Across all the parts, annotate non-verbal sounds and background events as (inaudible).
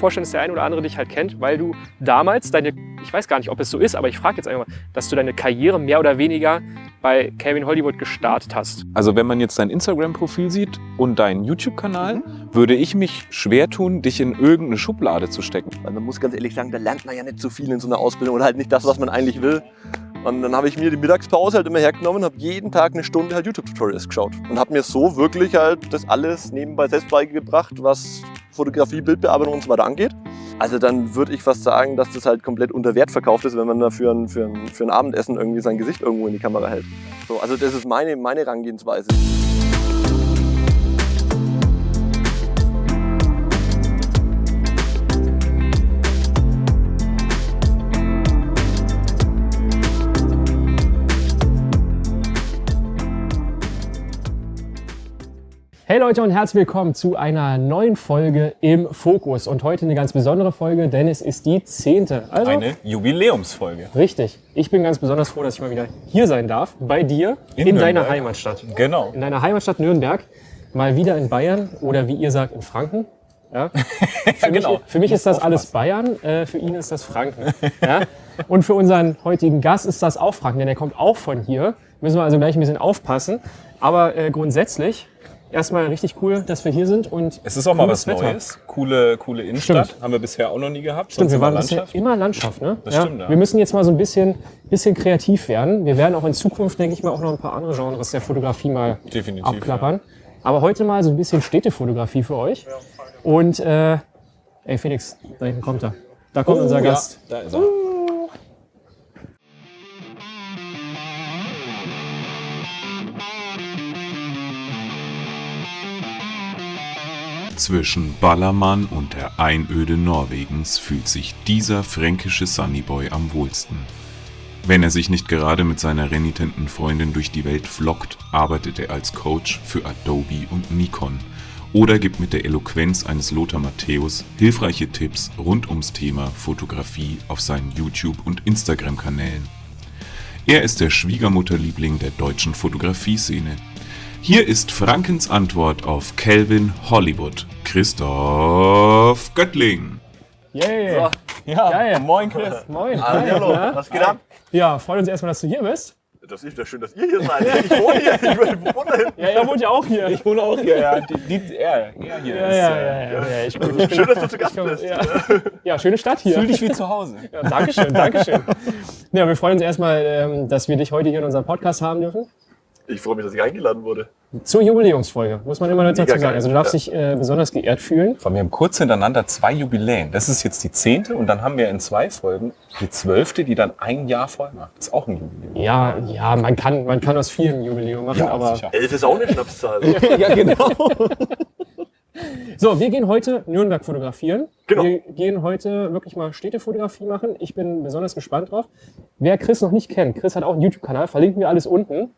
vorstellen, dass der eine oder andere dich halt kennt, weil du damals deine, ich weiß gar nicht, ob es so ist, aber ich frage jetzt einfach mal, dass du deine Karriere mehr oder weniger bei Calvin Hollywood gestartet hast. Also wenn man jetzt dein Instagram-Profil sieht und deinen YouTube-Kanal, mhm. würde ich mich schwer tun, dich in irgendeine Schublade zu stecken. Weil man muss ganz ehrlich sagen, da lernt man ja nicht so viel in so einer Ausbildung oder halt nicht das, was man eigentlich will. Und dann habe ich mir die Mittagspause halt immer hergenommen, habe jeden Tag eine Stunde halt YouTube-Tutorials geschaut und habe mir so wirklich halt das alles nebenbei selbst beigebracht, was Fotografie, Bildbearbeitung und so weiter angeht. Also dann würde ich fast sagen, dass das halt komplett unter Wert verkauft ist, wenn man da für ein, für ein, für ein Abendessen irgendwie sein Gesicht irgendwo in die Kamera hält. So, also das ist meine, meine Herangehensweise. Hey Leute und herzlich willkommen zu einer neuen Folge im Fokus. Und heute eine ganz besondere Folge, denn es ist die zehnte. Also, eine Jubiläumsfolge. Richtig. Ich bin ganz besonders froh, dass ich mal wieder hier sein darf, bei dir, in, in deiner Heimatstadt. Genau. In deiner Heimatstadt Nürnberg. Mal wieder in Bayern oder wie ihr sagt, in Franken. Ja? (laughs) Für, genau. mich, für mich ist das alles Bayern, äh, für ihn ist das Franken. Ja? Und für unseren heutigen Gast ist das auch Franken, denn er kommt auch von hier. Müssen wir also gleich ein bisschen aufpassen. Aber äh, grundsätzlich erstmal richtig cool, dass wir hier sind. Und es ist auch mal was Wetter. Neues. Coole, coole Innenstadt. Stimmt. Haben wir bisher auch noch nie gehabt. Stimmt, wir waren bisher immer Landschaft. Ne? Das ja. stimmt, ja. Wir müssen jetzt mal so ein bisschen, bisschen kreativ werden. Wir werden auch in Zukunft, denke ich mal, auch noch ein paar andere Genres der Fotografie mal Definitiv, abklappern. Ja. Aber heute mal so ein bisschen Städtefotografie für euch. Und, äh, ey Felix, da hinten kommt er. Da kommt oh, unser Gast. Da ist er. Uh. Zwischen Ballermann und der Einöde Norwegens fühlt sich dieser fränkische Sunnyboy am wohlsten. Wenn er sich nicht gerade mit seiner renitenten Freundin durch die Welt flockt, arbeitet er als Coach für Adobe und Nikon oder gibt mit der Eloquenz eines Lothar Matthäus hilfreiche Tipps rund ums Thema Fotografie auf seinen YouTube- und Instagram-Kanälen. Er ist der Schwiegermutterliebling der deutschen Fotografie-Szene hier ist Frankens Antwort auf Calvin Hollywood. Christoph Göttling. Yeah. So. Ja, Geil. moin Chris. Moin. Hallo, Hi. was geht ab? Ja, freut uns erstmal, dass du hier bist. Das ist ja schön, dass ihr hier seid. Ich wohne hier. Ich wohne hier. Ja, er wohnt ja auch hier. Ich wohne auch hier. Ja, die, die, er, er hier ja, ist. Ja, ja, ja. ja. Ich, bin, ich bin, schön, dass du zu Gast bist. Ja. ja, schöne Stadt hier. Fühl dich wie zu Hause. Ja, Dankeschön, Dankeschön. Ja, wir freuen uns erstmal, ähm, dass wir dich heute hier in unserem Podcast haben dürfen. Ich freue mich, dass ich eingeladen wurde. Zur Jubiläumsfolge, muss man immer dazu Mega sagen. Also du darfst ja. dich äh, besonders geehrt fühlen. Wir haben kurz hintereinander zwei Jubiläen. Das ist jetzt die zehnte und dann haben wir in zwei Folgen die zwölfte, die dann ein Jahr voll macht. Das ist auch ein Jubiläum. Ja, ja, man kann, man kann aus vielen Jubiläum machen, ja, aber... Sicher. Elf ist auch eine Schnapszahl. (laughs) ja, genau. So, wir gehen heute Nürnberg fotografieren. Genau. Wir gehen heute wirklich mal Städtefotografie machen. Ich bin besonders gespannt drauf. Wer Chris noch nicht kennt, Chris hat auch einen YouTube-Kanal, verlinken wir alles unten.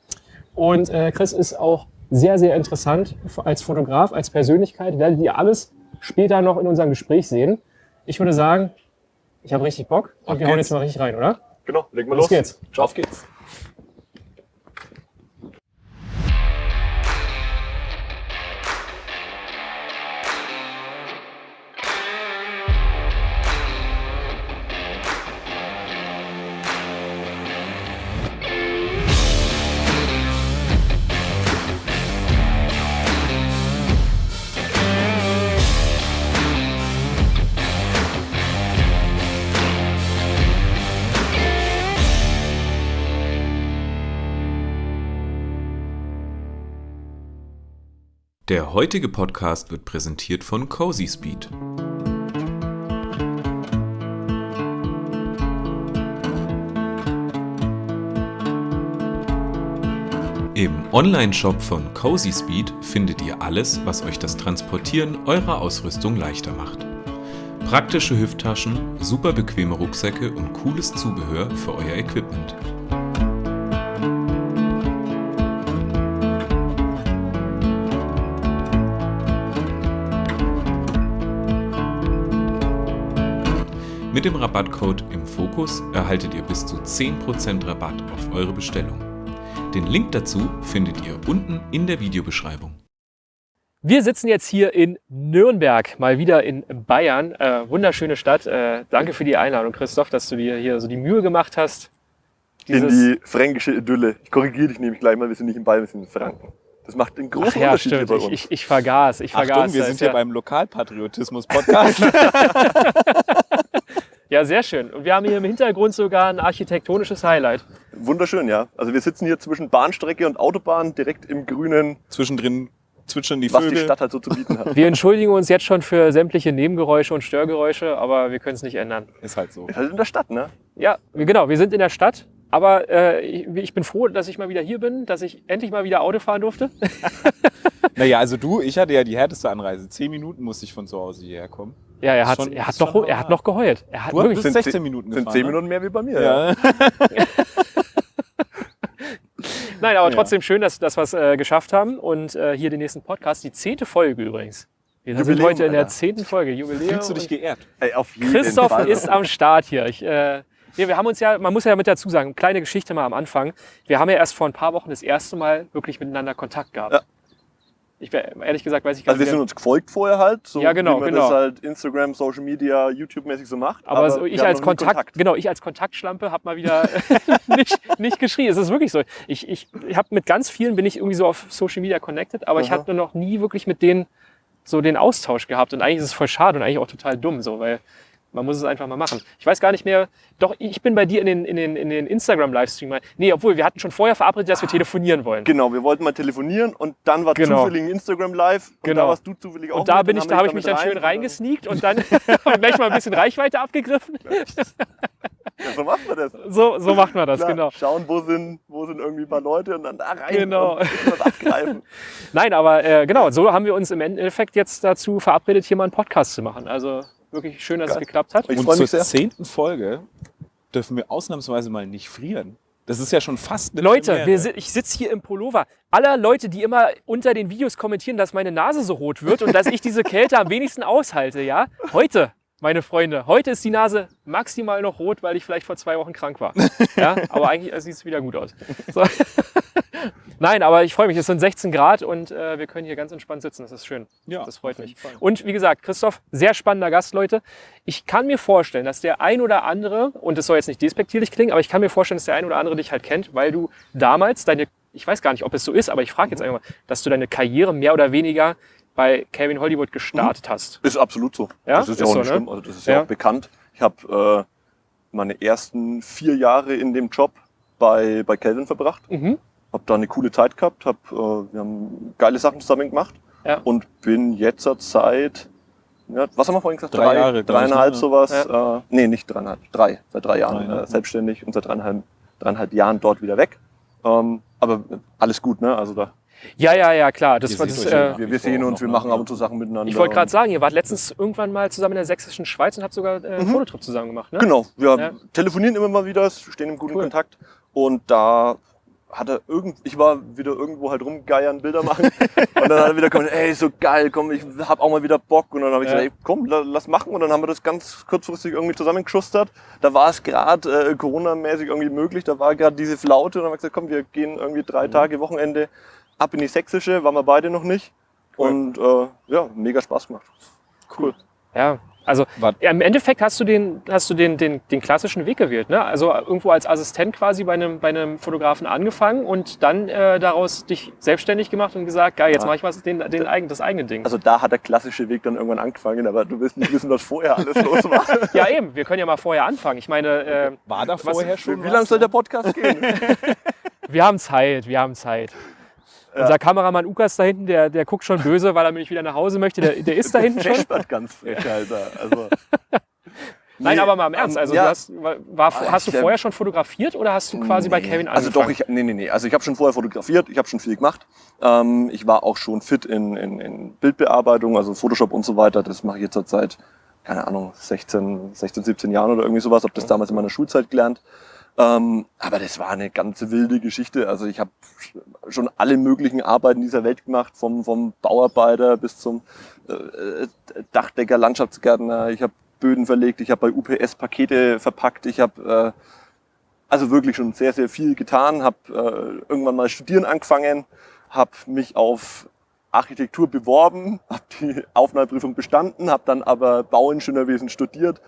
Und äh, Chris ist auch sehr, sehr interessant als Fotograf, als Persönlichkeit. Werdet ihr alles später noch in unserem Gespräch sehen. Ich würde sagen, ich habe richtig Bock und Auf wir hauen jetzt mal richtig rein, oder? Genau, legen wir los. Los geht's. Ciao. Auf geht's. Der heutige Podcast wird präsentiert von Cozy Speed. Im Online-Shop von Cozy Speed findet ihr alles, was euch das Transportieren eurer Ausrüstung leichter macht. Praktische Hüfttaschen, super bequeme Rucksäcke und cooles Zubehör für euer Equipment. Mit dem Rabattcode im Fokus erhaltet ihr bis zu 10% Rabatt auf eure Bestellung. Den Link dazu findet ihr unten in der Videobeschreibung. Wir sitzen jetzt hier in Nürnberg, mal wieder in Bayern. Äh, wunderschöne Stadt. Äh, danke für die Einladung, Christoph, dass du dir hier so die Mühe gemacht hast. In die fränkische Idylle. Ich korrigiere dich nämlich gleich mal, wir sind nicht in Bayern, wir sind in Franken. Das macht einen großen Ach ja, Unterschied stimmt. hier bei Ich, uns. ich, ich vergaß. Ich vergaß. Achtung, wir sind hier ja, beim Lokalpatriotismus-Podcast. (laughs) (laughs) ja, sehr schön. Und wir haben hier im Hintergrund sogar ein architektonisches Highlight. Wunderschön, ja. Also wir sitzen hier zwischen Bahnstrecke und Autobahn, direkt im Grünen, Zwischendrin zwitschern die was die Vögel. Stadt halt so zu bieten hat. (laughs) Wir entschuldigen uns jetzt schon für sämtliche Nebengeräusche und Störgeräusche, aber wir können es nicht ändern. Ist halt so. Ist halt in der Stadt, ne? Ja, genau, wir sind in der Stadt. Aber äh, ich, ich bin froh, dass ich mal wieder hier bin, dass ich endlich mal wieder Auto fahren durfte. (laughs) Naja, also du, ich hatte ja die härteste Anreise. Zehn Minuten musste ich von zu Hause hierher kommen. Ja, er hat, Schon- er hat, noch, er hat noch geheult. Er hat Du wirklich, bist Sind 16 zehn- Minuten Sind gefahren. zehn ne? Minuten mehr wie bei mir. Ja. Ja. (laughs) Nein, aber Ja. trotzdem schön, dass, dass wir es äh, geschafft haben. Und äh, hier den nächsten Podcast, die zehnte Folge übrigens. Wir sind Jubiläum, heute in der zehnten Folge, Jubiläum. Fühlst du dich geehrt? Ey, auf jeden Christoph Fall. ist am Start hier. Ich, äh, ja, wir haben uns ja, man muss ja mit dazu sagen, kleine Geschichte mal am Anfang. Wir haben ja erst vor ein paar Wochen das erste Mal wirklich miteinander Kontakt gehabt. Ja. Ich ehrlich gesagt weiß ich gar Also wir nicht. sind uns gefolgt vorher halt, so Ja, genau, wie man genau. das halt Instagram, Social Media, YouTube-mäßig so macht. Aber, so, wir ich als nie Kontakt, genau, ich als Kontaktschlampe habe mal wieder (laughs) nicht, nicht geschrien. Es ist wirklich so. Ich, ich, ich habe mit ganz vielen bin ich irgendwie so auf Social Media connected, aber ich Aha. hatte noch nie wirklich mit denen so den Austausch gehabt. Und eigentlich ist es voll schade und eigentlich auch total dumm, so, weil man muss es einfach mal machen. Ich weiß gar nicht mehr. Doch, ich bin bei dir in den, in den, in den Instagram-Livestream. Nee, obwohl wir hatten schon vorher verabredet, dass wir telefonieren wollen. Genau, wir wollten mal telefonieren und dann war Genau. zufällig ein Instagram Live und Genau. da warst du zufällig auch Und da mit, bin ich, da habe ich mich dann damit schön rein reingesneakt und (laughs) dann (laughs) gleich mal ein bisschen Reichweite abgegriffen. Ja, so macht man das. So, so macht man das, Klar, genau. Schauen, wo sind, wo sind irgendwie ein paar Leute und dann da rein Genau. und was abgreifen. (laughs) Nein, aber äh, genau, so haben wir uns im Endeffekt jetzt dazu verabredet, hier mal einen Podcast zu machen. Also wirklich schön, dass Geil. es geklappt hat. Ich Und zur zehnten Folge dürfen wir ausnahmsweise mal nicht frieren. Das ist ja schon fast eine Leute, wir, ich sitze hier im Pullover. Aller Leute, die immer unter den Videos kommentieren, dass meine Nase so rot wird und dass ich diese Kälte am wenigsten aushalte, ja? Heute, meine Freunde, heute ist die Nase maximal noch rot, weil ich vielleicht vor zwei Wochen krank war. Ja? (laughs) Aber eigentlich sieht es wieder gut aus. So. (laughs) Nein, aber ich freue mich, es sind 16 Grad und äh, wir können hier ganz entspannt sitzen. Das ist schön. Ja, das freut mich. Fall. Und wie gesagt, Christoph, sehr spannender Gast, Leute. Ich kann mir vorstellen, dass der ein oder andere, und das soll jetzt nicht despektierlich klingen, aber ich kann mir vorstellen, dass der ein oder andere dich halt kennt, weil du damals deine, ich weiß gar nicht, ob es so ist, aber ich frage jetzt einfach mal, dass du deine Karriere mehr oder weniger bei Kevin Hollywood gestartet hast. Ist absolut so. Ja? Das ist ja Ist auch so, nicht ne? schlimm. Also das ist ja, Ja. auch bekannt. Ich habe äh, meine ersten vier Jahre in dem Job bei, bei Calvin verbracht. Mhm. Habe da eine coole Zeit gehabt. Hab, äh, wir haben geile Sachen zusammen gemacht. Ja. Und bin jetzt seit, ja, was haben wir vorhin gesagt? Drei Jahre, glaub ich, dreieinhalb ne? sowas. Äh, nee, nicht dreieinhalb, drei. Seit drei Jahren Drei, ne? äh, selbstständig und seit dreieinhalb, dreieinhalb Jahren dort wieder weg. Ähm, aber alles gut, ne? Also da, Ja, ja, ja, klar. Das war das, äh, wir, wir sehen uns, wir machen ab und zu Sachen miteinander. ich wollte gerade sagen, ihr wart letztens irgendwann mal zusammen in der sächsischen Schweiz und habt sogar äh, einen Fototrip zusammen gemacht, ne? Genau, wir Ja. telefonieren immer mal wieder, stehen im guten Cool. Kontakt. Und da hat er irgend, ich war wieder irgendwo halt rumgeiern, Bilder machen. (laughs) und dann hat er wieder gesagt, ey, so geil, komm, ich hab auch mal wieder Bock. Und dann habe ich Ja. gesagt, ey, komm, la- lass machen. Und dann haben wir das ganz kurzfristig irgendwie zusammengeschustert. Da war es gerade äh, Corona-mäßig irgendwie möglich. Da war gerade diese Flaute. Und dann haben wir gesagt, komm, wir gehen irgendwie drei Mhm. Tage, Wochenende ab in die Sächsische. Waren wir beide noch nicht. Cool. Und äh, ja, mega Spaß gemacht. Cool. Ja, also ja, im Endeffekt hast du den, hast du den, den, den klassischen Weg gewählt. Ne? Also irgendwo als Assistent quasi bei einem, bei einem Fotografen angefangen und dann äh, daraus dich selbstständig gemacht und gesagt, geil, jetzt Ja. mache ich was, den, den eigen, das eigene Ding. Also da hat der klassische Weg dann irgendwann angefangen, aber du willst nicht wissen, was vorher alles los war. (laughs) ja, eben, wir können ja mal vorher anfangen. Ich meine, äh, War da vorher schon Wie was? lange soll der Podcast gehen? (laughs) wir haben Zeit, wir haben Zeit. Unser Kameramann Ukas da hinten, der, der guckt schon böse, weil er nämlich wieder nach Hause möchte. Der, der ist da hinten schon. (laughs) Feststadt ganz frech, Alter. Also, (laughs) Nein, Nee, aber mal im Ernst. ähm, Also ja. du hast, war, Ah, hast du vorher schon fotografiert oder hast du quasi bei Nee. Kevin Also angefangen? doch, ich, nee, nee, nee. Also ich habe schon vorher fotografiert, ich habe schon viel gemacht. Ähm, ich war auch schon fit in, in, in Bildbearbeitung, also Photoshop und so weiter. Das mache ich jetzt seit, keine Ahnung, 16, 16, 17 Jahren oder irgendwie sowas. Habe das damals in meiner Schulzeit gelernt. Ähm, aber das war eine ganz wilde Geschichte. Also ich habe schon alle möglichen Arbeiten dieser Welt gemacht, vom, vom Bauarbeiter bis zum äh, äh, Dachdecker, Landschaftsgärtner. Ich habe Böden verlegt, ich habe bei UPS Pakete verpackt, ich habe äh, also wirklich schon sehr, sehr viel getan, habe äh, irgendwann mal studieren angefangen, habe mich auf Architektur beworben, habe die Aufnahmeprüfung bestanden, habe dann aber Bauingenieurwesen studiert.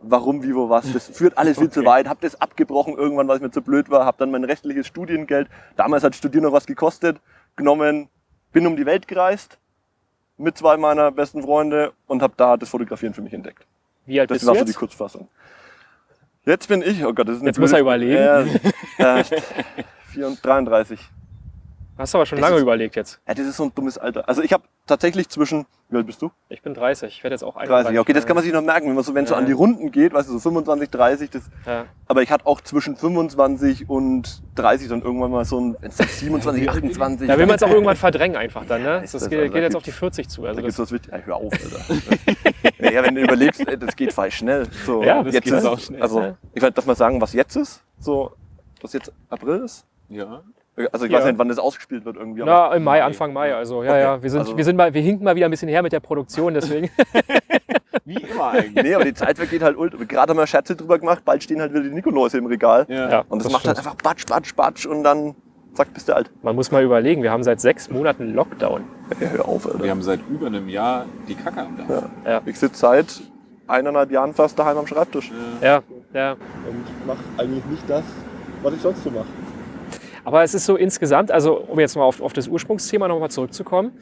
Warum, wie, wo, was, das führt alles viel zu weit. Habe das abgebrochen irgendwann, weil es mir zu blöd war. Habe dann mein restliches Studiengeld, damals hat Studieren noch was gekostet, genommen, bin um die Welt gereist mit zwei meiner besten Freunde und habe da das Fotografieren für mich entdeckt. Wie alt Das bist war du so die jetzt? Kurzfassung. Jetzt bin ich, oh Gott, das ist eine Jetzt muss er blöde- überlegen. Ja, (laughs) äh, 34, 33. Hast du aber schon Das lange ist- überlegt jetzt. Ja, das ist so ein dummes Alter. Also ich habe tatsächlich zwischen, wie alt bist du? Ich bin 30. Ich werde jetzt auch 31. 30. Okay, das kann man sich noch merken, wenn man so, wenn es so Ja. an die Runden geht, weißt du, so 25, 30, das, Ja. aber ich hatte auch zwischen 25 und 30 dann irgendwann mal so ein, wenn es dann 27, 28. (laughs) Da will man es auch (laughs) irgendwann verdrängen einfach dann, ne? ist Das, das, geht, also, geht jetzt da auf die 40 zu. Da Also gibt's das, was wichtig. Ja, hör auf, Alter. (laughs) ja, wenn du überlegst, ey, das geht falsch schnell. So, Ja, das jetzt geht ist, auch schnell, Also, ja. ich weiß, darf mal sagen, was jetzt ist? So, was jetzt April ist? Ja. Also ich Ja. weiß nicht, wann das ausgespielt wird irgendwie. na, im Mai, Anfang Mai. Also ja, Okay. ja. Wir, sind, Also- wir, sind mal, wir hinken mal wieder ein bisschen her mit der Produktion, deswegen. (laughs) Wie immer eigentlich. Nee, aber die Zeit vergeht halt ultra. Gerade haben wir Scherze drüber gemacht, bald stehen halt wieder die Nikoläuse im Regal. Ja. Und das, Das macht halt einfach Batsch, Batsch, Batsch und dann zack, bist du alt. Man muss mal überlegen, wir haben seit sechs Monaten Lockdown. Ja, hör auf, Alter. Wir haben seit über einem Jahr die Kacke am Dach. Ich sitze seit eineinhalb Jahren fast daheim am Schreibtisch. Ja, ja. Und mache eigentlich nicht das, was ich sonst so mache. Aber es ist so insgesamt, also um jetzt mal auf, auf das Ursprungsthema nochmal zurückzukommen.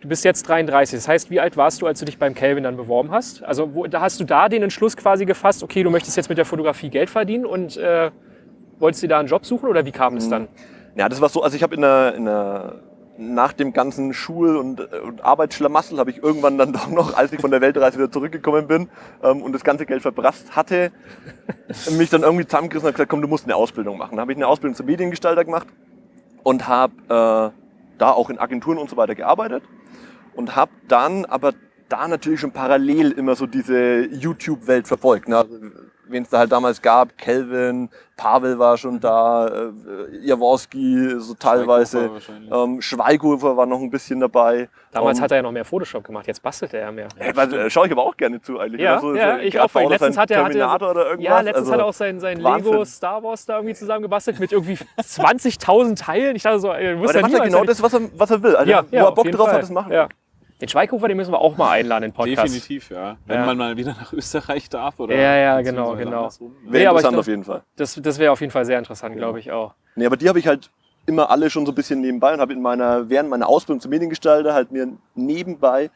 Du bist jetzt 33. Das heißt, wie alt warst du, als du dich beim Kelvin dann beworben hast? Also wo, da hast du da den Entschluss quasi gefasst, okay, du möchtest jetzt mit der Fotografie Geld verdienen und äh, wolltest dir da einen Job suchen oder wie kam es dann? Ja, das war so, also ich habe in der, in der, nach dem ganzen Schul- und, und Arbeitsschlamassel habe ich irgendwann dann (laughs) doch noch, als ich von der Weltreise wieder zurückgekommen bin ähm, und das ganze Geld verprasst hatte, mich dann irgendwie zusammengerissen und gesagt, komm, du musst eine Ausbildung machen. Dann habe ich eine Ausbildung zum Mediengestalter gemacht und habe äh, da auch in Agenturen und so weiter gearbeitet und habe dann aber da natürlich schon parallel immer so diese YouTube-Welt verfolgt. Ne? Also, Wen es da halt damals gab, Kelvin, Pavel war schon da, äh, Jaworski so teilweise, ähm, Schweighofer war noch ein bisschen dabei. Damals Ähm, hat er ja noch mehr Photoshop gemacht, jetzt bastelt er ja mehr. Ey, was, äh, schaue ich aber auch gerne zu eigentlich. Ja, oder? ja, ich auch. oder Letztens hat er- hat er-. Ja, letztens also, hat er auch sein, sein Wahnsinn. Lego Star Wars da irgendwie zusammengebastelt mit irgendwie 20.000 Teilen. Ich dachte so, aber wusste ja ja genau das, was er, was er will. Also, ja, wo ja, er Bock drauf Fall. hat, das machen. Ja. Den Schweighofer, den müssen wir auch mal einladen in Podcast. Definitiv, ja. Wenn Ja. man mal wieder nach Österreich darf oder. Ja, ja, genau, genau. Wäre Nee, interessant glaub- auf jeden Fall. Das, das wäre auf jeden Fall sehr interessant, glaube ich auch. Nee, aber die habe ich halt immer alle schon so ein bisschen nebenbei und habe in meiner, während meiner Ausbildung zum Mediengestalter halt mir nebenbei,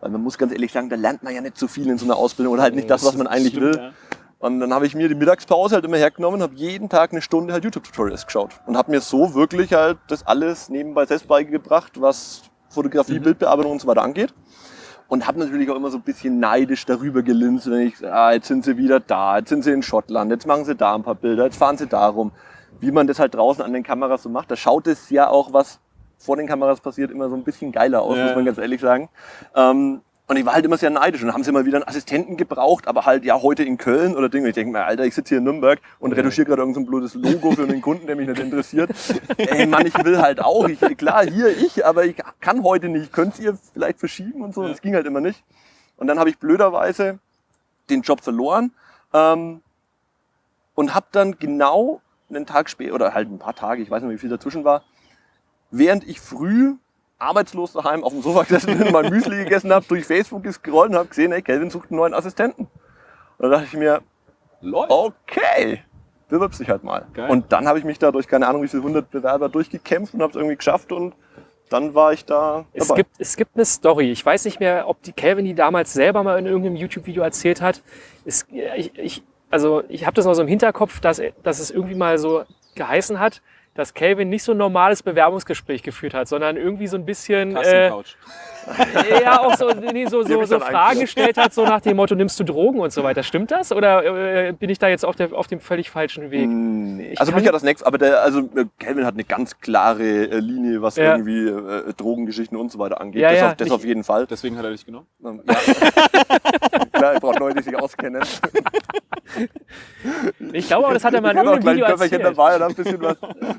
weil man muss ganz ehrlich sagen, da lernt man ja nicht so viel in so einer Ausbildung oder halt nicht das, was man eigentlich Stimmt, will. ja. Und dann habe ich mir die Mittagspause halt immer hergenommen, habe jeden Tag eine Stunde halt YouTube-Tutorials geschaut und habe mir so wirklich halt das alles nebenbei selbst beigebracht, was Fotografie, Mhm. Bildbearbeitung und so weiter angeht. Und habe natürlich auch immer so ein bisschen neidisch darüber gelinst, wenn ich, ah, jetzt sind sie wieder da, jetzt sind sie in Schottland, jetzt machen sie da ein paar Bilder, jetzt fahren sie darum. Wie man das halt draußen an den Kameras so macht, da schaut es ja auch, was vor den Kameras passiert, immer so ein bisschen geiler aus, Ja. muss man ganz ehrlich sagen. Ähm, und ich war halt immer sehr neidisch und haben sie mal wieder einen Assistenten gebraucht, aber halt ja heute in Köln oder Ding. Und ich denke mir, Alter, ich sitze hier in Nürnberg und retuschiere gerade irgendein so blödes Logo für einen Kunden, der mich nicht interessiert. Ey Mann, ich will halt auch. Ich, klar, hier ich, aber ich kann heute nicht. Könnt ihr vielleicht verschieben und so? Das ging halt immer nicht. Und dann habe ich blöderweise den Job verloren ähm, und habe dann genau einen Tag später, oder halt ein paar Tage, ich weiß nicht, wie viel dazwischen war, während ich früh arbeitslos daheim auf dem Sofa gesessen bin, mein Müsli (laughs) gegessen habe, durch Facebook gescrollt und habe gesehen, ey, Kelvin sucht einen neuen Assistenten. Und da dachte ich mir, Läuft. okay, bewirbst dich halt mal. Geil. Und dann habe ich mich da durch keine Ahnung wie viele hundert Bewerber durchgekämpft und habe es irgendwie geschafft und dann war ich da Es dabei. gibt, es gibt eine Story. Ich weiß nicht mehr, ob die Calvin die damals selber mal in irgendeinem YouTube-Video erzählt hat. Es, ich, ich, also ich habe das noch so im Hinterkopf, dass, dass es irgendwie mal so geheißen hat, dass Calvin nicht so ein normales Bewerbungsgespräch geführt hat, sondern irgendwie so ein bisschen äh, (laughs) ja auch so, nee, so, so, so Fragen gestellt hat, so nach dem Motto, nimmst du Drogen und so weiter. Stimmt das? Oder äh, bin ich da jetzt auf, der, auf dem völlig falschen Weg? Nee. Ich Also mich hat das nächste, aber der, also äh, Calvin hat eine ganz klare äh, Linie, was Ja. irgendwie äh, Drogengeschichten und so weiter angeht. Ja, das ja, auf, das nicht- auf jeden Fall. Deswegen hat er dich genommen. Ähm, Ja. (laughs) (laughs) Klar, ich brauche Leute, die sich auskennen. (laughs) Ich glaube aber, das hat er mal in auch irgendeinem Video erzählt. dabei und ein bisschen was,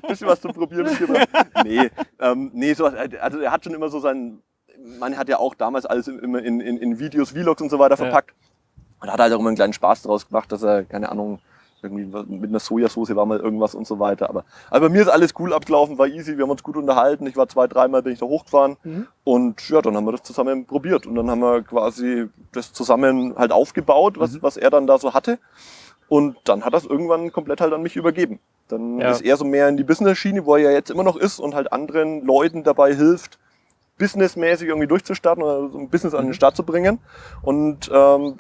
bisschen was zum Probieren mitgebracht. Nee, ähm, nee so, also er hat schon immer so sein, man hat ja auch damals alles immer in, in, in Videos, Vlogs und so weiter Ja. verpackt. Und hat halt auch immer einen kleinen Spaß daraus gemacht, dass er, keine Ahnung, irgendwie mit einer Sojasauce war mal irgendwas und so weiter. Aber, aber bei mir ist alles cool abgelaufen, war easy, wir haben uns gut unterhalten. Ich war zwei, dreimal bin ich da hochgefahren Mhm. und ja, dann haben wir das zusammen probiert und dann haben wir quasi das zusammen halt aufgebaut, was, Mhm. was er dann da so hatte. Und dann hat das irgendwann komplett halt an mich übergeben. Dann Ja. ist er so mehr in die Business-Schiene, wo er ja jetzt immer noch ist und halt anderen Leuten dabei hilft, businessmäßig irgendwie durchzustarten oder so ein Business an den Start zu bringen. Und ähm,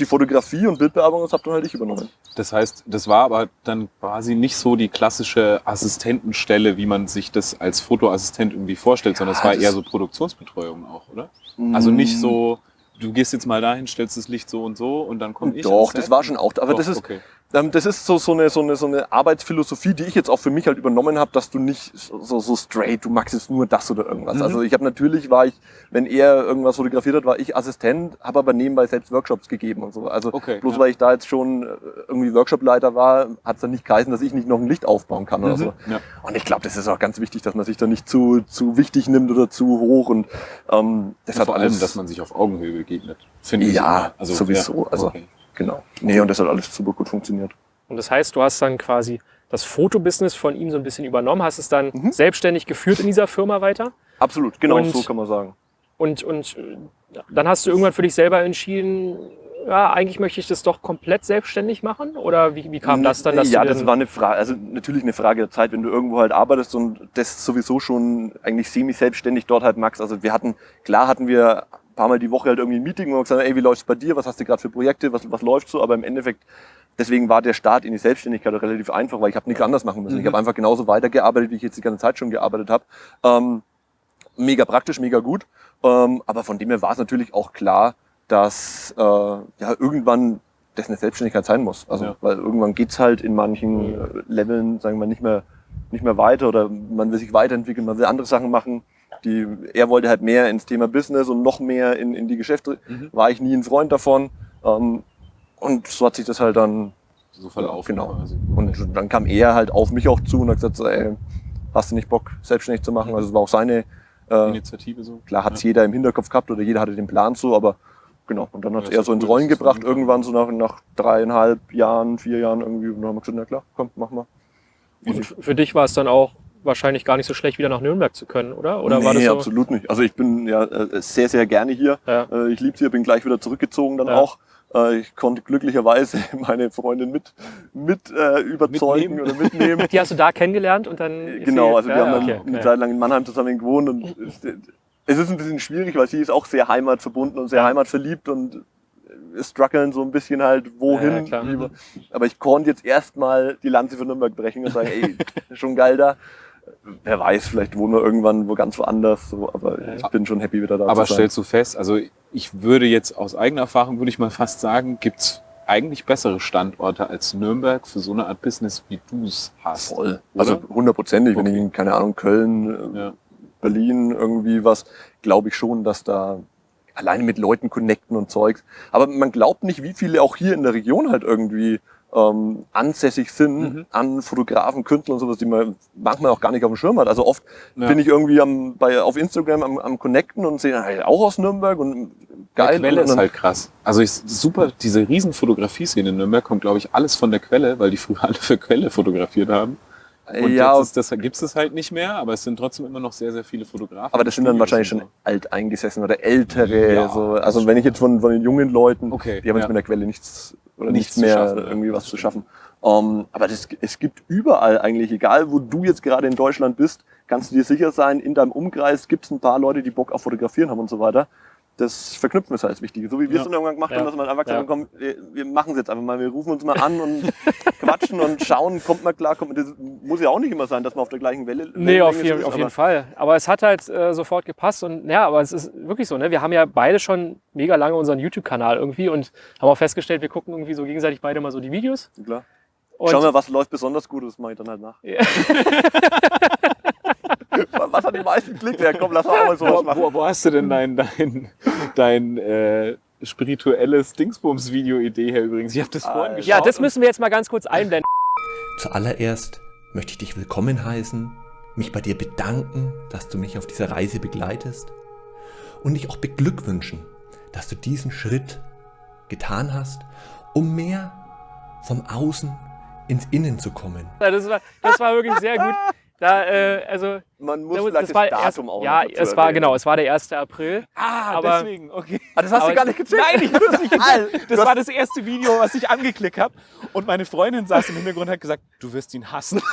die Fotografie und Bildbearbeitung, das hab dann halt ich übernommen. Das heißt, das war aber dann quasi nicht so die klassische Assistentenstelle, wie man sich das als Fotoassistent irgendwie vorstellt, sondern es war eher so Produktionsbetreuung auch, oder? Also nicht so, du gehst jetzt mal dahin, stellst das Licht so und so und dann komme ich. Doch, das war schon auch. Aber Doch, das ist, okay. Ähm, das ist so, so, eine, so, eine, so eine Arbeitsphilosophie, die ich jetzt auch für mich halt übernommen habe, dass du nicht so, so straight, du magst jetzt nur das oder irgendwas. Mhm. Also ich habe natürlich, war ich, wenn er irgendwas fotografiert hat, war ich Assistent, habe aber nebenbei selbst Workshops gegeben und so. Also Okay, bloß ja. weil ich da jetzt schon äh, irgendwie Workshopleiter war, hat es dann nicht geheißen, dass ich nicht noch ein Licht aufbauen kann oder Mhm. so. Ja. Und ich glaube, das ist auch ganz wichtig, dass man sich da nicht zu, zu wichtig nimmt oder zu hoch und ähm, das Ja, hat vor allem, dass man sich auf Augenhöhe begegnet. Finde ich. Ja, also, sowieso, also- okay. Genau. Nee, und das hat alles super gut funktioniert. Und das heißt, du hast dann quasi das Fotobusiness von ihm so ein bisschen übernommen, hast es dann Mhm. selbstständig geführt in dieser Firma weiter. Absolut, genau Und- so kann man sagen. Und, und äh, dann hast du irgendwann für dich selber entschieden, ja, eigentlich möchte ich das doch komplett selbstständig machen? Oder wie, wie kam das dann, dass ja, das war eine Frage, also natürlich eine Frage der Zeit, wenn du irgendwo halt arbeitest und das sowieso schon eigentlich semi-selbstständig dort halt magst. Also wir hatten, klar hatten wir paar Mal die Woche halt irgendwie ein Meeting, wo wir gesagt haben, ey, wie läuft's bei dir, was hast du gerade für Projekte, was, was läuft so, aber im Endeffekt, deswegen war der Start in die Selbstständigkeit relativ einfach, weil ich habe nichts anders machen müssen. Ich Mhm. habe einfach genauso weitergearbeitet, wie ich jetzt die ganze Zeit schon gearbeitet habe. Ähm, mega praktisch, mega gut. Ähm, aber von dem her war es natürlich auch klar, dass äh, ja irgendwann das eine Selbstständigkeit sein muss. Also Ja. weil irgendwann geht's halt in manchen äh, Leveln, sagen wir mal, nicht mehr nicht mehr weiter oder man will sich weiterentwickeln, man will andere Sachen machen. Die, er wollte halt mehr ins Thema Business und noch mehr in, in die Geschäfte. Mhm. War ich nie ein Freund davon. Ähm, und so hat sich das halt dann So verlaufen. Genau. quasi. und dann kam er halt auf mich auch zu und hat gesagt, so, ey, hast du nicht Bock, selbstständig zu machen? Also es war auch seine, äh, Initiative so. klar hat's jeder im Hinterkopf gehabt oder jeder hatte den Plan so, aber genau. Und dann hat Ja, er so ins Rollen es gebracht, irgendwann so nach, nach dreieinhalb Jahren, vier Jahren irgendwie. Und dann haben wir gesagt, na klar, komm, mach mal. Und für dich war es dann auch wahrscheinlich gar nicht so schlecht, wieder nach Nürnberg zu können, oder? Oder nee, war das so? absolut nicht. Also ich bin ja äh, sehr, sehr gerne hier. Ja. Äh, Ich liebe hier, bin gleich wieder zurückgezogen dann Ja. auch. Äh, Ich konnte glücklicherweise (laughs) meine Freundin mit, mit äh, überzeugen Mitnehmen. oder mitnehmen. (laughs) Die hast du da kennengelernt und dann. Genau, also wir ja, haben dann okay, eine okay. Zeit lang in Mannheim zusammen gewohnt und (laughs) es, ist ein bisschen schwierig, weil sie ist auch sehr heimatverbunden und sehr heimatverliebt und strugglen so ein bisschen halt, wohin. Ja, lieber. Aber ich konnte jetzt erstmal die Lanze für Nürnberg brechen und sagen, ey, schon geil da. Wer weiß, vielleicht wohnen wir irgendwann wo ganz woanders, so, aber Ja. ich bin schon happy wieder da Aber stellst du fest, also ich würde jetzt aus eigener Erfahrung, würde ich mal fast sagen, gibt's eigentlich bessere Standorte als Nürnberg für so eine Art Business, wie du es hast. Voll. Oder? Also hundertprozentig, wenn Okay. ich in, keine Ahnung, Köln, äh, Ja. Berlin irgendwie was, glaube ich schon, dass da alleine mit Leuten connecten und Zeugs. Aber man glaubt nicht, wie viele auch hier in der Region halt irgendwie ähm, ansässig sind Mhm. an Fotografen, Künstlern und sowas, die man manchmal auch gar nicht auf dem Schirm hat. Also oft Ja. bin ich irgendwie am, bei, auf Instagram am, am Connecten und sehe, hey, auch aus Nürnberg und geil. Die Quelle ist halt krass. Also ich, super, diese riesen Fotografie-Szene in Nürnberg kommt, glaube ich, alles von der Quelle, weil die früher (laughs) alle für Quelle fotografiert haben. Und ja, jetzt das, gibt's das halt nicht mehr, aber es sind trotzdem immer noch sehr, sehr viele Fotografen. aber das sind dann wahrscheinlich schon alteingesessen oder ältere. Ja, so. Also wenn ich jetzt von, von den jungen Leuten, Okay, die haben jetzt ja. mit der Quelle nichts oder Nichts nichts, mehr schaffen, irgendwie was zu schaffen. Ähm, aber das, es gibt überall eigentlich, egal wo du jetzt gerade in Deutschland bist, kannst du dir sicher sein, in deinem Umkreis gibt es ein paar Leute, die Bock auf Fotografieren haben und so weiter. Das Verknüpfen ist halt das Wichtige. So wie wir Ja. es dann irgendwann gemacht haben, dass man einfach gesagt Ja. komm, wir, wir machen es jetzt einfach mal. Wir rufen uns mal an und (laughs) quatschen und schauen, kommt man klar, kommt man, das muss ja auch nicht immer sein, dass man auf der gleichen Welle Nee, auf, jeden, ist, auf jeden Fall. Aber es hat halt äh, sofort gepasst und ja, aber es ist wirklich so, ne? Wir haben ja beide schon mega lange unseren YouTube-Kanal irgendwie und haben auch festgestellt, wir gucken irgendwie so gegenseitig beide mal so die Videos. Klar. Und Schauen wir, was läuft besonders gut, das mache ich dann halt nach. (laughs) Was hat die meisten Klicks? Ja, komm, lass auch mal sowas wo, machen. wo, wo hast du denn dein, dein, dein äh, spirituelles Dingsbums-Video-Idee her übrigens? Ich habe das vorhin geschaut. ja, das müssen wir jetzt mal ganz kurz einblenden. Zuallererst möchte ich dich willkommen heißen, mich bei dir bedanken, dass du mich auf dieser Reise begleitest und dich auch beglückwünschen, dass du diesen Schritt getan hast, um mehr vom Außen ins Innen zu kommen. Das war, das war wirklich sehr gut. Da, äh, also, Man muss da- vielleicht das, war Datum erst, auch Ja, es war erwähnen. genau, es war der 1. April. Ah, Aber- deswegen, okay. Ah, das hast Aber- du gar nicht gecheckt. Nein, ich hab's nicht Al, Das war das erste Video, was ich angeklickt habe. Und meine Freundin saß im Hintergrund und hat gesagt, du wirst ihn hassen. (laughs)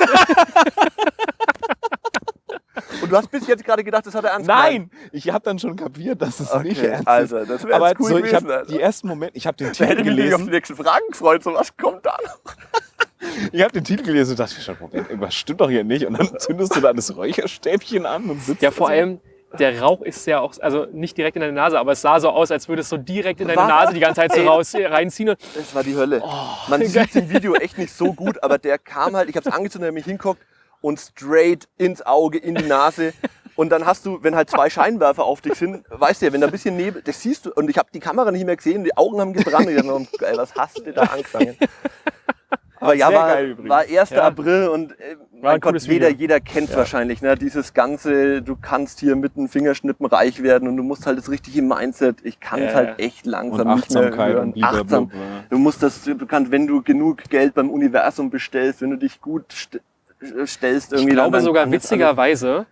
Und du hast bis jetzt gerade gedacht, das hat er ernst gemeint. Nein, ich habe dann schon kapiert, dass es nicht Okay, ernst ist. Alter, das wäre cool so, ich gewesen. Alter. die ersten Momente, ich habe den Titel hätte ich mich auf die gelesen, nächsten Fragen gefreut. So, was kommt da noch? Ich habe den Titel gelesen und dachte mir schon, Moment, irgendwas stimmt doch hier nicht. Und dann zündest du da das Räucherstäbchen an und sitzt Ja, vor so. allem, der Rauch ist ja auch, also nicht direkt in deine Nase, aber es sah so aus, als würde es so direkt in deine Was? Nase die ganze Zeit so raus, reinziehen. Und, Das war die Hölle. Man sieht im Video echt nicht so gut, aber der kam halt, ich habe es angezündet, er hat mich hinguckt und straight ins Auge, in die Nase. Und dann hast du, wenn halt zwei Scheinwerfer auf dich sind, weißt du ja, wenn da ein bisschen Nebel, das siehst du. Und ich habe die Kamera nicht mehr gesehen, die Augen haben gebrannt. Ich dachte, geil, was hast du da angefangen? Aber ja, war, geil übrigens. war 1. Ja. April und äh, ein mein Gott, jeder, Video. jeder kennt wahrscheinlich, ne? Dieses ganze, du kannst hier mit einem Fingerschnippen reich werden und du musst halt das richtige Mindset. Ich kann es Ja. halt echt und langsam nicht mehr hören. und. Achtsam. Du musst das, du kannst, wenn du genug Geld beim Universum bestellst, wenn du dich gut st stellst, ich irgendwie. glaube dann- sogar witzigerweise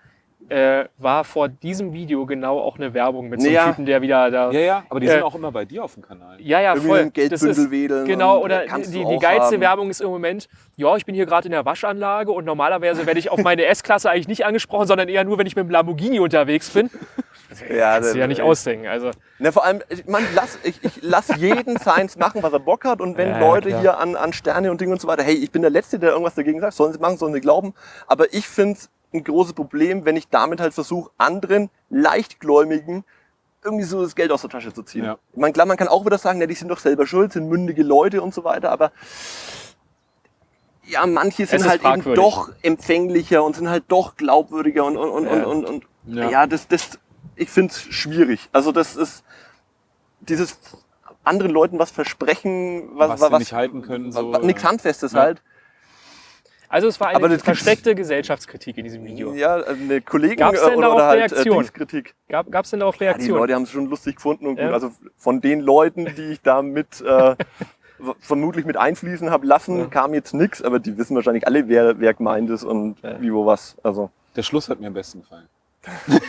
äh, war vor diesem Video genau auch eine Werbung mit so einem. Typen, der wieder da. Ja, ja, aber die Äh, sind auch immer bei dir auf dem Kanal. Ja, ja, Irgendwie voll. dem Das Geldbündel ist, wedeln genau, oder kannst die, die geilste haben. Werbung ist im Moment, ja, ich bin hier gerade in der Waschanlage und normalerweise werde ich auf meine (laughs) S-Klasse eigentlich nicht angesprochen, sondern eher nur, wenn ich mit dem Lamborghini unterwegs bin. Ja, Kannst du ja nicht ausdenken. Also, Na, vor allem, ich, man, lass, ich, ich lass jeden Science machen, was er Bock hat. Und wenn Ja, Leute klar. hier an, an Sterne und Dinge und so weiter, hey, ich bin der Letzte, der irgendwas dagegen sagt, sollen sie machen, sollen sie glauben. Aber ich finde es ein großes Problem, wenn ich damit halt versuche, anderen Leichtgläubigen irgendwie so das Geld aus der Tasche zu ziehen. Ja. Meine, klar, man kann auch wieder sagen, ja, die sind doch selber schuld, sind mündige Leute und so weiter, aber ja, manche sind halt eben fragwürdig. doch empfänglicher und sind halt doch glaubwürdiger und, und, und, Ja. und, und, und Ja. ja. das, das, ich finde es schwierig. Also das ist dieses anderen Leuten was versprechen, was, Was sie nicht halten können, was, so, was, nichts. Handfestes Ja. halt. Also es war Aber eine versteckte Gesellschaftskritik in diesem Video. Ja, eine Kollegen Gab's denn oder, darauf oder halt äh, Reaktion? Dingskritik. Gab es denn darauf Ja, die Reaktionen? Leute haben es schon lustig gefunden und gut. Ja. Also von den Leuten, die ich da mit äh, vermutlich mit einfließen habe lassen, Ja. kam jetzt nichts, aber die wissen wahrscheinlich alle, wer, wer gemeint ist und Ja. wie, wo, was. Also Der Schluss hat mir am besten gefallen. (laughs)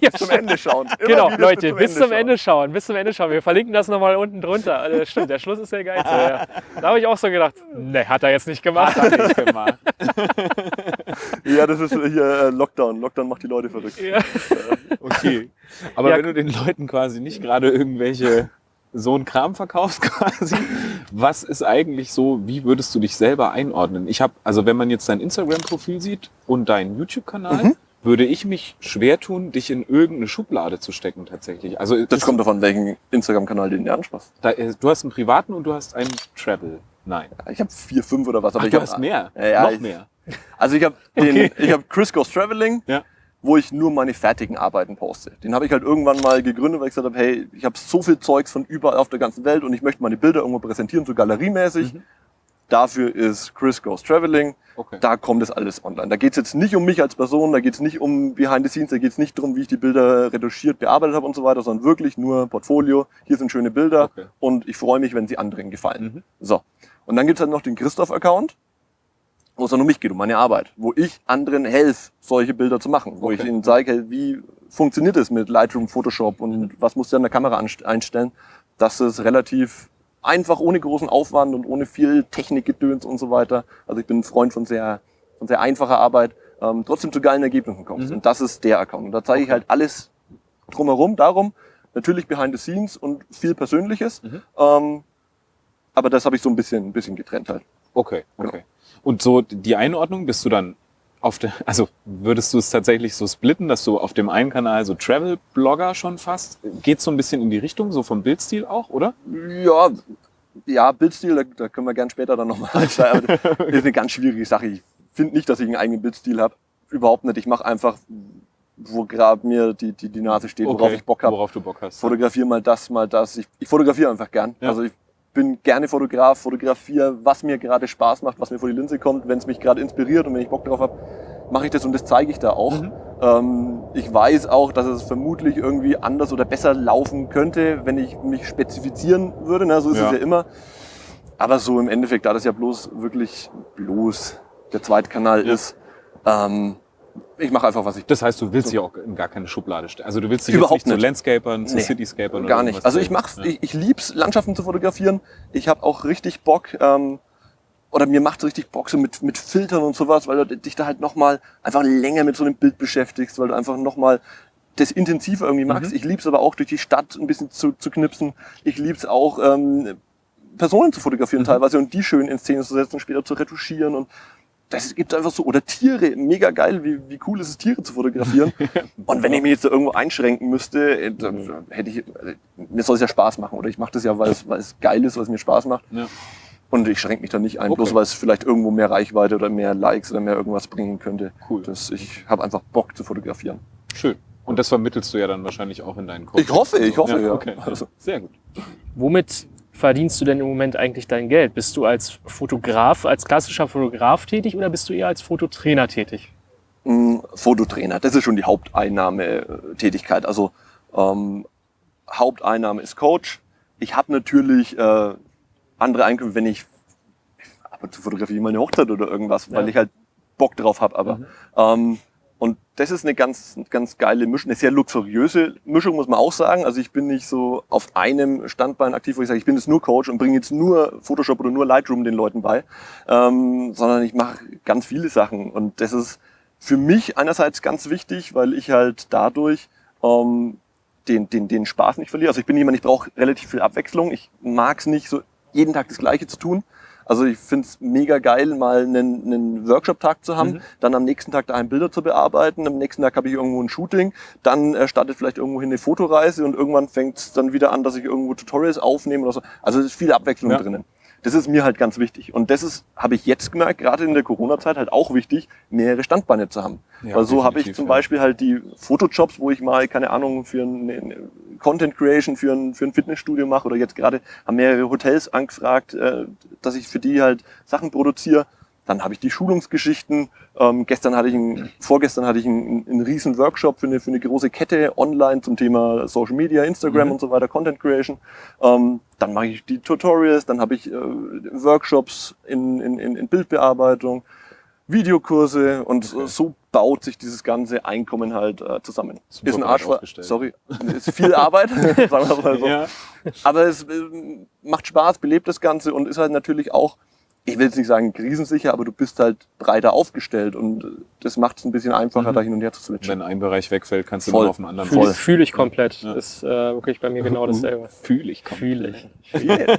bis zum Ende schauen. Immer Genau, Leute, bis zum schauen. Ende schauen, bis zum Ende schauen. Wir verlinken das nochmal unten drunter. Also, stimmt, der Schluss ist der geilste. Ja. Da habe ich auch so gedacht, ne, hat er jetzt nicht gemacht. Hat er nicht (laughs) gemacht. Ja, das ist hier äh, Lockdown. Lockdown macht die Leute verrückt. Ja. Okay. Aber Ja. wenn du den Leuten quasi nicht gerade irgendwelche so einen Kram verkaufst (laughs) quasi, was ist eigentlich so, wie würdest du dich selber einordnen? Ich habe, also wenn man jetzt dein Instagram-Profil sieht und deinen YouTube-Kanal, Mhm. Würde ich mich schwer tun, dich in irgendeine Schublade zu stecken tatsächlich. Also Das kommt davon, welchen Instagram-Kanal den dir anspaßt. da, äh, du hast einen privaten und du hast einen Travel. Nein. Ich habe vier, fünf oder was. Aber Ach, ich du hab, hast mehr. Ja, ja, Noch ich- mehr. (laughs) Also ich habe den, Okay. ich habe Chris Goes Traveling, Ja. wo ich nur meine fertigen Arbeiten poste. Den habe ich halt irgendwann mal gegründet, weil ich gesagt habe, hey, ich habe so viel Zeugs von überall auf der ganzen Welt und ich möchte meine Bilder irgendwo präsentieren, so galeriemäßig. Mhm. Dafür ist Chris Goes Traveling. Okay. Da kommt es alles online. Da geht es jetzt nicht um mich als Person, da geht es nicht um Behind the Scenes, da geht es nicht darum, wie ich die Bilder retuschiert, bearbeitet habe und so weiter, sondern wirklich nur Portfolio. Hier sind schöne Bilder Okay. und ich freue mich, wenn sie anderen gefallen. Mhm. So. Und dann gibt's halt noch den Christoph-Account, wo es dann um mich geht, um meine Arbeit, wo ich anderen helfe, solche Bilder zu machen, wo ich Okay. ihnen zeige, hey, wie funktioniert es mit Lightroom, Photoshop und was musst du an der Kamera einstellen, dass es relativ einfach, ohne großen Aufwand und ohne viel Technikgedöns und so weiter. Also ich bin ein Freund von sehr, von sehr einfacher Arbeit, ähm, trotzdem zu geilen Ergebnissen kommst. Mhm. Und das ist der Account. Und da zeige ich halt alles drumherum, darum, natürlich behind the scenes und viel Persönliches. Mhm. Ähm, aber das habe ich so ein bisschen, ein bisschen getrennt halt. Okay, Genau. okay. Und so die Einordnung, bist du dann auf der, also würdest du es tatsächlich so splitten, dass du auf dem einen Kanal so Travel-Blogger schon fast, geht so ein bisschen in die Richtung, so vom Bildstil auch, oder? Ja, ja, Bildstil, da, da können wir gern später dann nochmal einsteigen. (laughs) ist eine ganz schwierige Sache. Ich finde nicht, dass ich einen eigenen Bildstil habe. Überhaupt nicht. Ich mache einfach, wo gerade mir die, die, die Nase steht, worauf ich Bock habe. Worauf du Bock hast. Fotografiere mal das, mal das. Ich, ich fotografiere einfach gern. Ja. Also ich bin gerne Fotograf, fotografiere, was mir gerade Spaß macht, was mir vor die Linse kommt. Wenn es mich gerade inspiriert und wenn ich Bock drauf habe, mache ich das und das zeige ich da auch. Mhm. Ähm, ich weiß auch, dass es vermutlich irgendwie anders oder besser laufen könnte, wenn ich mich spezifizieren würde. Ne? So ist Ja. es ja immer. aber so im Endeffekt, da das ja bloß wirklich bloß der zweite Kanal Ja. ist, ähm, ich mache einfach, was ich Das heißt, du willst sie auch in gar keine Schublade stellen. Also du willst dich Überhaupt jetzt nicht zu nicht. Landscapern, zu Nee, Cityscapern oder Gar nicht. Also ich mach's, Ja. ich, ich lieb's, Landschaften zu fotografieren. Ich habe auch richtig Bock, ähm, oder mir macht's richtig Bock so mit, mit Filtern und sowas, weil du dich da halt nochmal einfach länger mit so einem Bild beschäftigst, weil du einfach nochmal das intensiver irgendwie magst. Mhm. Ich lieb's aber auch durch die Stadt ein bisschen zu, zu knipsen. Ich lieb's auch, ähm, Personen zu fotografieren Mhm. teilweise und die schön in Szene zu setzen, später zu retuschieren und das gibt's einfach so. Oder Tiere, mega geil, wie, wie cool ist es, Tiere zu fotografieren. (laughs) und wenn ich mich jetzt da irgendwo einschränken müsste, äh, dann hätte ich, äh, mir soll es ja Spaß machen. Oder ich mache das ja, weil es, weil es geil ist, weil es mir Spaß macht. Ja. Und ich schränke mich da nicht ein, Okay. bloß weil es vielleicht irgendwo mehr Reichweite oder mehr Likes oder mehr irgendwas bringen könnte. Cool. Das, ich habe einfach Bock zu fotografieren. Schön. Und das vermittelst du ja dann wahrscheinlich auch in deinen Coachings. Ich hoffe, ich hoffe, ja. Okay. Also- Sehr gut. Womit verdienst du denn im Moment eigentlich dein Geld? Bist du als Fotograf, als klassischer Fotograf tätig oder bist du eher als Fototrainer tätig? Mm, Fototrainer, das ist schon die Haupteinnahmetätigkeit. Also ähm, Haupteinnahme ist Coach. Ich habe natürlich äh, andere Einkünfte, wenn ich ab und zu fotografiere ich mal eine Hochzeit oder irgendwas, weil Ja. ich halt Bock drauf habe. Aber ähm, und das ist eine ganz, ganz geile Mischung, eine sehr luxuriöse Mischung, muss man auch sagen. Also ich bin nicht so auf einem Standbein aktiv, wo ich sage, ich bin jetzt nur Coach und bringe jetzt nur Photoshop oder nur Lightroom den Leuten bei, ähm, sondern ich mache ganz viele Sachen. Und das ist für mich einerseits ganz wichtig, weil ich halt dadurch ähm, den, den, den Spaß nicht verliere. Also ich bin jemand, ich brauche relativ viel Abwechslung. Ich mag es nicht, so jeden Tag das Gleiche zu tun. Also ich finde es mega geil, mal einen, einen Workshop-Tag zu haben, Mhm. dann am nächsten Tag daheim Bilder zu bearbeiten, am nächsten Tag habe ich irgendwo ein Shooting, dann äh, startet vielleicht irgendwo hin eine Fotoreise und irgendwann fängt es dann wieder an, dass ich irgendwo Tutorials aufnehme oder so. Also es ist viel Abwechslung Ja. drinnen. Das ist mir halt ganz wichtig. Und das ist, habe ich jetzt gemerkt, gerade in der Corona-Zeit halt auch wichtig, mehrere Standbeine zu haben. Ja, Weil so habe ich zum ja. Beispiel halt die Fotojobs, wo ich mal, keine Ahnung, für ein eine Content Creation für ein, für ein Fitnessstudio mache oder jetzt gerade haben mehrere Hotels angefragt, äh, dass ich für die halt Sachen produziere. Dann habe ich die Schulungsgeschichten. Ähm, gestern hatte ich einen, vorgestern hatte ich einen, einen riesen Workshop für eine, für eine große Kette online zum Thema Social Media, Instagram Mhm. und so weiter, Content Creation. Ähm, dann mache ich die Tutorials, dann habe ich äh, Workshops in, in, in, Bildbearbeitung, Videokurse und Okay. so baut sich dieses ganze Einkommen halt äh, zusammen. Super ist ein Arsch, sorry, ist viel Arbeit, (laughs) sagen wir mal so. Ja. Aber es äh, macht Spaß, belebt das Ganze und ist halt natürlich auch, ich will jetzt nicht sagen krisensicher, aber du bist halt breiter aufgestellt und das macht es ein bisschen einfacher, Mhm. da hin und her zu switchen. Wenn ein Bereich wegfällt, kannst du Voll. nur auf den anderen Fühle fühl ich komplett. Ja. Ist äh, wirklich bei mir genau dasselbe. Fühle ich komplett. Fühle ich. (laughs)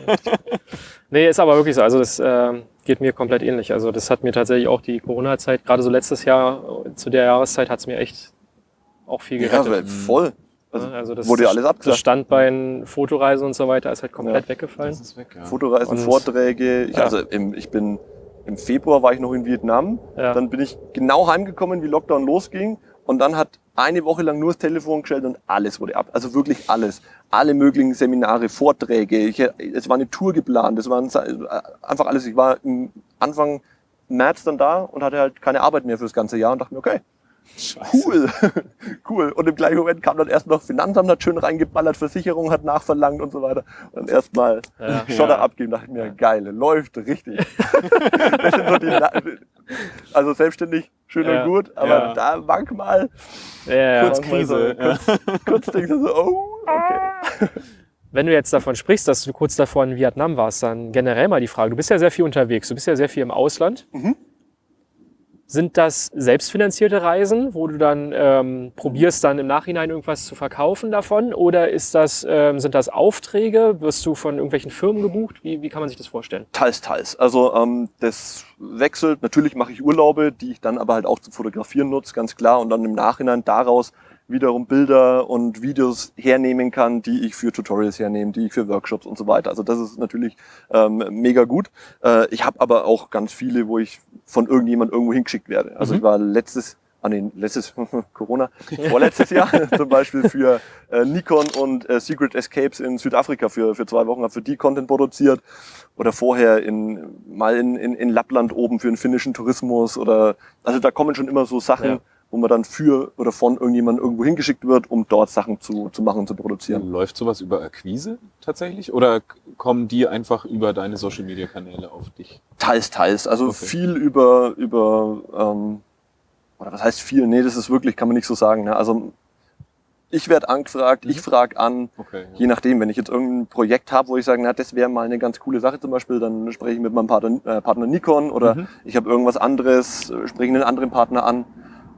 Nee, ist aber wirklich so. Also das äh, geht mir komplett ähnlich. Also das hat mir tatsächlich auch die Corona-Zeit, gerade so letztes Jahr, zu der Jahreszeit hat es mir echt auch viel Ja, gerettet. weil voll. Also, Ne? also das, wurde ja alles das abgesagt. Standbein, Fotoreise und so weiter ist halt komplett Ja. weggefallen. Das ist weg, ja. Fotoreisen, Und- Vorträge. Ich, Ja. Also im, ich bin im Februar war ich noch in Vietnam. Ja. Dann bin ich genau heimgekommen, wie Lockdown losging. Und dann hat eine Woche lang nur das Telefon gestellt und alles wurde ab. Also wirklich alles. Alle möglichen Seminare, Vorträge. Ich, es war eine Tour geplant. Es waren einfach alles. Ich war im Anfang März dann da und hatte halt keine Arbeit mehr für das ganze Jahr und dachte mir, okay, Scheiße. cool, (laughs) cool. Und im gleichen Moment kam dann erst noch Finanzamt, hat schön reingeballert, Versicherung hat nachverlangt und so weiter. Und erstmal Ja. (laughs) Schotter Ja. abgeben, dachte ich mir, geil, läuft richtig. (laughs) das sind so die, also selbstständig, schön Ja. und gut, aber Ja. da manchmal, Ja, ja. kurz Krise, ja. kurz, kurz denkst du so, oh, okay. Wenn du jetzt davon sprichst, dass du kurz davor in Vietnam warst, dann generell mal die Frage, du bist ja sehr viel unterwegs, du bist ja sehr viel im Ausland. Mhm. Sind das selbstfinanzierte Reisen, wo du dann ähm, probierst, dann im Nachhinein irgendwas zu verkaufen davon? Oder ist das, ähm, sind das Aufträge? Wirst du von irgendwelchen Firmen gebucht? Wie, wie kann man sich das vorstellen? Teils, teils. Also ähm, das wechselt. Natürlich mache ich Urlaube, die ich dann aber halt auch zum Fotografieren nutze, ganz klar. Und dann im Nachhinein daraus wiederum Bilder und Videos hernehmen kann, die ich für Tutorials hernehme, die ich für Workshops und so weiter. Also das ist natürlich ähm, mega gut. Äh, ich habe aber auch ganz viele, wo ich von irgendjemand irgendwo hingeschickt werde. Also Mhm. ich war letztes Ah nee, letztes (laughs) Corona, vorletztes Jahr (laughs) zum Beispiel für äh, Nikon und äh, Secret Escapes in Südafrika für, für zwei Wochen, habe für die Content produziert. Oder vorher in, mal in, in, in Lappland oben für den finnischen Tourismus. Oder also da kommen schon immer so Sachen, Ja. Wo man dann für oder von irgendjemandem irgendwo hingeschickt wird, um dort Sachen zu, zu machen und zu produzieren. Läuft sowas über Akquise tatsächlich? Oder kommen die einfach über deine Social Media Kanäle auf dich? Teils, teils. Also Okay. viel über, über ähm, oder was heißt viel? Nee, das ist wirklich, kann man nicht so sagen. Ne? Also ich werde angefragt, ich frage an, Okay. Ja. je nachdem, wenn ich jetzt irgendein Projekt habe, wo ich sage, na, das wäre mal eine ganz coole Sache zum Beispiel, dann spreche ich mit meinem Partner, äh, Partner Nikon oder Mhm. ich habe irgendwas anderes, äh, spreche einen anderen Partner an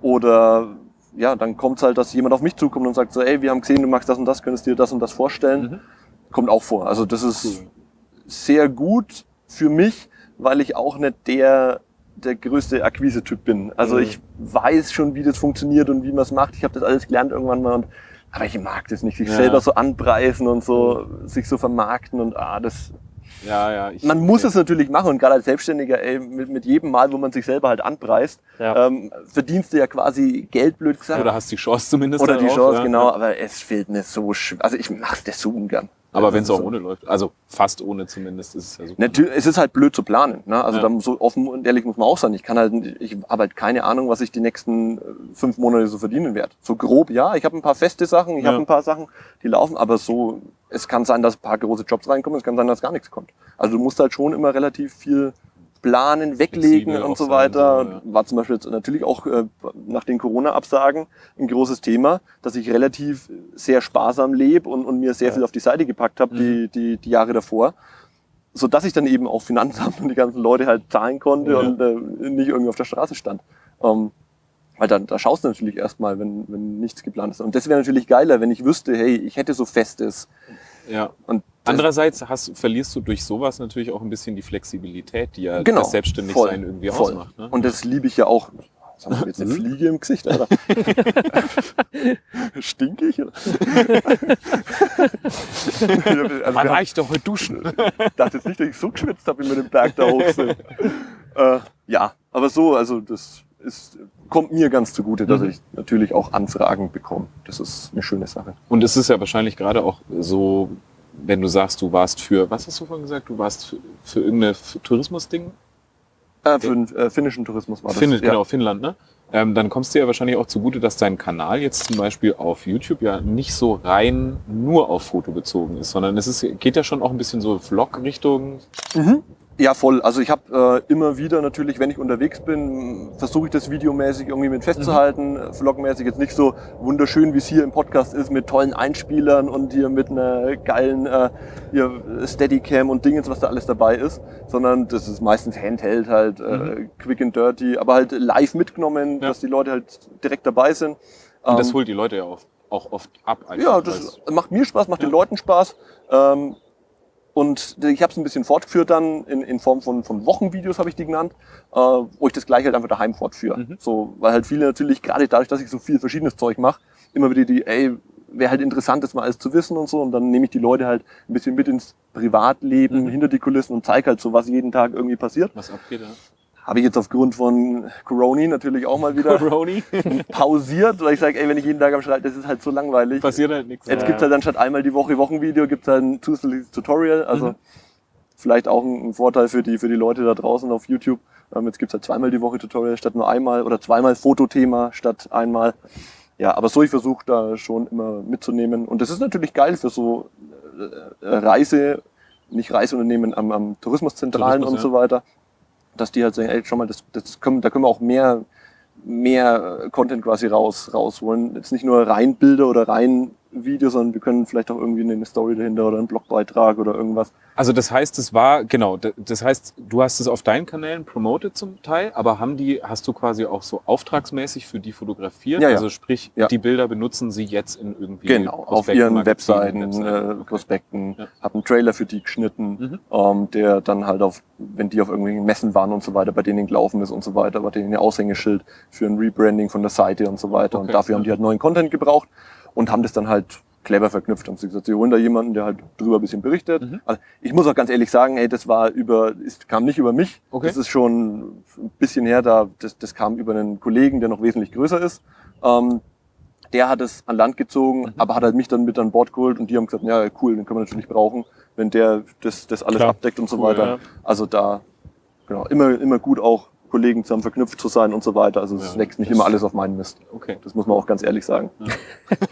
oder ja, dann kommt es halt, dass jemand auf mich zukommt und sagt so, ey, wir haben gesehen, du magst das und das, könntest dir das und das vorstellen. Mhm. Kommt auch vor. Also das ist Cool. sehr gut für mich, weil ich auch nicht der der größte Akquise-Typ bin. Also Mhm. ich weiß schon, wie das funktioniert und wie man es macht. Ich habe das alles gelernt irgendwann mal. Und, aber ich mag das nicht, sich Ja. selber so anpreisen und so, sich so vermarkten und ah, das. Ja, ja. Ich, Man muss es natürlich machen und gerade als Selbstständiger, ey, mit, mit jedem Mal, wo man sich selber halt anpreist, Ja. ähm, verdienst du ja quasi Geld, blöd gesagt. Oder hast die Chance zumindest. Oder die Chance, ja. genau. Aber es fehlt mir so schwer. Also ich mache das so ungern. Aber wenn es auch so- ohne läuft, also fast ohne zumindest, ist es ja super. Natürlich, es ist halt blöd zu planen. Ne? Also Ja. da so offen und ehrlich muss man auch sein. Ich kann halt, ich habe halt keine Ahnung, was ich die nächsten äh, fünf Monate so verdienen werde. So grob, ja. Ich habe ein paar feste Sachen, ich Ja. habe ein paar Sachen, die laufen, aber so, es kann sein, dass ein paar große Jobs reinkommen, es kann sein, dass gar nichts kommt. Also du musst halt schon immer relativ viel planen, weglegen Flexibel und so sein, weiter. so, ja. War zum Beispiel jetzt natürlich auch äh, nach den Corona-Absagen ein großes Thema, dass ich relativ sehr sparsam lebe und, und mir sehr viel auf die Seite gepackt habe, Mhm. die, die, die Jahre davor so dass ich dann eben auch Finanzamt und die ganzen Leute halt zahlen konnte Ja. und äh, nicht irgendwie auf der Straße stand. Ähm, weil dann, da schaust du natürlich erstmal, wenn, wenn nichts geplant ist. Und das wäre natürlich geiler, wenn ich wüsste, hey, ich hätte so Festes. Ja. Und Andererseits hast, verlierst du durch sowas natürlich auch ein bisschen die Flexibilität, die ja genau, das Selbstständigsein irgendwie voll. ausmacht. Ne? Und das liebe ich ja auch. Was haben wir jetzt eine Mhm. Fliege im Gesicht, Alter? (laughs) Stink ich? oder? (laughs) also, Man wir reicht doch heute duschen. Ich dachte jetzt nicht, dass ich so geschwitzt habe, wie wir den Berg da hoch sind. (laughs) äh, ja, aber so, also das ist, kommt mir ganz zugute, dass Mhm. ich natürlich auch Anfragen bekomme. Das ist eine schöne Sache. Und es ist ja wahrscheinlich gerade auch so, wenn du sagst, du warst für, was hast du vorhin gesagt, du warst für, für irgendein Tourismusding? Äh, für den äh, finnischen Tourismus war das. Finn, ja. Genau, Finnland, ne? Ähm, dann kommst du ja wahrscheinlich auch zugute, dass dein Kanal jetzt zum Beispiel auf YouTube ja nicht so rein nur auf Foto bezogen ist, sondern es ist, geht ja schon auch ein bisschen so Vlog-Richtung. Mhm. Ja, voll. Also ich habe äh, immer wieder natürlich, wenn ich unterwegs bin, versuche ich das videomäßig irgendwie mit festzuhalten. Mhm. Vlogmäßig jetzt nicht so wunderschön, wie es hier im Podcast ist, mit tollen Einspielern und hier mit einer geilen äh, hier Steadicam und Dingens, was da alles dabei ist, sondern das ist meistens Handheld halt, äh, quick and dirty, aber halt live mitgenommen, Mhm. Ja. dass die Leute halt direkt dabei sind. Und das Ähm, holt die Leute ja auch, auch oft ab. einfach, ja, das macht mir Spaß, macht den Ja. Leuten Spaß. Ähm, und ich habe es ein bisschen fortgeführt dann in, in Form von, von Wochenvideos, habe ich die genannt, äh, wo ich das gleich halt einfach daheim fortführe. Mhm. So, weil halt viele natürlich, gerade dadurch, dass ich so viel verschiedenes Zeug mache, immer wieder die, ey, wäre halt interessant, das mal alles zu wissen und so. Und dann nehme ich die Leute halt ein bisschen mit ins Privatleben, Mhm. hinter die Kulissen und zeige halt so, was jeden Tag irgendwie passiert. was abgeht, ja. Habe ich jetzt aufgrund von Corona natürlich auch mal wieder Coroni. (laughs) pausiert, weil ich sage, ey, wenn ich jeden Tag am Schreibtisch, das ist halt so langweilig. Passiert halt nichts. Jetzt Ja. gibt's halt dann statt einmal die Woche Wochenvideo, gibt's halt ein zusätzliches Tutorial. Also Mhm. vielleicht auch ein, ein Vorteil für die, für die Leute da draußen auf YouTube. Ähm, jetzt gibt's halt zweimal die Woche Tutorial statt nur einmal oder zweimal Fotothema statt einmal. Ja, aber so ich versuche da schon immer mitzunehmen. Und das ist natürlich geil für so äh, äh, Reise, nicht Reiseunternehmen am, am Tourismuszentralen Tourismus, und so weiter, dass die halt sagen, ey, schau mal, das, das können, da können wir auch mehr, mehr Content quasi raus, rausholen. Jetzt nicht nur rein Bilder oder rein Video, sondern wir können vielleicht auch irgendwie eine Story dahinter oder einen Blogbeitrag oder irgendwas. Also das heißt, es war, genau, das heißt, du hast es auf deinen Kanälen promoted zum Teil, aber haben die, hast du quasi auch so auftragsmäßig für die fotografiert? Ja, ja. Also sprich, Ja. die Bilder benutzen sie jetzt in irgendwie Genau, auf ihren Webseiten, Webseiten. äh, Prospekten, Ja. hab einen Trailer für die geschnitten, Mhm. ähm, der dann halt auf, wenn die auf irgendwelchen Messen waren und so weiter, bei denen gelaufen ist und so weiter, bei denen ein Aushängeschild für ein Rebranding von der Seite und so weiter. Okay, und dafür ja. haben die halt neuen Content gebraucht und haben das dann halt clever verknüpft. Haben sie gesagt, sie holen da jemanden, der halt drüber ein bisschen berichtet. Mhm. Also ich muss auch ganz ehrlich sagen, ey, das war über, ist, kam nicht über mich. Okay. Das ist schon ein bisschen her, da, das, das kam über einen Kollegen, der noch wesentlich größer ist. Ähm, der hat es an Land gezogen, Mhm. aber hat halt mich dann mit an Bord geholt und die haben gesagt, ja cool, den können wir natürlich brauchen, wenn der das, das alles Klar. abdeckt und so Cool, weiter. ja. Also da, genau, immer, immer gut auch Kollegen zusammen verknüpft zu sein und so weiter. Also es Ja, wächst nicht immer alles auf meinen Mist. Okay. Das muss man auch ganz ehrlich sagen.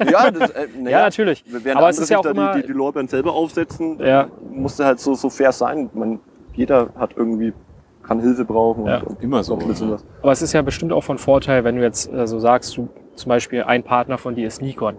ja, (laughs) das, äh, (laughs) na Ja, natürlich. Während Aber es ist ja auch da immer- die, die, die Lorbeeren selber aufsetzen, Ja. musste halt so, so fair sein. Man, jeder hat irgendwie, kann Hilfe brauchen. Ja. und, und Immer so, ja. Aber es ist ja bestimmt auch von Vorteil, wenn du jetzt äh, so sagst, du zum Beispiel ein Partner von dir ist Nikon.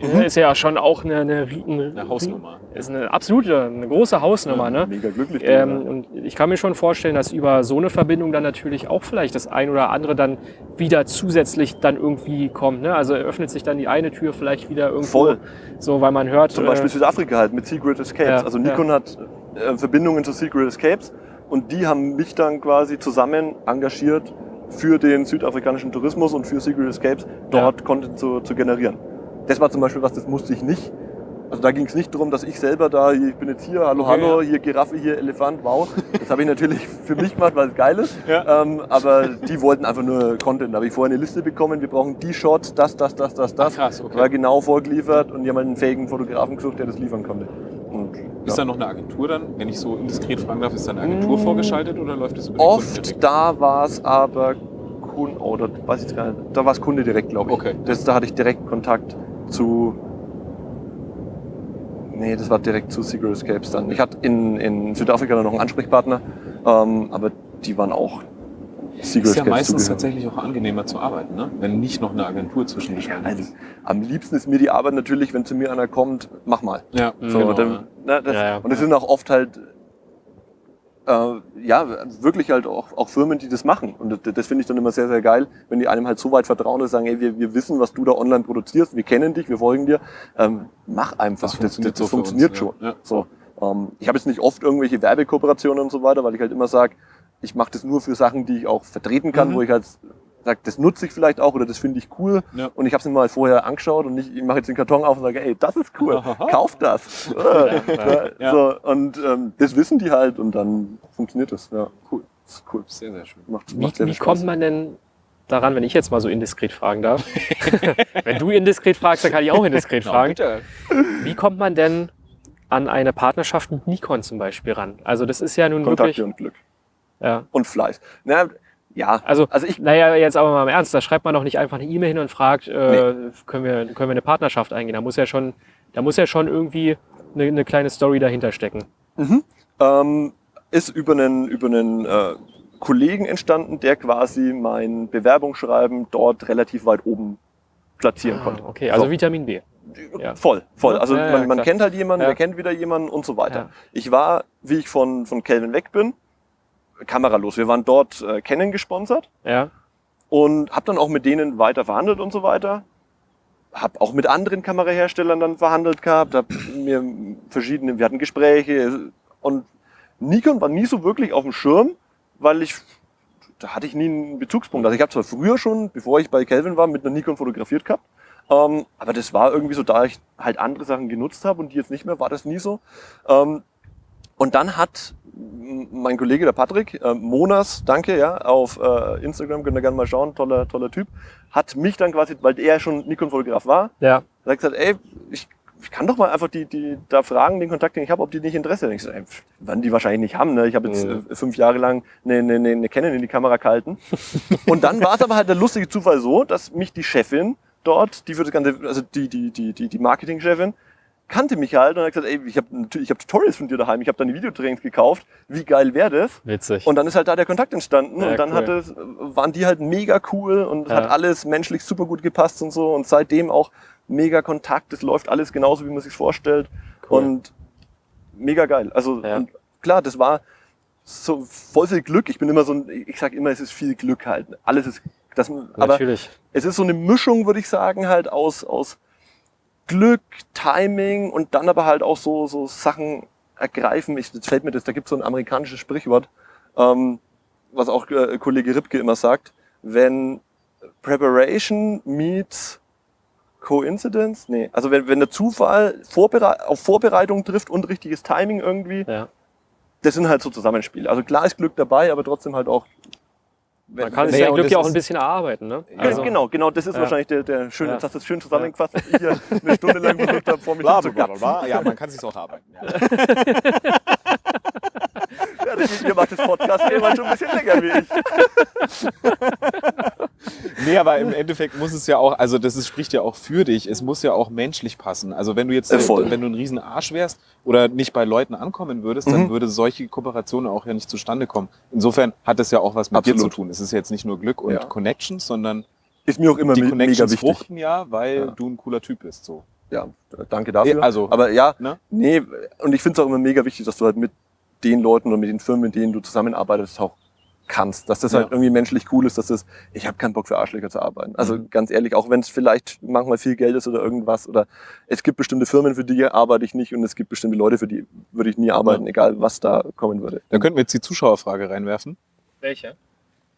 Mhm. Ist ja schon auch eine, eine, eine, Eine Hausnummer. Ist eine absolute, eine große Hausnummer, ne? Mega glücklich. Ähm, und ich kann mir schon vorstellen, dass über so eine Verbindung dann natürlich auch vielleicht das ein oder andere dann wieder zusätzlich dann irgendwie kommt. Ne? Also öffnet sich dann die eine Tür vielleicht wieder irgendwo. Voll. So, weil man hört. Zum Beispiel äh, Südafrika halt mit Secret Escapes. Ja, also Nikon hat äh, Verbindungen zu Secret Escapes und die haben mich dann quasi zusammen engagiert für den südafrikanischen Tourismus und für Secret Escapes dort Content zu, zu generieren. Das war zum Beispiel was, das musste ich nicht. Also da ging es nicht darum, dass ich selber da, ich bin jetzt hier, hallo, Okay, hallo, hier Giraffe, hier Elefant, wow. Das habe ich natürlich (laughs) für mich gemacht, weil es geil ist. Ja. Ähm, aber die wollten einfach nur Content. Da habe ich vorher eine Liste bekommen, wir brauchen die Shots, das, das, das, das, das. Krass, okay. War genau vorgeliefert und die haben halt einen fähigen Fotografen gesucht, der das liefern konnte. Und, Ist ja. da noch eine Agentur dann? Wenn ich so indiskret fragen darf, ist da eine Agentur vorgeschaltet oder läuft das über Oft da war es aber Kunde, oh, das weiß ich jetzt gar nicht, da war es Kunde direkt, glaube ich. Okay. Das, da hatte ich direkt Kontakt zu. Nee, das war direkt zu Secret Escapes dann. Ich hatte in, in Südafrika dann noch einen Ansprechpartner, ähm, aber die waren auch Secret Ist ja meistens zugehörig. tatsächlich auch angenehmer zu arbeiten, ne? wenn nicht noch eine Agentur zwischengeschaltet Also, ist. am liebsten ist mir die Arbeit natürlich, wenn zu mir einer kommt, mach mal. Ja, So, genau, dann, ja. ne, das, Ja, ja. Und es sind auch oft halt, ja, wirklich halt auch, auch Firmen, die das machen. Und das, das finde ich dann immer sehr, sehr geil, wenn die einem halt so weit vertrauen, sie sagen, ey, wir, wir wissen, was du da online produzierst, wir kennen dich, wir folgen dir, ähm, mach einfach. Das funktioniert, das, das so funktioniert uns, schon. Ja. So, ähm, ich habe jetzt nicht oft irgendwelche Werbekooperationen und so weiter, weil ich halt immer sage, ich mache das nur für Sachen, die ich auch vertreten kann, Mhm. wo ich halt sage, das nutze ich vielleicht auch oder das finde ich cool. Ja. Und ich habe es mir mal vorher angeschaut und nicht, ich mache jetzt den Karton auf und sage, ey, das ist cool, Aha. kauf das. (laughs) Ja. So, und ähm, das wissen die halt und dann funktioniert das. Ja, Cool. das ist cool. Sehr, sehr schön. Macht, Wie, macht sehr wie kommt man denn daran, wenn ich jetzt mal so indiskret fragen darf? (laughs) wenn du indiskret fragst, dann kann ich auch indiskret (laughs) Genau, fragen. bitte. Wie kommt man denn an eine Partnerschaft mit Nikon zum Beispiel ran? Also das ist ja nun Kontakte wirklich. und Glück. Ja. Und Fleiß. Na, ja, Also, also ich, naja, jetzt aber mal im Ernst, da schreibt man doch nicht einfach eine E-Mail hin und fragt, äh, können, wir, können wir eine Partnerschaft eingehen? Da muss ja schon, da muss ja schon irgendwie eine, eine kleine Story dahinter stecken. ähm, ist über einen, über einen äh, Kollegen entstanden, der quasi mein Bewerbungsschreiben dort relativ weit oben platzieren Ah, konnte. okay, also So. Vitamin B. ja. Voll, voll. Also ja, ja, man, man kennt halt jemanden, der kennt wieder jemanden und so weiter. Ich war, wie ich von, von Kelvin weg bin, kameralos. Wir waren dort äh, Canon gesponsert Ja, und habe dann auch mit denen weiter verhandelt und so weiter. Hab auch mit anderen Kameraherstellern dann verhandelt gehabt, hab mir verschiedene, wir hatten Gespräche und Nikon war nie so wirklich auf dem Schirm, weil ich, da hatte ich nie einen Bezugspunkt. Also ich habe zwar früher schon, bevor ich bei Kelvin war, mit einer Nikon fotografiert gehabt, ähm, aber das war irgendwie so, da ich halt andere Sachen genutzt habe und die jetzt nicht mehr, war das nie so. Ähm, und dann hat mein Kollege, der Patrick, äh, Monas, danke, ja, auf äh, Instagram, könnt ihr gerne mal schauen, toller, toller Typ, hat mich dann quasi, weil er schon Nikon-Fotograf war, ja, hat gesagt, ey, ich, ich kann doch mal einfach die, die da fragen, den Kontakt, den ich habe, ob die nicht Interesse haben. Ich so, ey, werden die wahrscheinlich nicht haben. Ne? Ich habe jetzt Mhm. äh, fünf Jahre lang eine, eine, eine, eine Canon in die Kamera gehalten. (laughs) Und dann war es aber halt der lustige Zufall so, dass mich die Chefin dort, die für das ganze, also die, die, die, die, die Marketingchefin, kannte mich halt und hat gesagt, ey, ich habe natürlich, ich habe Tutorials von dir daheim, ich habe deine Videotrainings gekauft, wie geil wäre das? witzig. Und dann ist halt da der Kontakt entstanden Ja, und dann cool. hat es, waren die halt mega cool und Ja. hat alles menschlich super gut gepasst und so und seitdem auch mega Kontakt, es läuft alles genauso, wie man sich vorstellt Cool. und mega geil. Also Ja. klar, das war so voll viel Glück. Ich bin immer so ein, ich sag immer, es ist viel Glück halt. Alles ist, das, aber Natürlich. es ist so eine Mischung, würde ich sagen, halt aus, aus Glück, Timing und dann aber halt auch so, so Sachen ergreifen. Ich, jetzt fällt mir das, da gibt es so ein amerikanisches Sprichwort, ähm, was auch äh, Kollege Ripke immer sagt, wenn Preparation meets Coincidence, nee, also wenn, wenn der Zufall Vorbere auf Vorbereitung trifft und richtiges Timing irgendwie, Ja. das sind halt so Zusammenspiele. Also klar ist Glück dabei, aber trotzdem halt auch. Man kann sich Ja, Glück das ja auch ist- ein bisschen erarbeiten. Ne? ja, genau, genau, das ist Ja. wahrscheinlich der, der schöne, Ja. du es schön zusammengefasst, ich hier eine Stunde lang versucht habe, vor mich Bla, zu bla, bla, bla. Ja, man kann sich auch arbeiten. Ja. (laughs) Ja, das, ihr macht das Podcast immer schon ein bisschen länger wie ich. Nee, aber im Endeffekt muss es ja auch, also das ist, spricht ja auch für dich. Es muss ja auch menschlich passen. Also wenn du jetzt, Äh, wenn du ein riesen Arsch wärst oder nicht bei Leuten ankommen würdest, Mhm. dann würde solche Kooperationen auch ja nicht zustande kommen. Insofern hat es ja auch was mit dir Absolut. zu tun. Es ist jetzt nicht nur Glück und Ja. Connections, sondern Ist mir auch immer die me- mega Connections wichtig. fruchten ja, weil Ja. du ein cooler Typ bist. So. Ja, danke dafür. Also, Aber ja, ne? nee, und ich finde es auch immer mega wichtig, dass du halt mit den Leuten oder mit den Firmen, mit denen du zusammenarbeitest, auch kannst. Dass das Ja. halt irgendwie menschlich cool ist, dass das, ich habe keinen Bock für Arschlöcher zu arbeiten. Also Mhm. ganz ehrlich, auch wenn es vielleicht manchmal viel Geld ist oder irgendwas oder es gibt bestimmte Firmen, für die arbeite ich nicht und es gibt bestimmte Leute, für die würde ich nie arbeiten, egal was da kommen würde. Da könnten wir jetzt die Zuschauerfrage reinwerfen. Welche?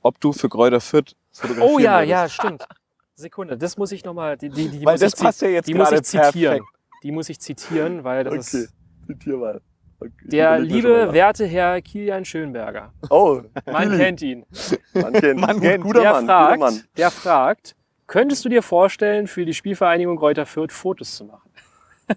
Ob du für Gräuter Fürth fotografieren Oh ja, würdest. ja, stimmt. Sekunde, das muss ich nochmal, die, die, die, Weil muss das ich ja jetzt die muss ich zitieren. perfekt. Die muss ich zitieren, weil das Okay, ist zitier mal. Der liebe, werte Herr Kilian Schönberger. Oh, Man (laughs) kennt ihn. Man kennt, Man Gut- kennt. Guter der Mann, guter fragt, Mann. der fragt, könntest du dir vorstellen, für die Spielvereinigung Greuther Fürth Fotos zu machen? (laughs)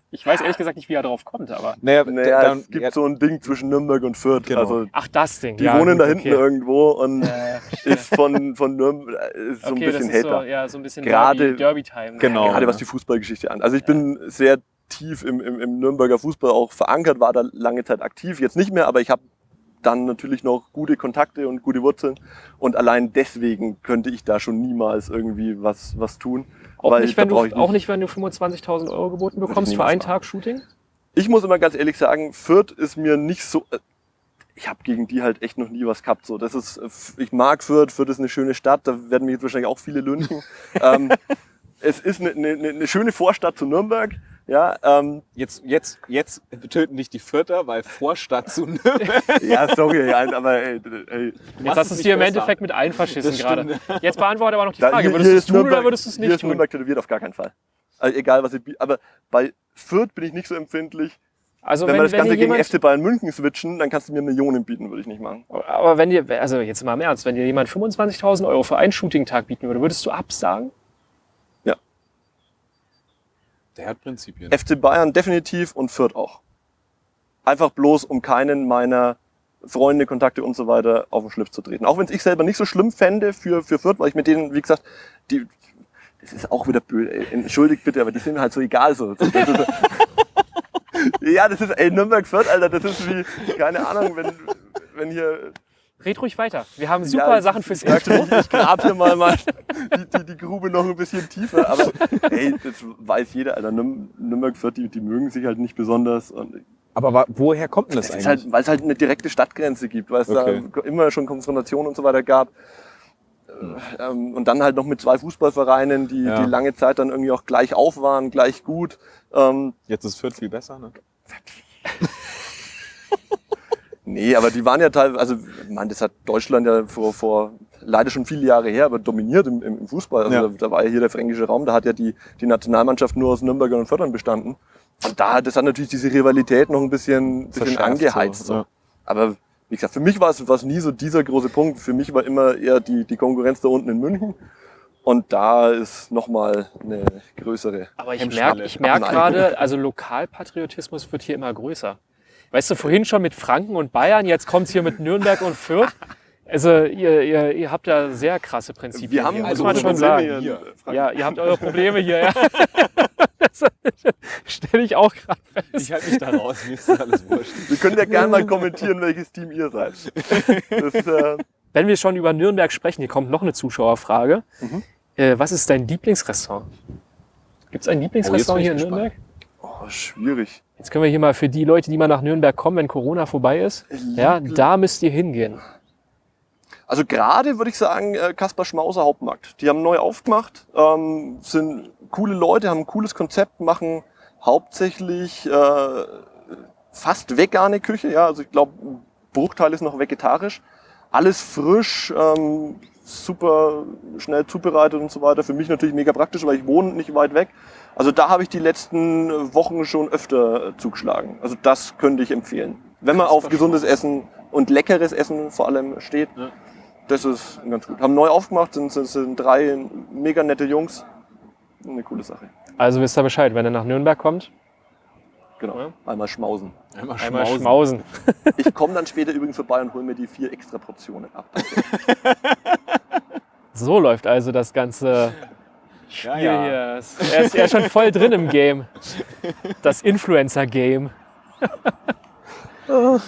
Ich weiß ehrlich gesagt nicht, wie er drauf kommt, aber. Naja, Naja, dann, es gibt ja, so ein Ding zwischen Nürnberg und Fürth. Genau. Also Ach, das Ding. die ja, wohnen gut, da hinten okay. irgendwo und Äh, (laughs) ist von, von Nürnberg ist so okay, ein bisschen das ist Hater. so, ja, so ein bisschen Gerade- Derby- Derby-Time. Genau. Gerade was die Fußballgeschichte an. Also ich bin sehr tief im, im, im Nürnberger Fußball auch verankert, war da lange Zeit aktiv, jetzt nicht mehr, aber ich habe dann natürlich noch gute Kontakte und gute Wurzeln und allein deswegen könnte ich da schon niemals irgendwie was, was tun. Auch, nicht, wenn du, ich auch nicht, wenn du 25.000 Euro geboten bekommst für einen. Tag Shooting? Ich muss immer ganz ehrlich sagen, Fürth ist mir nicht so. äh, Ich habe gegen die halt echt noch nie was gehabt. So, das ist, äh, ich mag Fürth. Fürth ist eine schöne Stadt. Da werden mich jetzt wahrscheinlich auch viele lünchen. (laughs) ähm, es ist eine, eine, eine schöne Vorstadt zu Nürnberg. Ja, ähm, jetzt, jetzt, jetzt töten dich die Vierter, weil Vorstadt zu (laughs) ja, sorry, aber ey, ey, Jetzt hast du es dir im. Endeffekt mit allen verschissen gerade. Jetzt beantworte aber noch die da- Frage. hier- Würdest hier du es tun oder würdest du es Hier nicht ist tun? Nürnberg tätowiert auf gar keinen Fall. Also egal was ich, aber bei Fürth bin ich nicht so empfindlich. Also wenn, wenn, wir das wenn Ganze gegen FC Bayern München switchen, dann kannst du mir Millionen bieten, würde ich nicht machen. aber wenn dir, also jetzt mal im Ernst, wenn dir jemand 25.000 Euro für einen Shooting-Tag bieten würde, würdest du absagen? Der hat Prinzipien. FC Bayern definitiv und Fürth auch. Einfach bloß, um keinen meiner Freunde, Kontakte und so weiter auf den Schlips zu treten. Auch wenn es ich selber nicht so schlimm fände für, für Fürth, weil ich mit denen, wie gesagt, die, das ist auch wieder böse, entschuldigt bitte, aber die sind mir halt so egal so. (laughs) Ja, das ist, ey, Nürnberg-Fürth, Alter, das ist wie, keine Ahnung, wenn, wenn hier Red ruhig weiter. Wir haben super Ja, Sachen fürs Intro. ich, ich grab hier mal, mal die, die, die Grube noch ein bisschen tiefer. Aber ey, das weiß jeder, Alter. Nürn- Nürnberg Fürth, die, die mögen sich halt nicht besonders. Und Aber woher kommt denn das, das eigentlich? ist halt, weil es halt eine direkte Stadtgrenze gibt, weil es Okay. da immer schon Konfrontationen und so weiter gab. Ähm, und dann halt noch mit zwei Fußballvereinen, die, Ja. die lange Zeit dann irgendwie auch gleich auf waren, gleich gut. Ähm, Jetzt ist Fürth viel besser, ne? Nee, aber die waren ja teilweise, also ich meine, das hat Deutschland ja vor, vor leider schon viele Jahre her, aber dominiert im, im Fußball. Also Ja. da, da war ja hier der fränkische Raum, da hat ja die, die Nationalmannschaft nur aus Nürnbergern und Fördern bestanden. Und da, das hat natürlich diese Rivalität noch ein bisschen, bisschen angeheizt. so, So, ja. Aber wie gesagt, für mich war es, war es nie so dieser große Punkt. Für mich war immer eher die, die Konkurrenz da unten in München. Und da ist nochmal eine größere. Aber ich merke ich merk gerade, also Lokalpatriotismus wird hier immer größer. Weißt du, vorhin schon mit Franken und Bayern, jetzt kommt's hier mit Nürnberg und Fürth. Also ihr, ihr, ihr habt da sehr krasse Prinzipien. Wir haben hier, muss also man schon Probleme sagen. hier. Ja, ihr habt eure Probleme hier. Ja. Das stelle ich auch gerade fest. Ich halte mich da raus, mir ist alles wurscht. Wir können ja gerne mal kommentieren, welches Team ihr seid. Das, äh, Wenn wir schon über Nürnberg sprechen, hier kommt noch eine Zuschauerfrage. Mhm. Äh, was ist dein Lieblingsrestaurant? Gibt es ein Lieblingsrestaurant Oh, hier in Nürnberg? oh, schwierig. Jetzt können wir hier mal für die Leute, die mal nach Nürnberg kommen, wenn Corona vorbei ist, ja, da müsst ihr hingehen. Also gerade würde ich sagen, äh, Kaspar Schmauser Hauptmarkt. Die haben neu aufgemacht, ähm, sind coole Leute, haben ein cooles Konzept, machen hauptsächlich äh, fast vegane Küche. Ja, also ich glaube, ein Bruchteil ist noch vegetarisch. Alles frisch, ähm, super schnell zubereitet und so weiter. Für mich natürlich mega praktisch, weil ich wohne nicht weit weg. Also da habe ich die letzten Wochen schon öfter äh, zugeschlagen. Also das könnte ich empfehlen. Wenn man auf gesundes Essen und leckeres Essen vor allem steht, Ja. das ist ganz gut. Haben neu aufgemacht, sind, sind, sind drei mega nette Jungs. Eine coole Sache. Also wisst ihr Bescheid, wenn ihr nach Nürnberg kommt, Genau. Ja. Einmal schmausen. Einmal Einmal schmausen. schmausen. (laughs) Ich komme dann später übrigens vorbei und hole mir die vier extra Portionen ab. (laughs) So läuft also das ganze (laughs) Spiel Ja, ja. hier. Er ist, er ist schon voll drin im Game. Das Influencer-Game. (laughs)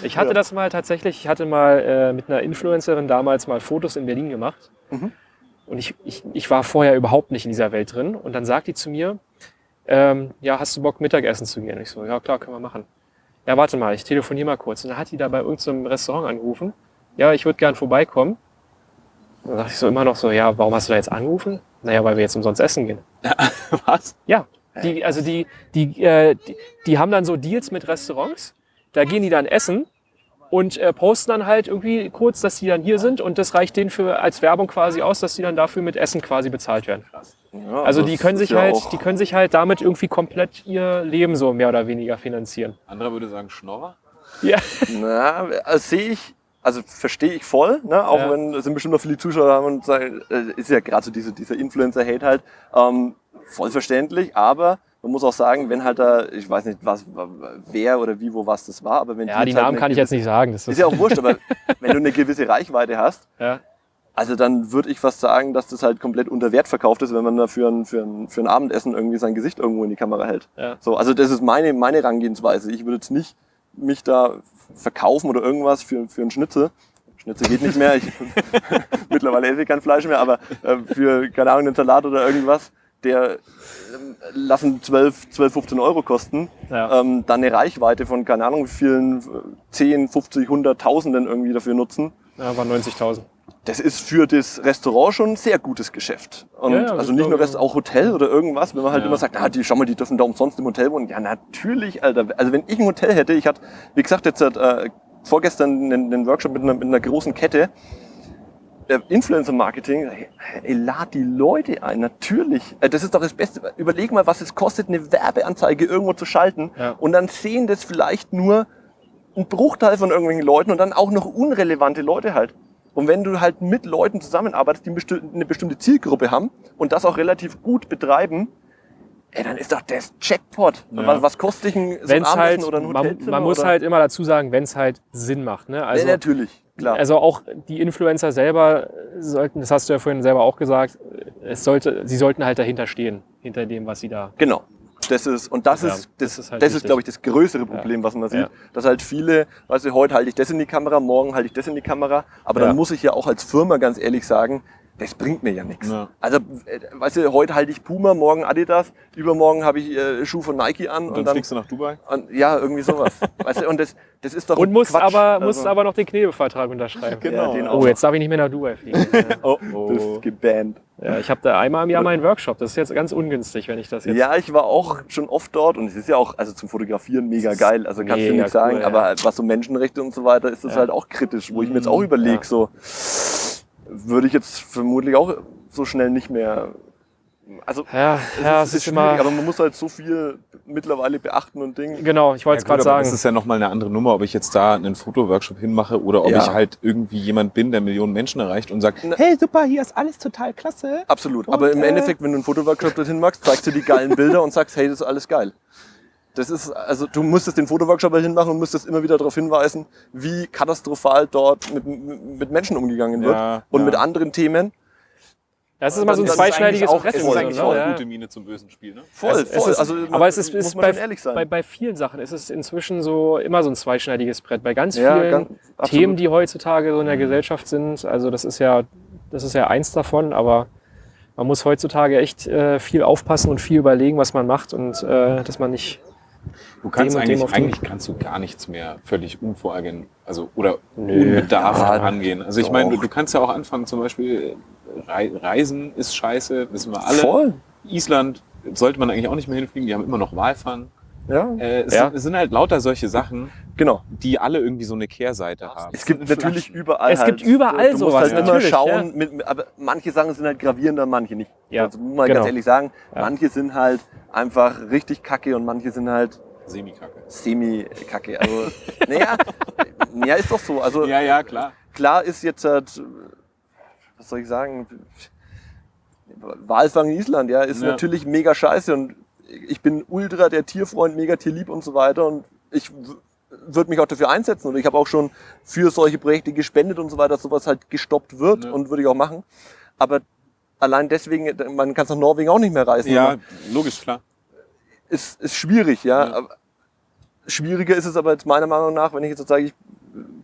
Ich hatte das mal tatsächlich, ich hatte mal äh, mit einer Influencerin damals mal Fotos in Berlin gemacht. Und ich, ich, ich war vorher überhaupt nicht in dieser Welt drin. Und dann sagt die zu mir, ähm, ja, hast du Bock Mittagessen zu gehen? Ich so, ja klar, können wir machen. Ja, warte mal, ich telefoniere mal kurz. Und dann hat die da bei irgendeinem Restaurant angerufen. Ja, ich würde gern vorbeikommen. Dann dachte ich so immer noch so, ja, warum hast du da jetzt angerufen? Naja, weil wir jetzt umsonst essen gehen. (laughs) Was? Ja, die, also die, die, äh, die, die haben dann so Deals mit Restaurants. Da gehen die dann essen und äh, posten dann halt irgendwie kurz, dass die dann hier sind und das reicht denen für als Werbung quasi aus, dass die dann dafür mit Essen quasi bezahlt werden. Ja, Also die können sich ja halt, die können sich halt damit irgendwie komplett ihr Leben so mehr oder weniger finanzieren. Anderer würde sagen Schnorrer. Ja, Na, also sehe ich, also verstehe ich voll, ne? auch Ja. wenn es sind bestimmt noch viele Zuschauer haben und sagen, äh, ist ja gerade so diese, dieser Influencer-Hate halt, ähm, voll verständlich, aber man muss auch sagen, wenn halt da, ich weiß nicht, was, wer oder wie, wo, was das war, aber wenn ja die jetzt halt Namen eine kann ich jetzt nicht sagen. Das Ist ist, ja auch wurscht, aber (laughs) wenn du eine gewisse Reichweite hast, ja. also dann würde ich fast sagen, dass das halt komplett unter Wert verkauft ist, wenn man da für ein, für ein, für ein Abendessen irgendwie sein Gesicht irgendwo in die Kamera hält. Ja. So, also das ist meine, meine Herangehensweise. Ich würde jetzt nicht mich da verkaufen oder irgendwas für, für einen Schnitzel. Schnitzel geht nicht mehr. Ich, (laughs) (laughs) mittlerweile esse ich kein Fleisch mehr, aber äh, für, keine Ahnung, einen Salat oder irgendwas, der ähm, lassen 12, 12, 15 Euro kosten. Ja. Ähm, dann eine Reichweite von, keine Ahnung, wie vielen, äh, 10, 50, 100.000 irgendwie dafür nutzen. ja, waren 90.000. Das ist für das Restaurant schon ein sehr gutes Geschäft. Und Ja, ja, das also nicht nur. Rest, auch Hotel oder irgendwas, wenn man halt Ja. immer sagt, ah, die, schau mal, die dürfen da umsonst im Hotel wohnen. Ja, natürlich, Alter. Also wenn ich ein Hotel hätte, ich hatte, wie gesagt, jetzt äh, vorgestern einen, einen Workshop mit einer, mit einer großen Kette, äh, Influencer-Marketing, hey, ey, lad die Leute ein, natürlich. Äh, das ist doch das Beste. Überleg mal, was es kostet, eine Werbeanzeige irgendwo zu schalten. Und dann sehen das vielleicht nur ein Bruchteil von irgendwelchen Leuten und dann auch noch unrelevante Leute halt. Und wenn du halt mit Leuten zusammenarbeitest, die eine bestimmte Zielgruppe haben und das auch relativ gut betreiben, ey, dann ist doch das Jackpot. Ja. Was, was kostet dich ein, so ein Wenn's Abendessen halt, oder ein man, Hotelzimmer? man muss oder? halt immer dazu sagen, wenn es halt Sinn macht. Ne? Also, ja, natürlich, klar. Also auch die Influencer selber sollten, das hast du ja vorhin selber auch gesagt, es sollte, sie sollten halt dahinter stehen, hinter dem, was sie da. Genau. Das ist, und das Ja, ist, das, das ist halt das ist glaube ich, das größere Problem, was man sieht. Ja. Dass halt viele, weißt du, heute halte ich das in die Kamera, morgen halte ich das in die Kamera. Aber Ja. dann muss ich ja auch als Firma ganz ehrlich sagen, das bringt mir ja nichts. Ja. Also, äh, weißt du, heute halte ich Puma, morgen Adidas, übermorgen habe ich äh, Schuh von Nike an Und und, dann fliegst du nach Dubai? und, ja, irgendwie sowas. (laughs) weißt du, und das, das ist doch Und musst Quatsch. aber, musst Also, aber noch den Knebelvertrag unterschreiben. Ja, den auch Oh, jetzt darf ich nicht mehr nach Dubai fliegen. (laughs) Ja. Oh, Du oh. bist gebannt. ja, ich habe da einmal im Jahr meinen Workshop. Das ist jetzt ganz ungünstig, wenn ich das jetzt. Ja, ich war auch schon oft dort und es ist ja auch, also zum Fotografieren mega geil, also kannst du mega nichts sagen, cool, ja. aber was so Menschenrechte und so weiter ist das Ja. halt auch kritisch, wo ich mir jetzt auch überlege, ja. so würde ich jetzt vermutlich auch so schnell nicht mehr, also ja, ja es ist, schwierig, immer. aber man muss halt so viel mittlerweile beachten und Dinge. Genau, ich wollte es Ja, gerade aber sagen. Das ist ja nochmal eine andere Nummer, ob ich jetzt da einen Fotoworkshop hinmache oder ob Ja. ich halt irgendwie jemand bin, der Millionen Menschen erreicht und sagt, Na- hey super, hier ist alles total klasse. Absolut, aber im äh, Endeffekt, wenn du einen Fotoworkshop dorthin machst, zeigst du die geilen Bilder und sagst, hey, das ist alles geil. Das ist, also du müsstest den Fotoworkshop halt hinmachen und müsstest immer wieder darauf hinweisen, wie katastrophal dort mit, mit Menschen umgegangen wird Ja, und ja. mit anderen Themen. das ist immer so ein das ist zweischneidiges eigentlich auch- Brett. es Es ist eigentlich auch Ja. eine gute Miene zum bösen Spiel, ne? Voll, Es- es voll. ist- also, aber es ist, muss ist man bei, schon ehrlich sein. bei, bei vielen Sachen ist es inzwischen so immer so ein zweischneidiges Brett. Bei ganz Ja, vielen ganz-. Themen, die heutzutage so in der Gesellschaft sind. Also das ist ja, das ist ja eins davon, aber man muss heutzutage echt äh, viel aufpassen und viel überlegen, was man macht und äh, dass man nicht. Du kannst Dem eigentlich, eigentlich kannst du gar nichts mehr völlig unvorhergehen, also oder Nö. unbedarft Ja, angehen. Also ich doch. meine, du, du kannst ja auch anfangen, zum Beispiel Rei- Reisen ist scheiße, wissen wir alle. Voll. Island sollte man eigentlich auch nicht mehr hinfliegen, die haben immer noch Walfang. Ja, Äh, es, Ja. sind, es sind halt lauter solche Sachen, genau. die alle irgendwie so eine Kehrseite haben. Es gibt natürlich überall. Es gibt halt, überall du musst sowas, halt immer schauen, ja. mit, mit, aber manche Sachen sind halt gravierender, manche nicht. Ja, also muss man genau. ganz ehrlich sagen, Ja. manche sind halt einfach richtig kacke und manche sind halt Semikacke. semi-kacke. Also, naja, ja, ist doch so. Also Ja, ja, klar. klar ist jetzt halt, was soll ich sagen, Walfang in Island, ja, ist Ja. natürlich mega scheiße und ich bin ultra der Tierfreund, mega tierlieb und so weiter und ich würde mich auch dafür einsetzen und ich habe auch schon für solche Projekte gespendet und so weiter, dass sowas halt gestoppt wird Ja. und würde ich auch machen. Aber allein deswegen, man kann es nach Norwegen auch nicht mehr reisen. Ja, logisch, klar. ist, ist schwierig, ja. Ja. Schwieriger ist es aber jetzt meiner Meinung nach, wenn ich jetzt so sage, ich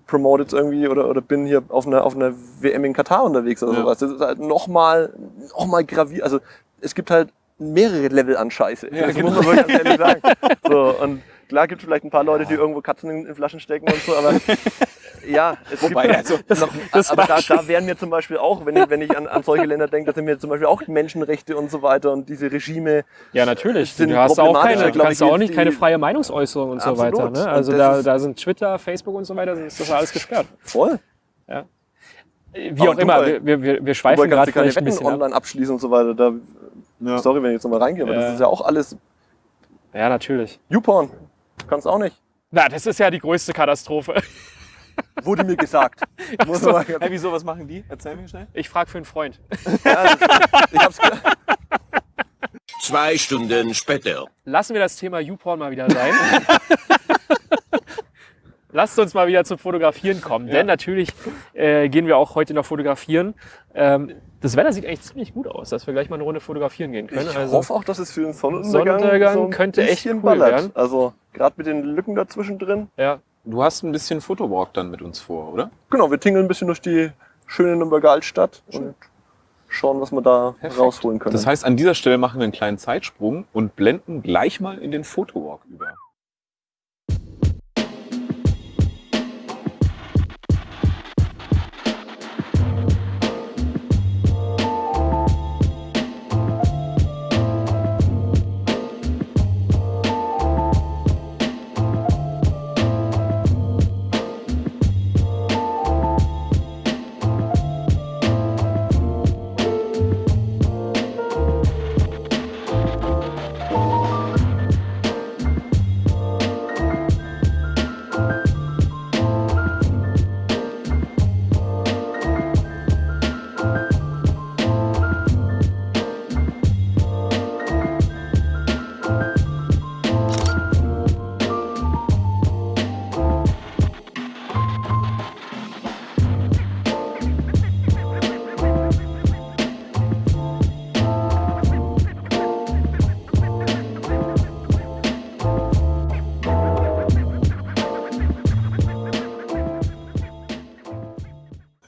promote jetzt irgendwie oder, oder bin hier auf einer, auf einer WM in Katar unterwegs oder Ja. sowas. Das ist halt nochmal noch mal gravier. Also es gibt halt mehrere Level an Scheiße. Ja, das genau. muss man wirklich ganz ehrlich sagen. (laughs) So, und klar gibt es vielleicht ein paar Leute, die irgendwo Katzen in, in Flaschen stecken und so, aber (laughs) ja, es Wobei, gibt also, (laughs) noch, (laughs) aber da, da wären mir zum Beispiel auch, wenn ich, wenn ich an, an solche Länder denke, da sind mir zum Beispiel auch Menschenrechte und so weiter und diese Regime Ja, natürlich. sind Du hast auch keine, du glaub kannst ich, auch nicht die- keine freie Meinungsäußerung und so Absolut. weiter. Ne? Also das da, ist- da sind Twitter, Facebook und so weiter, ist das alles gesperrt. voll. Wie Aber auch immer, Dubai- wir, wir, wir schweifen gerade vielleicht ein bisschen ab. online abschließen und so weiter. Da, Ja. Sorry, wenn ich jetzt nochmal reingehe, aber Ja. das ist ja auch alles Ja, natürlich. YouPorn. Kannst auch nicht. Na, das ist ja die größte Katastrophe. (laughs) Wurde mir gesagt. Muss mal, Hey, wieso, was machen die? Erzähl mir schnell. Ich frage für einen Freund. ja, das, ich hab's ge- (laughs) Zwei Stunden später. Lassen wir das Thema YouPorn mal wieder sein. (laughs) Lasst uns mal wieder zum Fotografieren kommen. Denn natürlich äh, gehen wir auch heute noch fotografieren. Ähm, das Wetter sieht eigentlich ziemlich gut aus, dass wir gleich mal eine Runde fotografieren gehen können. ich also, hoffe auch, dass es für den Sonnenuntergang, Sonnenuntergang so ein könnte echt bisschen cool ballert. werden. Also gerade mit den Lücken dazwischen drin. ja. Du hast ein bisschen Fotowalk dann mit uns vor, oder? Genau, wir tingeln ein bisschen durch die schöne Nürnberger Altstadt und schauen, was wir da Perfekt. rausholen können. Das heißt, an dieser Stelle machen wir einen kleinen Zeitsprung und blenden gleich mal in den Fotowalk über.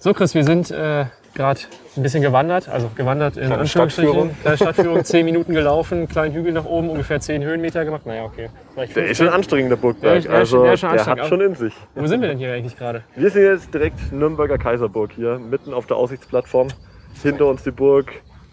So, Chris, wir sind äh, gerade ein bisschen gewandert, also gewandert in Kleine. Stadtführung. Kleine Stadtführung, (laughs) zehn Minuten gelaufen, kleinen Hügel nach oben, ungefähr zehn Höhenmeter gemacht. Naja, okay. Vielleicht der ist 15. schon anstrengender Der Burgberg. der also der der hat anstrengend, schon in sich. Wo sind wir denn hier eigentlich gerade? Wir sind jetzt direkt Nürnberger Kaiserburg hier, mitten auf der Aussichtsplattform. Hinter uns die Burg,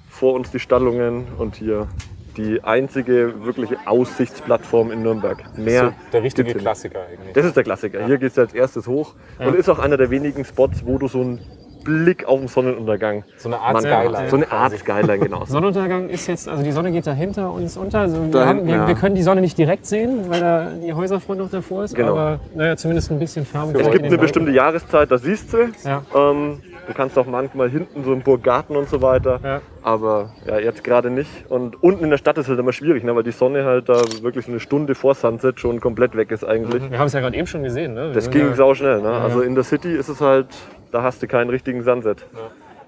vor uns die Stallungen und hier die einzige wirkliche Aussichtsplattform in Nürnberg. Mehr der richtige. Klassiker eigentlich. Das ist der Klassiker. Hier geht es als erstes hoch und ist auch einer der wenigen Spots, wo du so einen Blick auf den Sonnenuntergang So eine Art man- Skyline So eine. Art Skyline, genau. (laughs) Sonnenuntergang ist jetzt, also die Sonne geht da hinter uns unter. Also wir, haben, wir, ja. wir können die Sonne nicht direkt sehen, weil da die Häuserfront noch davor ist. Genau. Aber naja, zumindest ein bisschen Färbe. Es gibt eine bestimmte Jahreszeit, da siehst du. Ja. Ähm, du kannst auch manchmal hinten so im Burggarten und so weiter. Ja. Aber ja, jetzt gerade nicht. Und unten in der Stadt ist halt immer schwierig, ne, weil die Sonne halt da wirklich eine Stunde vor Sunset schon komplett weg ist eigentlich. Wir haben es ja gerade eben schon gesehen. Ne? Wir Das ging ja, sau schnell. Ne? Ja, Also in der City ist es halt, da hast du keinen richtigen Sunset.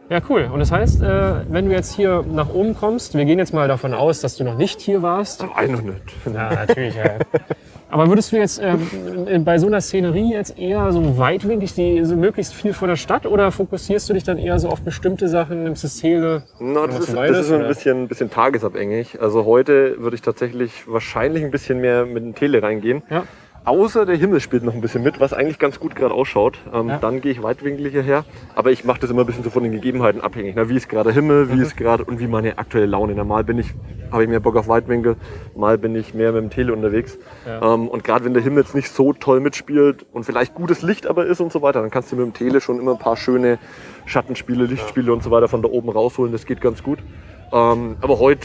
Ja, cool. Und das heißt, äh, wenn du jetzt hier nach oben kommst, wir gehen jetzt mal davon aus, dass du noch nicht hier warst. Nein, noch nicht. Ja, natürlich. Ja. (laughs) Aber würdest du jetzt ähm, bei so einer Szenerie jetzt eher so weitwinklig, die, so möglichst viel vor der Stadt, oder fokussierst du dich dann eher so auf bestimmte Sachen, nimmst du Szene? Na, das, ist, das ist ein oder? bisschen, bisschen tagesabhängig. Also heute würde ich tatsächlich wahrscheinlich ein bisschen mehr mit dem Tele reingehen. Ja. Außer der Himmel spielt noch ein bisschen mit, was eigentlich ganz gut gerade ausschaut. Ähm, Ja. Dann gehe ich weitwinkliger her. Aber ich mache das immer ein bisschen so von den Gegebenheiten abhängig. Na, wie ist gerade Himmel, wie Mhm. ist gerade und wie meine aktuelle Laune. Na, mal bin ich, habe ich mehr Bock auf Weitwinkel, mal bin ich mehr mit dem Tele unterwegs. Ja. Ähm, und gerade wenn der Himmel jetzt nicht so toll mitspielt und vielleicht gutes Licht aber ist und so weiter, dann kannst du mit dem Tele schon immer ein paar schöne Schattenspiele, Lichtspiele und so weiter von da oben rausholen. Das geht ganz gut. Ähm, aber heute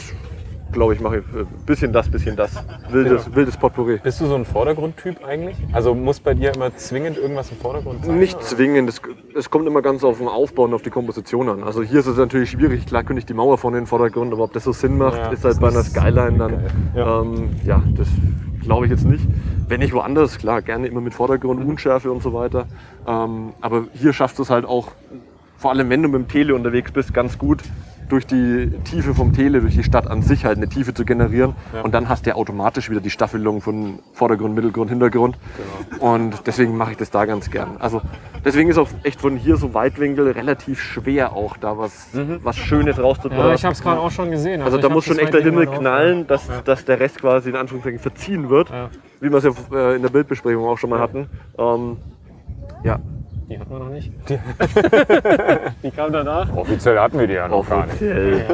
glaube ich, mache ich ein bisschen das, bisschen das. Wildes, wildes Potpourri. Bist du so ein Vordergrundtyp eigentlich? Also muss bei dir immer zwingend irgendwas im Vordergrund sein? Nicht oder? zwingend, es, es kommt immer ganz auf den Aufbau und auf die Komposition an. Also hier ist es natürlich schwierig, klar könnte ich die Mauer vorne in den Vordergrund, aber ob das so Sinn macht, Ja, ist halt bei einer Skyline dann, ja, ähm, ja das glaube ich jetzt nicht. Wenn ich woanders, klar, gerne immer mit Vordergrund, Unschärfe und so weiter. Ähm, aber hier schaffst du es halt auch, vor allem wenn du mit dem Tele unterwegs bist, ganz gut durch die Tiefe vom Tele, durch die Stadt an sich halt eine Tiefe zu generieren. Ja. Und dann hast du ja automatisch wieder die Staffelung von Vordergrund, Mittelgrund, Hintergrund. Genau. Und deswegen mache ich das da ganz gern. Also deswegen ist auch echt von hier so Weitwinkel relativ schwer auch da was, was Schönes rauszubringen. Ja, ich habe es gerade auch schon gesehen. also ich da muss schon echt der Himmel knallen, dass, Ja. dass der Rest quasi in Anführungszeichen verziehen wird. Ja. Wie wir es ja äh, in der Bildbesprechung auch schon mal hatten. Ähm, ja, Die hatten wir noch nicht. (laughs) Die kam danach. Offiziell hatten wir die ja noch gar nicht. offiziell.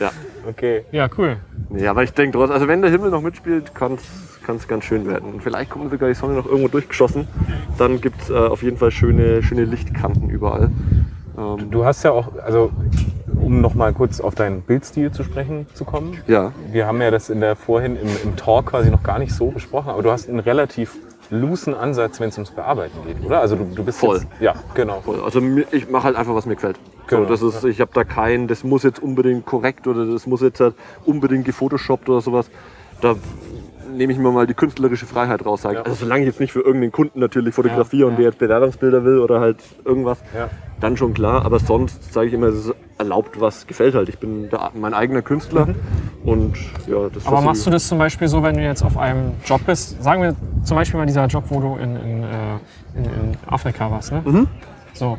Ja. Okay. Ja, cool. Nee, aber ich denke trotzdem, also wenn der Himmel noch mitspielt, kann es ganz schön werden. Und vielleicht kommt sogar die Sonne noch irgendwo durchgeschossen. Dann gibt es äh, auf jeden Fall schöne, schöne Lichtkanten überall. Ähm, Du hast ja auch, also um noch mal kurz auf deinen Bildstil zu sprechen zu kommen. ja, Wir haben ja das in der vorhin im, im Talk quasi noch gar nicht so besprochen, aber du hast einen relativ loosen Ansatz, wenn es ums Bearbeiten geht, oder? Also du, du bist Voll. Jetzt, ja, genau. voll. Also ich mache halt einfach, was mir gefällt. Genau, so, das ist, ich habe da kein, das muss jetzt unbedingt korrekt oder das muss jetzt halt unbedingt gefotoshoppt oder sowas. Da nehme ich mir mal die künstlerische Freiheit raus. Sag. Ja. Also solange ich jetzt nicht für irgendeinen Kunden natürlich fotografiere Ja, und der jetzt Bewerbungsbilder will oder halt irgendwas, dann schon klar. Aber sonst sage ich immer, es ist erlaubt, was gefällt halt. Ich bin der, mein eigener Künstler und ja, das Aber machst du das zum Beispiel so, wenn du jetzt auf einem Job bist? Sagen wir zum Beispiel mal dieser Job, wo du in, in, äh, in, in Afrika warst. Ne? Mhm. So.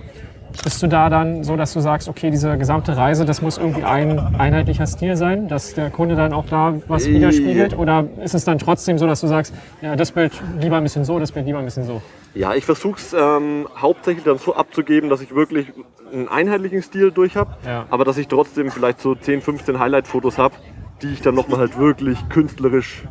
Bist du da dann so, dass du sagst, okay, diese gesamte Reise, das muss irgendwie ein einheitlicher Stil sein, dass der Kunde dann auch da was Äh. widerspiegelt? Oder ist es dann trotzdem so, dass du sagst, ja, das Bild lieber ein bisschen so, das Bild lieber ein bisschen so? Ja, ich versuche es ähm, hauptsächlich dann so abzugeben, dass ich wirklich einen einheitlichen Stil durch habe, Ja. aber dass ich trotzdem vielleicht so 10, 15 Highlight-Fotos habe, die ich dann nochmal halt wirklich künstlerisch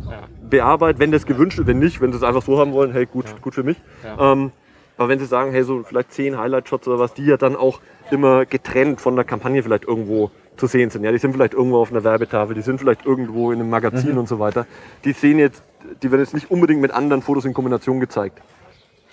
bearbeite, wenn das gewünscht ist, wenn nicht, wenn sie es einfach so haben wollen, hey, gut, gut für mich. Ja. Ähm, aber wenn sie sagen, hey, so vielleicht 10 Highlight-Shots oder was, die ja dann auch immer getrennt von der Kampagne vielleicht irgendwo zu sehen sind. Ja, die sind vielleicht irgendwo auf einer Werbetafel, die sind vielleicht irgendwo in einem Magazin und so weiter. Die sehen jetzt, die werden jetzt nicht unbedingt mit anderen Fotos in Kombination gezeigt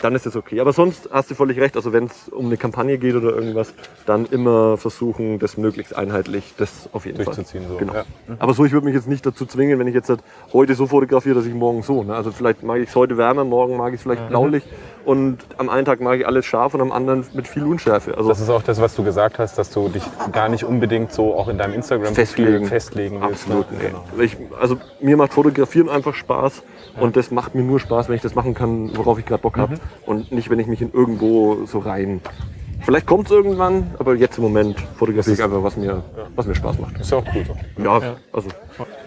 dann ist es okay. Aber sonst hast du völlig recht. Also wenn es um eine Kampagne geht oder irgendwas, dann immer versuchen, das möglichst einheitlich, das auf jeden Durchzuziehen, Fall. so, Genau. ja. Aber so, ich würde mich jetzt nicht dazu zwingen, wenn ich jetzt halt heute so fotografiere, dass ich morgen so. Ne? Also vielleicht mag ich es heute wärmer, morgen mag ich es vielleicht blaulich und am einen Tag mag ich alles scharf und am anderen mit viel Unschärfe. Also Das ist auch das, was du gesagt hast, dass du dich gar nicht unbedingt so auch in deinem Instagram Festlegen. festlegen willst. Absolut, ne? nee. Genau. Ich, also mir macht Fotografieren einfach Spaß und das macht mir nur Spaß, wenn ich das machen kann, worauf ich gerade Bock Mhm. Und nicht, wenn ich mich in irgendwo so rein. Vielleicht kommt es irgendwann, aber jetzt im Moment fotografiere ich einfach, was mir, was mir Spaß macht. Ist ja auch cool so. Ja, also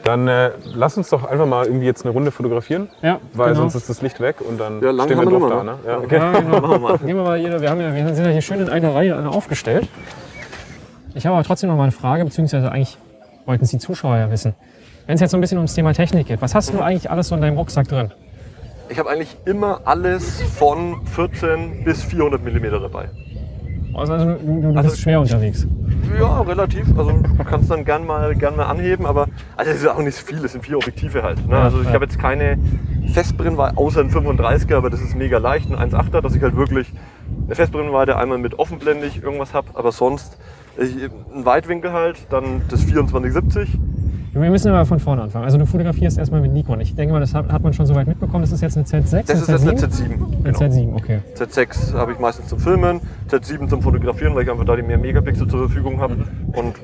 Dann äh, lass uns doch einfach mal irgendwie jetzt eine Runde fotografieren, Ja, weil genau. sonst ist das Licht weg und dann Ja, stehen wir drauf da. noch, Ne? Ja, okay. Ja, genau. (laughs) machen wir mal. Gehen wir mal hier, wir, haben ja, wir sind ja hier schön in einer Reihe aufgestellt. Ich habe aber trotzdem noch mal eine Frage, beziehungsweise eigentlich wollten es die Zuschauer ja wissen. Wenn es jetzt so ein bisschen ums Thema Technik geht, was hast du eigentlich alles so in deinem Rucksack drin? Ich habe eigentlich immer alles von 14 bis 400 mm dabei. Also du, du, Also- bist schwer unterwegs. Ja, relativ. Also du kannst dann gern mal, gern mal anheben, aber also es ist auch nicht viel, es sind vier Objektive halt. Ne? Also ich ja. habe jetzt keine Festbrennweite, außer ein 35er, aber das ist mega leicht, ein 1,8er, dass ich halt wirklich eine Festbrennweite einmal mit offenblendig irgendwas habe, aber sonst ich, ein Weitwinkel halt, dann das 2470. Wir müssen aber von vorne anfangen. Also du fotografierst erstmal mit Nikon. Ich denke mal, das hat, hat man schon soweit mitbekommen. Das ist jetzt eine Z6, Das ist eine jetzt Z7? eine Z7. Eine Genau. Z7, okay. Z6 habe ich meistens zum Filmen, Z7 zum Fotografieren, weil ich einfach da die mehr Megapixel zur Verfügung habe. Und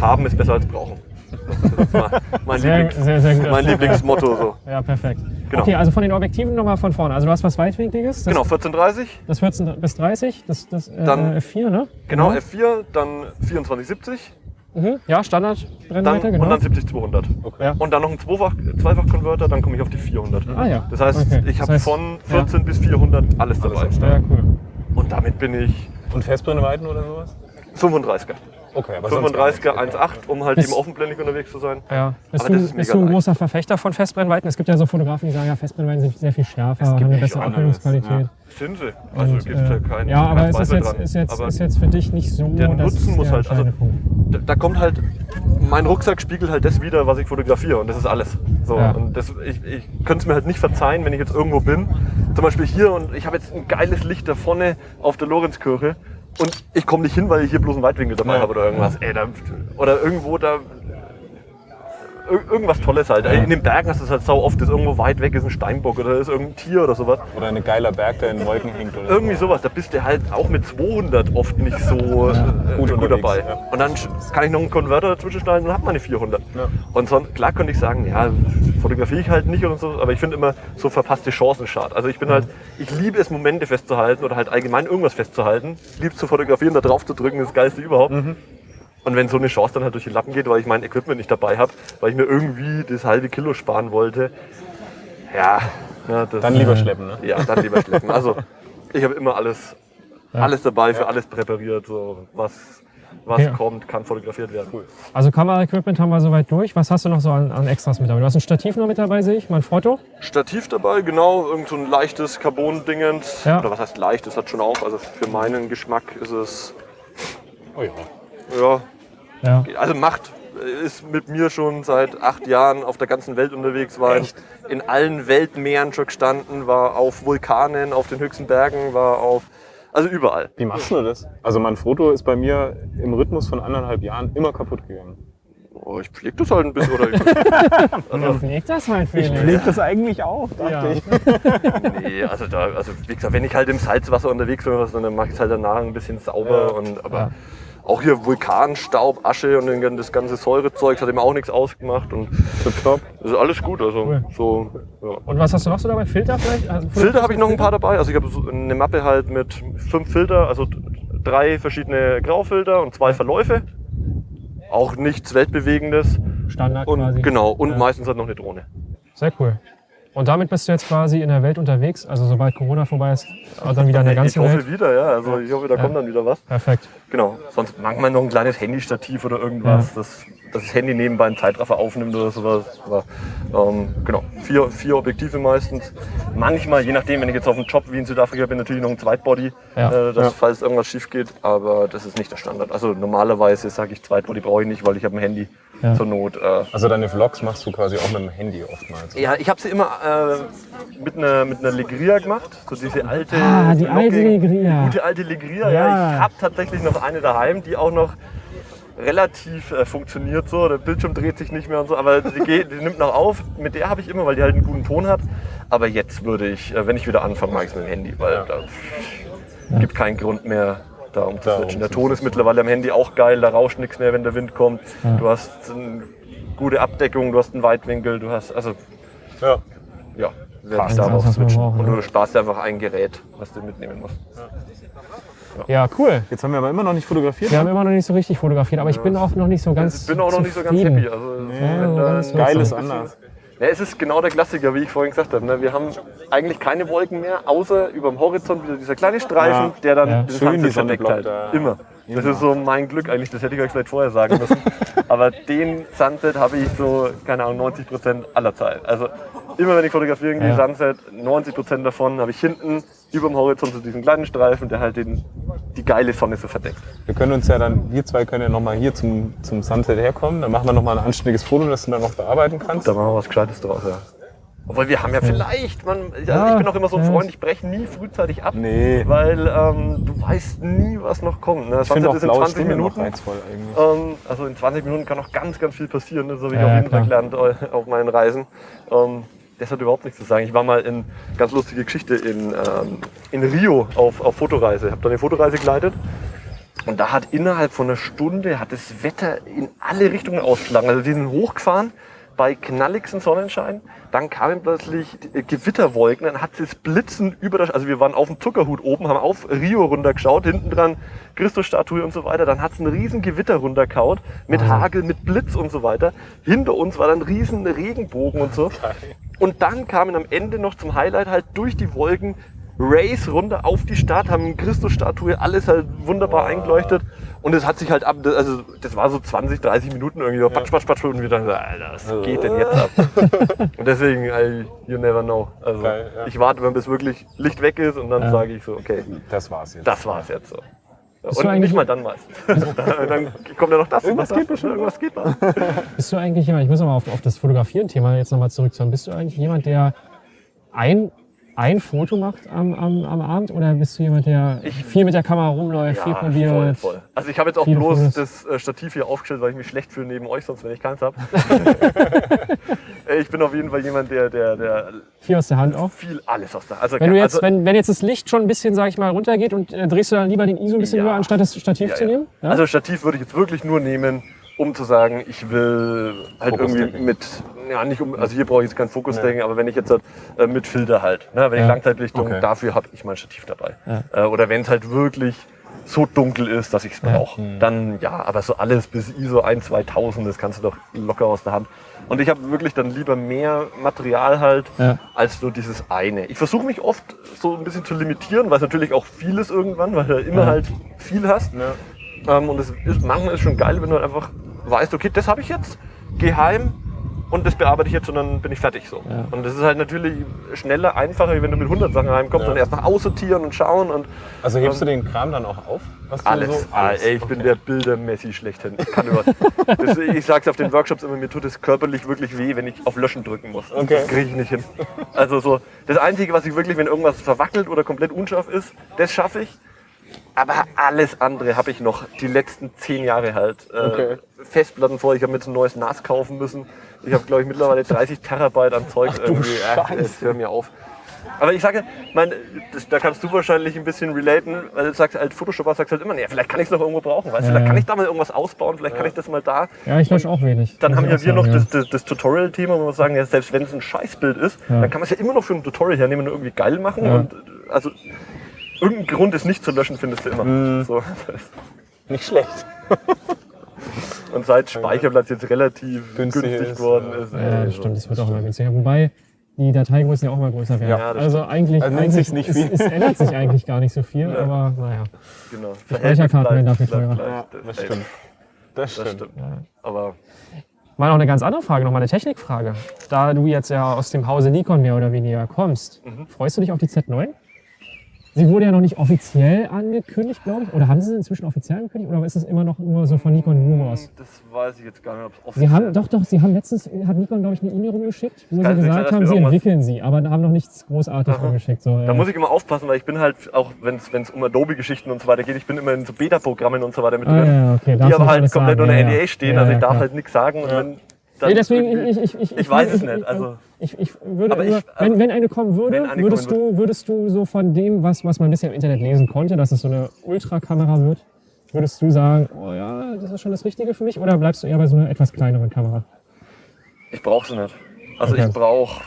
haben ist besser als brauchen. Das ist mein, mein, (laughs) Sehr, Lieblings, sehr, sehr mein Lieblingsmotto. So. (laughs) Ja, perfekt. Genau. Okay, also von den Objektiven nochmal von vorne. Also du hast was Weitwinkliges. Genau, 1430, Das 14 bis 30, das, das äh, Dann- F4, ne? genau F4, dann 2470, Mhm. Ja, dann, Standardbrennweite, genau. und dann 70-200. Ja. Und dann noch ein Zweifach- Zweifach-Converter, dann komme ich auf die 400. Ah ja. Das heißt, Okay. ich Das habe heißt, von 14 bis 400 alles dabei. Ja, cool. Und damit bin ich Und Festbrennweiten oder sowas? 35er. Okay, aber sonst 35er 1.8, um halt Bis- eben offenblendig unterwegs zu sein. Ja. Bist, Aber du, das ist bist du ein leicht. großer Verfechter von Festbrennweiten? Es gibt ja so Fotografen, die sagen, ja, Festbrennweiten sind sehr viel schärfer, Es gibt haben eine bessere anderes, Abbildungsqualität. Sind sie. Also Und, gibt es ja äh, keinen ja, aber es ist jetzt, dran. ist, jetzt, Aber ist jetzt für dich nicht so der das Nutzen ist muss der halt- also- da, da kommt halt mein Rucksack spiegelt halt das wieder, was ich fotografiere und das ist alles. So, Ja. und das, ich, ich könnte es mir halt nicht verzeihen, wenn ich jetzt irgendwo bin, zum Beispiel hier und ich habe jetzt ein geiles Licht da vorne auf der Lorenzkirche und ich komme nicht hin, weil ich hier bloß einen Weitwinkel dabei Ja. habe oder irgendwas. Ey, da, oder irgendwo da irgendwas Tolles halt. In den Bergen hast du es halt sau oft, dass irgendwo weit weg ist ein Steinbock oder ist irgendein Tier oder sowas. Oder ein geiler Berg, der in den Wolken hängt. Oder Irgendwie sowas, da bist du halt auch mit 200 oft nicht so äh, Gut gut, unterwegs, dabei. ja. Und dann kann ich noch einen Konverter dazwischen schneiden und hab meine 400. Ja. Und sonst, klar könnte ich sagen, ja, fotografiere ich halt nicht und so, aber ich finde immer so verpasste Chancen schade. Also ich bin halt, ich liebe es, Momente festzuhalten oder halt allgemein irgendwas festzuhalten. Ich liebe es zu fotografieren, da drauf zu drücken, das Geilste überhaupt. Mhm. Und wenn so eine Chance dann halt durch die Lappen geht, weil ich mein Equipment nicht dabei habe, weil ich mir irgendwie das halbe Kilo sparen wollte, ja, ja das, Dann lieber schleppen, ne? ja, dann lieber schleppen. Also ich habe immer alles, alles dabei, für alles präpariert. So, was was Ja. kommt, kann fotografiert werden. Also Kameraequipment haben wir soweit durch. Was hast du noch so an, an Extras mit dabei? Du hast ein Stativ noch mit dabei, sehe ich, mein Foto. Stativ dabei, genau, irgend so ein leichtes Carbon-Dingens. Ja. Oder was heißt leicht, das hat schon auch. Also für meinen Geschmack ist es, Oh ja. ja, Ja. also macht, ist mit mir schon seit acht Jahren auf der ganzen Welt unterwegs, war in, in allen Weltmeeren schon gestanden, war auf Vulkanen, auf den höchsten Bergen, war auf, also überall. Wie machst du das? Also mein Foto ist bei mir im Rhythmus von anderthalb Jahren immer kaputt gegangen. Oh, ich pflege das halt ein bisschen. Oder (laughs) ich, Ja, pfleg das halt, Felix. Legt das eigentlich auf, dachte Ja. ich. nee, also, da, also wie gesagt, wenn ich halt im Salzwasser unterwegs bin, dann mache ich es halt danach ein bisschen sauber. Und, aber Ja. Auch hier Vulkanstaub, Asche und das ganze Säurezeug, das hat ihm auch nichts ausgemacht. Und Tipptopp. das ist alles gut. Also, Cool. so, ja. Und was hast du noch so dabei? Filter vielleicht? Also Filter habe ich noch ein paar dabei. Also ich habe so eine Mappe halt mit fünf Filter, also drei verschiedene Graufilter und zwei Verläufe. Auch nichts Weltbewegendes. Standard Und quasi. genau, und Ja. meistens halt noch eine Drohne. Sehr cool. Und damit bist du jetzt quasi in der Welt unterwegs. Also sobald Corona vorbei ist, dann wieder in der ich ganzen hoffe Welt. wieder, ja. Also ich hoffe, da kommt dann wieder was. Perfekt. Genau. Sonst manchmal noch ein kleines Handystativ oder irgendwas, das, das das Handy nebenbei einen Zeitraffer aufnimmt oder sowas. Aber ähm, genau, vier, vier Objektive meistens. Manchmal, je nachdem, wenn ich jetzt auf einem Job wie in Südafrika bin, natürlich noch ein Zweitbody, Ja. äh, dass, Ja. falls irgendwas schief geht. Aber das ist nicht der Standard. Also normalerweise sage ich Zweitbody brauche ich nicht, weil ich habe ein Handy Ja. zur Not. Äh, Also deine Vlogs machst du quasi auch mit dem Handy oftmals. ja, ich habe sie immer äh, mit einer mit einer Legria gemacht, so diese alte, Ah, die alte Legria. gute alte Legria. Ja, Ja. ich habe tatsächlich noch eine daheim, die auch noch relativ äh, funktioniert so. Der Bildschirm dreht sich nicht mehr und so, aber die, geht, die nimmt noch auf. Mit der habe ich immer, weil die halt einen guten Ton hat. Aber jetzt würde ich, äh, wenn ich wieder anfange, mache ich es mit dem Handy, weil da gibt keinen Grund mehr. Da um zu switchen. Der. Ton ist mittlerweile am Handy auch geil, da rauscht nichts mehr, wenn der Wind kommt. Du hast eine gute Abdeckung, du hast einen Weitwinkel, du hast, also Ja. ja, werde ich darauf switchen. brauchen, Und ja. du sparst dir einfach ein Gerät, was du mitnehmen musst. Ja, cool. Jetzt haben wir aber immer noch nicht fotografiert. Wir haben immer noch nicht so richtig fotografiert, aber ich bin auch noch nicht so ganz Ich bin auch noch nicht so ganz zufrieden. happy. Also, Ja, wenn so da ganz ein Geiles anders. Ja, es ist genau der Klassiker, wie ich vorhin gesagt habe. Ne? Wir haben eigentlich keine Wolken mehr, außer über dem Horizont wieder dieser kleine Streifen, Ja. der dann Ja. den Schön die Sunset Sonne verdeckt blockt. Immer. Das ist so mein Glück eigentlich, das hätte ich euch vielleicht vorher sagen müssen. (laughs) Aber den Sunset habe ich so, keine Ahnung, 90 Prozent aller Zeit. Also immer wenn ich fotografiere, irgendwie Ja. Sunset, 90 Prozent davon habe ich hinten über dem Horizont so diesen kleinen Streifen, der halt den, die geile Sonne so verdeckt. Wir können uns ja dann, wir zwei können ja nochmal hier zum, zum Sunset herkommen. Dann machen wir nochmal ein anständiges Foto, das du dann noch bearbeiten kannst. Da machen wir was Gescheites draus, ja. Obwohl wir haben ja vielleicht, man, also Ja, ich bin auch immer so ein. Freund, ich breche nie frühzeitig ab, Nee. weil ähm, du weißt nie, was noch kommt. Ne? Ich finde auch ist in blaue 20 Stunde Minuten. reizvoll eigentlich. Ähm, also in 20 Minuten kann noch ganz, ganz viel passieren. ne? Das habe ich Ja, auf jeden. Fall gelernt äh, auf meinen Reisen. Ähm, das hat überhaupt nichts zu sagen. Ich war mal in, ganz lustige Geschichte, in, ähm, in Rio auf, auf Fotoreise. Ich habe da eine Fotoreise geleitet. Und da hat innerhalb von einer Stunde hat das Wetter in alle Richtungen ausgeschlagen. Also die sind hochgefahren bei knalligsten Sonnenschein. Dann kamen plötzlich die- Gewitterwolken, dann hat es Blitzen über das, also wir waren auf dem Zuckerhut oben, haben auf Rio runtergeschaut, hinten dran Christusstatue und so weiter. Dann hat es einen riesen Gewitter runterkaut mit Hagel, mit Blitz und so weiter. Hinter uns war dann riesen Regenbogen und so. Und dann kamen am Ende noch zum Highlight halt durch die Wolken Race runter auf die Stadt, haben Christusstatue, alles halt wunderbar eingeleuchtet. Und es hat sich halt ab, also das war so 20, 30 Minuten irgendwie, so patsch, patsch, patsch, und wir dachten, so, Alter, was geht denn jetzt ab? (laughs) und deswegen, I, you never know. Also Geil, ja. ich warte, wenn bis wirklich Licht weg ist und dann Ja. sage ich so, okay, Das war's jetzt. das war's jetzt so. Bist du Und eigentlich- nicht mal dann meistens. (laughs) dann kommt ja noch das. Irgendwas geht bestimmt. Irgendwas geht da. (laughs) Bist du eigentlich jemand, ich muss nochmal auf, auf das Fotografieren-Thema jetzt nochmal zurückzukommen, bist du eigentlich jemand, der ein, ein Foto macht am, am, am Abend oder bist du jemand, der Ich- viel mit der Kamera rumläuft, viel probiert? voll, voll. Also ich habe jetzt auch bloß Fotos. das äh, Stativ hier aufgestellt, weil ich mich schlecht fühle neben euch, sonst wenn ich keins habe. (laughs) ich bin auf jeden Fall jemand, der, der, der Viel aus der Hand auch? viel alles aus der. Also, Wenn, du jetzt, also, wenn, wenn jetzt das Licht schon ein bisschen, sag ich mal, runtergeht und äh, drehst du dann lieber den ISO ein bisschen Ja. höher, anstatt das Stativ Ja, zu ja. nehmen? Ja? Also Stativ würde ich jetzt wirklich nur nehmen, um zu sagen, ich will halt irgendwie mit, ja nicht um, also hier brauche ich jetzt kein Fokusdenken, aber wenn ich jetzt halt, äh, mit Filter halt, ne, wenn ich Ja. Langzeitlichtung, Okay. dafür habe ich mein Stativ dabei. Ja. Äh, oder wenn es halt wirklich so dunkel ist, dass ich es brauche, Mhm. dann ja, aber so alles bis ISO 1, 2000, das kannst du doch locker aus der Hand. Und ich habe wirklich dann lieber mehr Material halt, Ja. als nur dieses eine. Ich versuche mich oft so ein bisschen zu limitieren, weil es natürlich auch viel ist irgendwann, weil du immer Ja. halt viel hast. Ähm, und es ist, manchmal ist schon geil, wenn du halt einfach weißt, okay, das habe ich jetzt, geh heim und das bearbeite ich jetzt und dann bin ich fertig so. Ja. Und das ist halt natürlich schneller, einfacher, wie wenn du mit 100 Sachen heimkommst Ja. und erst nach aussortieren und schauen und Also hebst du den Kram dann auch auf? Alles. So, Ah, ey, ich bin der Bilder-Messi schlechthin. Ich kann über. (laughs) das, ich sag's auf den Workshops immer, mir tut es körperlich wirklich weh, wenn ich auf Löschen drücken muss. Okay. Das kriege ich nicht hin. Also so, das Einzige, was ich wirklich, wenn irgendwas verwackelt oder komplett unscharf ist, das schaffe ich. Aber alles andere habe ich noch die letzten zehn Jahre halt. Äh, Okay. Festplatten vor, ich habe mir jetzt ein neues NAS kaufen müssen. Ich habe, glaube ich, mittlerweile 30 Terabyte an Zeug irgendwie. Ach, jetzt hör mir auf. Aber ich sage, mein, das, da kannst du wahrscheinlich ein bisschen relaten, weil du sagst, als Photoshopper sagst du halt immer, nee, vielleicht kann ich es noch irgendwo brauchen, weißt du, Ja, vielleicht kann ja. ich da mal irgendwas ausbauen, vielleicht kann ich das mal da. Ja, ich lösche auch wenig. Dann haben ja wir noch sagen, das, das, das Tutorial-Thema, wo wir sagen, ja, selbst wenn es ein Scheißbild ist, Ja. dann kann man es ja immer noch für ein Tutorial hernehmen und irgendwie geil machen. Ja. Und, äh, also irgendein Grund, es nicht zu löschen, findest du immer. Mhm. So. Nicht schlecht. (laughs) Und seit Speicherplatz jetzt relativ Günstig günstig, ist, geworden ja. ist. Ja, ey, das so. stimmt, das wird auch immer günstiger. Wobei die Dateigrößen ja auch immer größer werden. Ja, das also eigentlich, Also eigentlich nicht es, viel. es ändert sich eigentlich gar nicht so viel, Ja. aber naja. Genau. Speicherkarten werden dafür teurer. Ja, das stimmt. Das Das stimmt. stimmt. Aber Mal noch eine ganz andere Frage, noch mal eine Technikfrage. Da du jetzt ja aus dem Hause Nikon mehr oder weniger kommst, Mhm. freust du dich auf die Z9? Sie wurde ja noch nicht offiziell angekündigt, glaube ich. Oder haben sie sie inzwischen offiziell angekündigt? Oder ist es immer noch nur so von Nikon Rumors? das weiß ich jetzt gar nicht, ob es offen Sie haben, doch, doch, sie haben letztens, hat Nikon, glaube ich, eine E-Mail rumgeschickt, wo sie gesagt haben, sie entwickeln sie, aber haben noch nichts großartig rumgeschickt. So, Da äh, muss ich immer aufpassen, weil ich bin halt, auch wenn es um Adobe-Geschichten und so weiter geht, ich bin immer in so Beta-Programmen und so weiter mit ah, drin, ja, okay, die aber halt komplett sagen. unter Ja, ja. NDA stehen, Ja, also ich ja, darf halt nichts sagen. Nee, deswegen, ich, ich, ich, ich weiß es nicht, also- Ich, ich würde Aber nur, ich- wenn, wenn eine kommen würde, eine würdest, kommen du, würdest du so von dem, was, was man bisher im Internet lesen konnte, dass es so eine Ultrakamera wird, würdest du sagen, oh ja, das ist schon das Richtige für mich? Oder bleibst du eher bei so einer etwas kleineren Kamera? ich brauche sie nicht. Also Okay. ich brauche,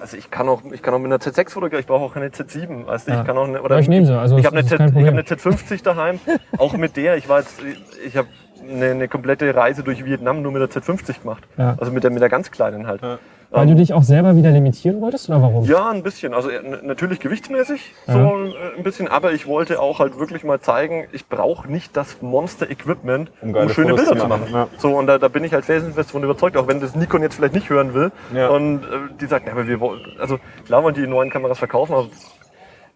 also ich kann auch, ich kann auch mit einer Z6 fotografieren, ich brauche auch keine Z7, weißt du, Ja. ich kann auch eine, Ja, ich nehme sie, also ich habe eine, Z- ich hab eine Z50 daheim, auch mit der, ich war jetzt, ich habe eine, eine komplette Reise durch Vietnam nur mit der Z50 gemacht. Ja. Also mit der, mit der ganz kleinen halt. Weil du dich auch selber wieder limitieren wolltest oder warum? Ja, ein bisschen. Also äh, natürlich gewichtsmäßig so Ja. äh, ein bisschen, aber ich wollte auch halt wirklich mal zeigen, ich brauche nicht das Monster-Equipment, Um um, schöne Fotos Bilder zu machen, ja. So, und da, da bin ich halt felsenfest von überzeugt, auch wenn das Nikon jetzt vielleicht nicht hören will. Ja. Und äh, die sagt, ja, aber wir wollen, also klar wollen die neuen Kameras verkaufen, aber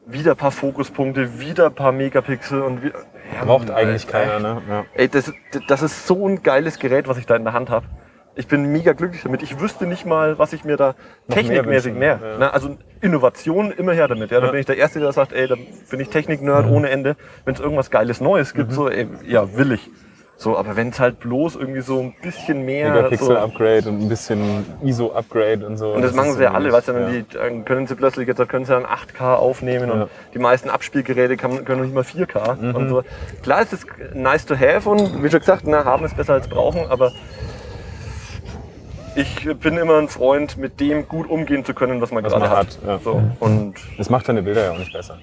wieder ein paar Fokuspunkte, wieder ein paar Megapixel und wieder, ja, Braucht äh, eigentlich keiner, ne? Ja. Ey, das, das ist so ein geiles Gerät, was ich da in der Hand habe. Ich bin mega glücklich damit. Ich wüsste nicht mal, was ich mir da Noch technikmäßig mehr mehr. ja. Na, also Innovation immer her damit. Ja, da Ja. bin ich der Erste, der sagt, ey, da bin ich Technik-Nerd ohne Ende. Wenn es irgendwas Geiles Neues Mhm. gibt, so, ey, ja, will ich. So, aber wenn es halt bloß irgendwie so ein bisschen mehr. so, Megapixel-Upgrade und ein bisschen ISO-Upgrade und so. und das, machen ist sie ja so alle, weißt du, dann, die, dann können sie plötzlich, jetzt können sie dann 8K aufnehmen Ja. und die meisten Abspielgeräte kann, können nicht mal 4K Mhm. und so. Klar ist es nice to have und wie schon gesagt, na, haben ist besser als brauchen, aber ich bin immer ein Freund, mit dem gut umgehen zu können, was man Was gerade man hat. hat. So. Und Das macht deine Bilder ja auch nicht besser.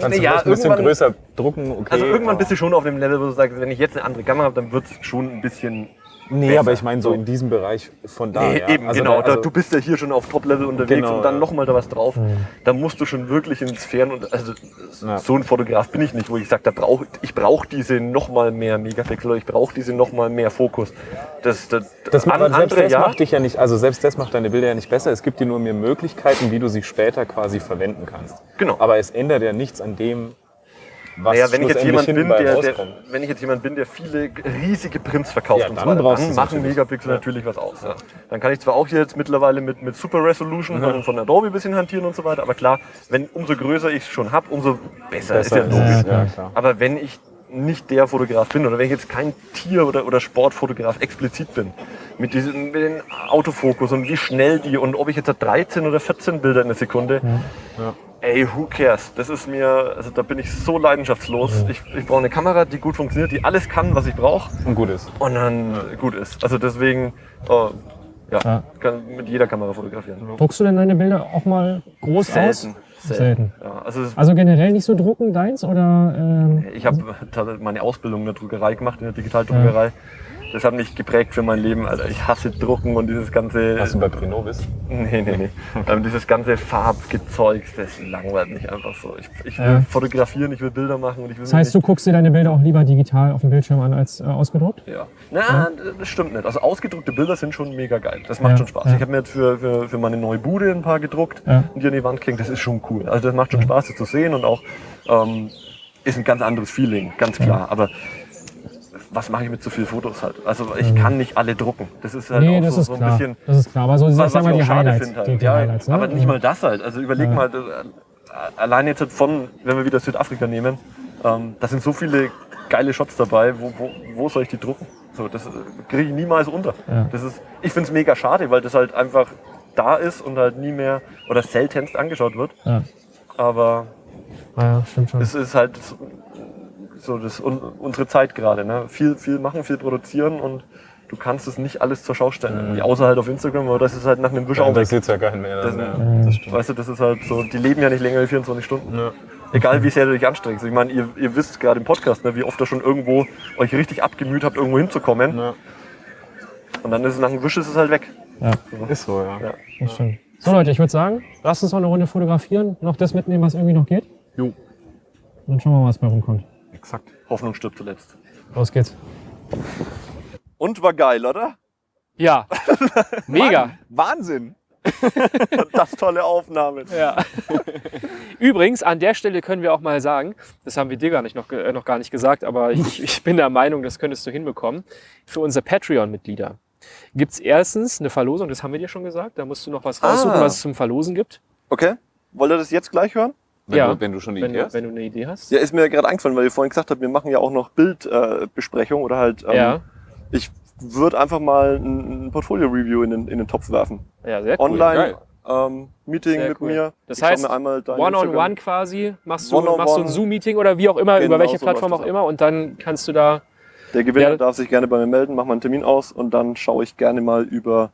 Kannst du ja, ein bisschen größer drucken, okay. also irgendwann bist du schon auf dem Level, wo du sagst, wenn ich jetzt eine andere Kamera habe, dann wird es schon ein bisschen Nee, besser. aber ich meine so in diesem Bereich von da. Nee, ja. eben, Also genau. da- also- du bist ja hier schon auf Top-Level unterwegs Genau, und dann nochmal da was drauf. Da musst du schon wirklich ins Fern und also Ja. so ein Fotograf bin ich nicht, wo ich sage, da brauch, ich brauche diese nochmal mehr Megapixel oder ich brauche diese nochmal mehr Fokus. Das, das, Das macht, an- selbst das ja. macht dich ja nicht, also selbst das macht deine Bilder ja nicht besser. Es gibt dir nur mehr Möglichkeiten, wie du sie später quasi verwenden kannst. Genau. Aber es ändert ja nichts an dem, was Naja, wenn ich jetzt jemand bin, der, der, wenn ich jetzt jemand bin, der viele riesige Prints verkauft Ja, und dann so weiter, dann machen. Megapixel natürlich was aus. Ja. Dann kann ich zwar auch jetzt mittlerweile mit, mit Super Resolution von, von Adobe ein bisschen hantieren und so weiter, aber klar, wenn umso größer ich es schon habe, umso besser, ist ja Besser logisch. ist ja, klar. Aber wenn ich nicht der Fotograf bin oder wenn ich jetzt kein Tier- oder, oder Sportfotograf explizit bin, mit, diesen, mit den Autofokus und wie schnell die und ob ich jetzt 13 oder 14 Bilder in der Sekunde, ey, who cares? Das ist mir, also da bin ich so leidenschaftslos. Ich, ich brauche eine Kamera, die gut funktioniert, die alles kann, was ich brauche Und gut ist. und dann gut ist. Also deswegen, oh, ja, Ja. kann mit jeder Kamera fotografieren. Druckst du denn deine Bilder auch mal groß Selten. aus? Selten. Ja, also Also generell nicht so drucken deins oder? Ähm, Ich habe meine Ausbildung in der Druckerei gemacht, in der Digitaldruckerei. Das hat mich geprägt für mein Leben, Alter. Ich hasse Drucken und dieses ganze. Hast du bei Prinovis? Nee, nee, nee. (laughs) ähm, dieses ganze Farbgezeug, das langweilt mich einfach so. Ich, ich will Ja. fotografieren, ich will Bilder machen und ich will das heißt, du guckst dir deine Bilder auch lieber digital auf dem Bildschirm an als äh, ausgedruckt? Ja. Na, das stimmt nicht. Also ausgedruckte Bilder sind schon mega geil. Das macht Ja, schon Spaß. ja. Ich habe mir jetzt für, für, für meine neue Bude ein paar gedruckt Ja. und die an die Wand kriegen. Das ist schon cool. Also das macht schon Spaß, das zu sehen und auch ähm, ist ein ganz anderes Feeling, ganz klar. Aber was mache ich mit so vielen Fotos halt? Also ich kann nicht alle drucken. Das ist halt Mhm. Nee, auch so, so ein klar. bisschen. das ist klar. Aber so, Was, was ich die schade finde halt. Die, die ja, ne? aber nicht mal das halt. Also überleg Ja. mal, äh, allein jetzt von, wenn wir wieder Südafrika nehmen, ähm, da sind so viele geile Shots dabei. Wo, wo, wo soll ich die drucken? So, das äh, kriege ich niemals unter. Ja. Das ist, ich finde es mega schade, weil das halt einfach da ist und halt nie mehr oder seltenst angeschaut wird. Ja. Aber ja, stimmt schon. es ist halt so- so das, un, unsere Zeit gerade. Ne? Viel, viel machen, viel produzieren und du kannst es nicht alles zur Schau stellen. Irgendwie, außer halt auf Instagram, aber das ist halt nach einem Wisch Ja, auch das sieht ja keinen mehr. Das, Dann, ja. das stimmt. Weißt du, das ist halt so, die leben ja nicht länger als 24 Stunden. Egal wie sehr du dich anstrengst. Ich meine, ihr, ihr wisst gerade im Podcast, ne, wie oft ihr schon irgendwo euch richtig abgemüht habt, irgendwo hinzukommen. Ja. Und dann ist es nach einem Wisch ist es halt weg. ja, Ist so, ja. Ja. das stimmt. So Leute, ich würde sagen, lasst uns noch eine Runde fotografieren, noch das mitnehmen, was irgendwie noch geht. Jo. Dann schauen wir mal, was bei rumkommt. Exakt. Hoffnung stirbt zuletzt. Los geht's. Und war geil, oder? Ja, (laughs) mega. Wahnsinn! (laughs) Das tolle Aufnahmen. Ja. Übrigens, an der Stelle können wir auch mal sagen, das haben wir dir gar nicht noch, äh, noch gar nicht gesagt, aber ich, ich bin der Meinung, das könntest du hinbekommen. Für unsere Patreon-Mitglieder gibt es erstens eine Verlosung, das haben wir dir schon gesagt. Da musst du noch was raussuchen, Ah. was es zum Verlosen gibt. Okay. Wollt ihr das jetzt gleich hören? Wenn, Ja. du, wenn du schon eine Wenn, Idee du- hast. wenn du eine Idee hast. Ja, ist mir gerade eingefallen, weil ihr vorhin gesagt habt, wir machen ja auch noch Bildbesprechung äh, oder halt. Ähm, Ja. Ich würde einfach mal ein, ein Portfolio-Review in den, in den Topf werfen. ja, sehr cool. Online, ähm, Meeting Sehr mit cool. mir. Das Ich heißt, mir einmal dein One-on-one Instagram- quasi, machst du, One-on-one. machst du ein Zoom-Meeting oder wie auch immer, Genau, über welche so Plattform auch immer und dann kannst du da Der Gewinner Ja. darf sich gerne bei mir melden, mach mal einen Termin aus und dann schaue ich gerne mal über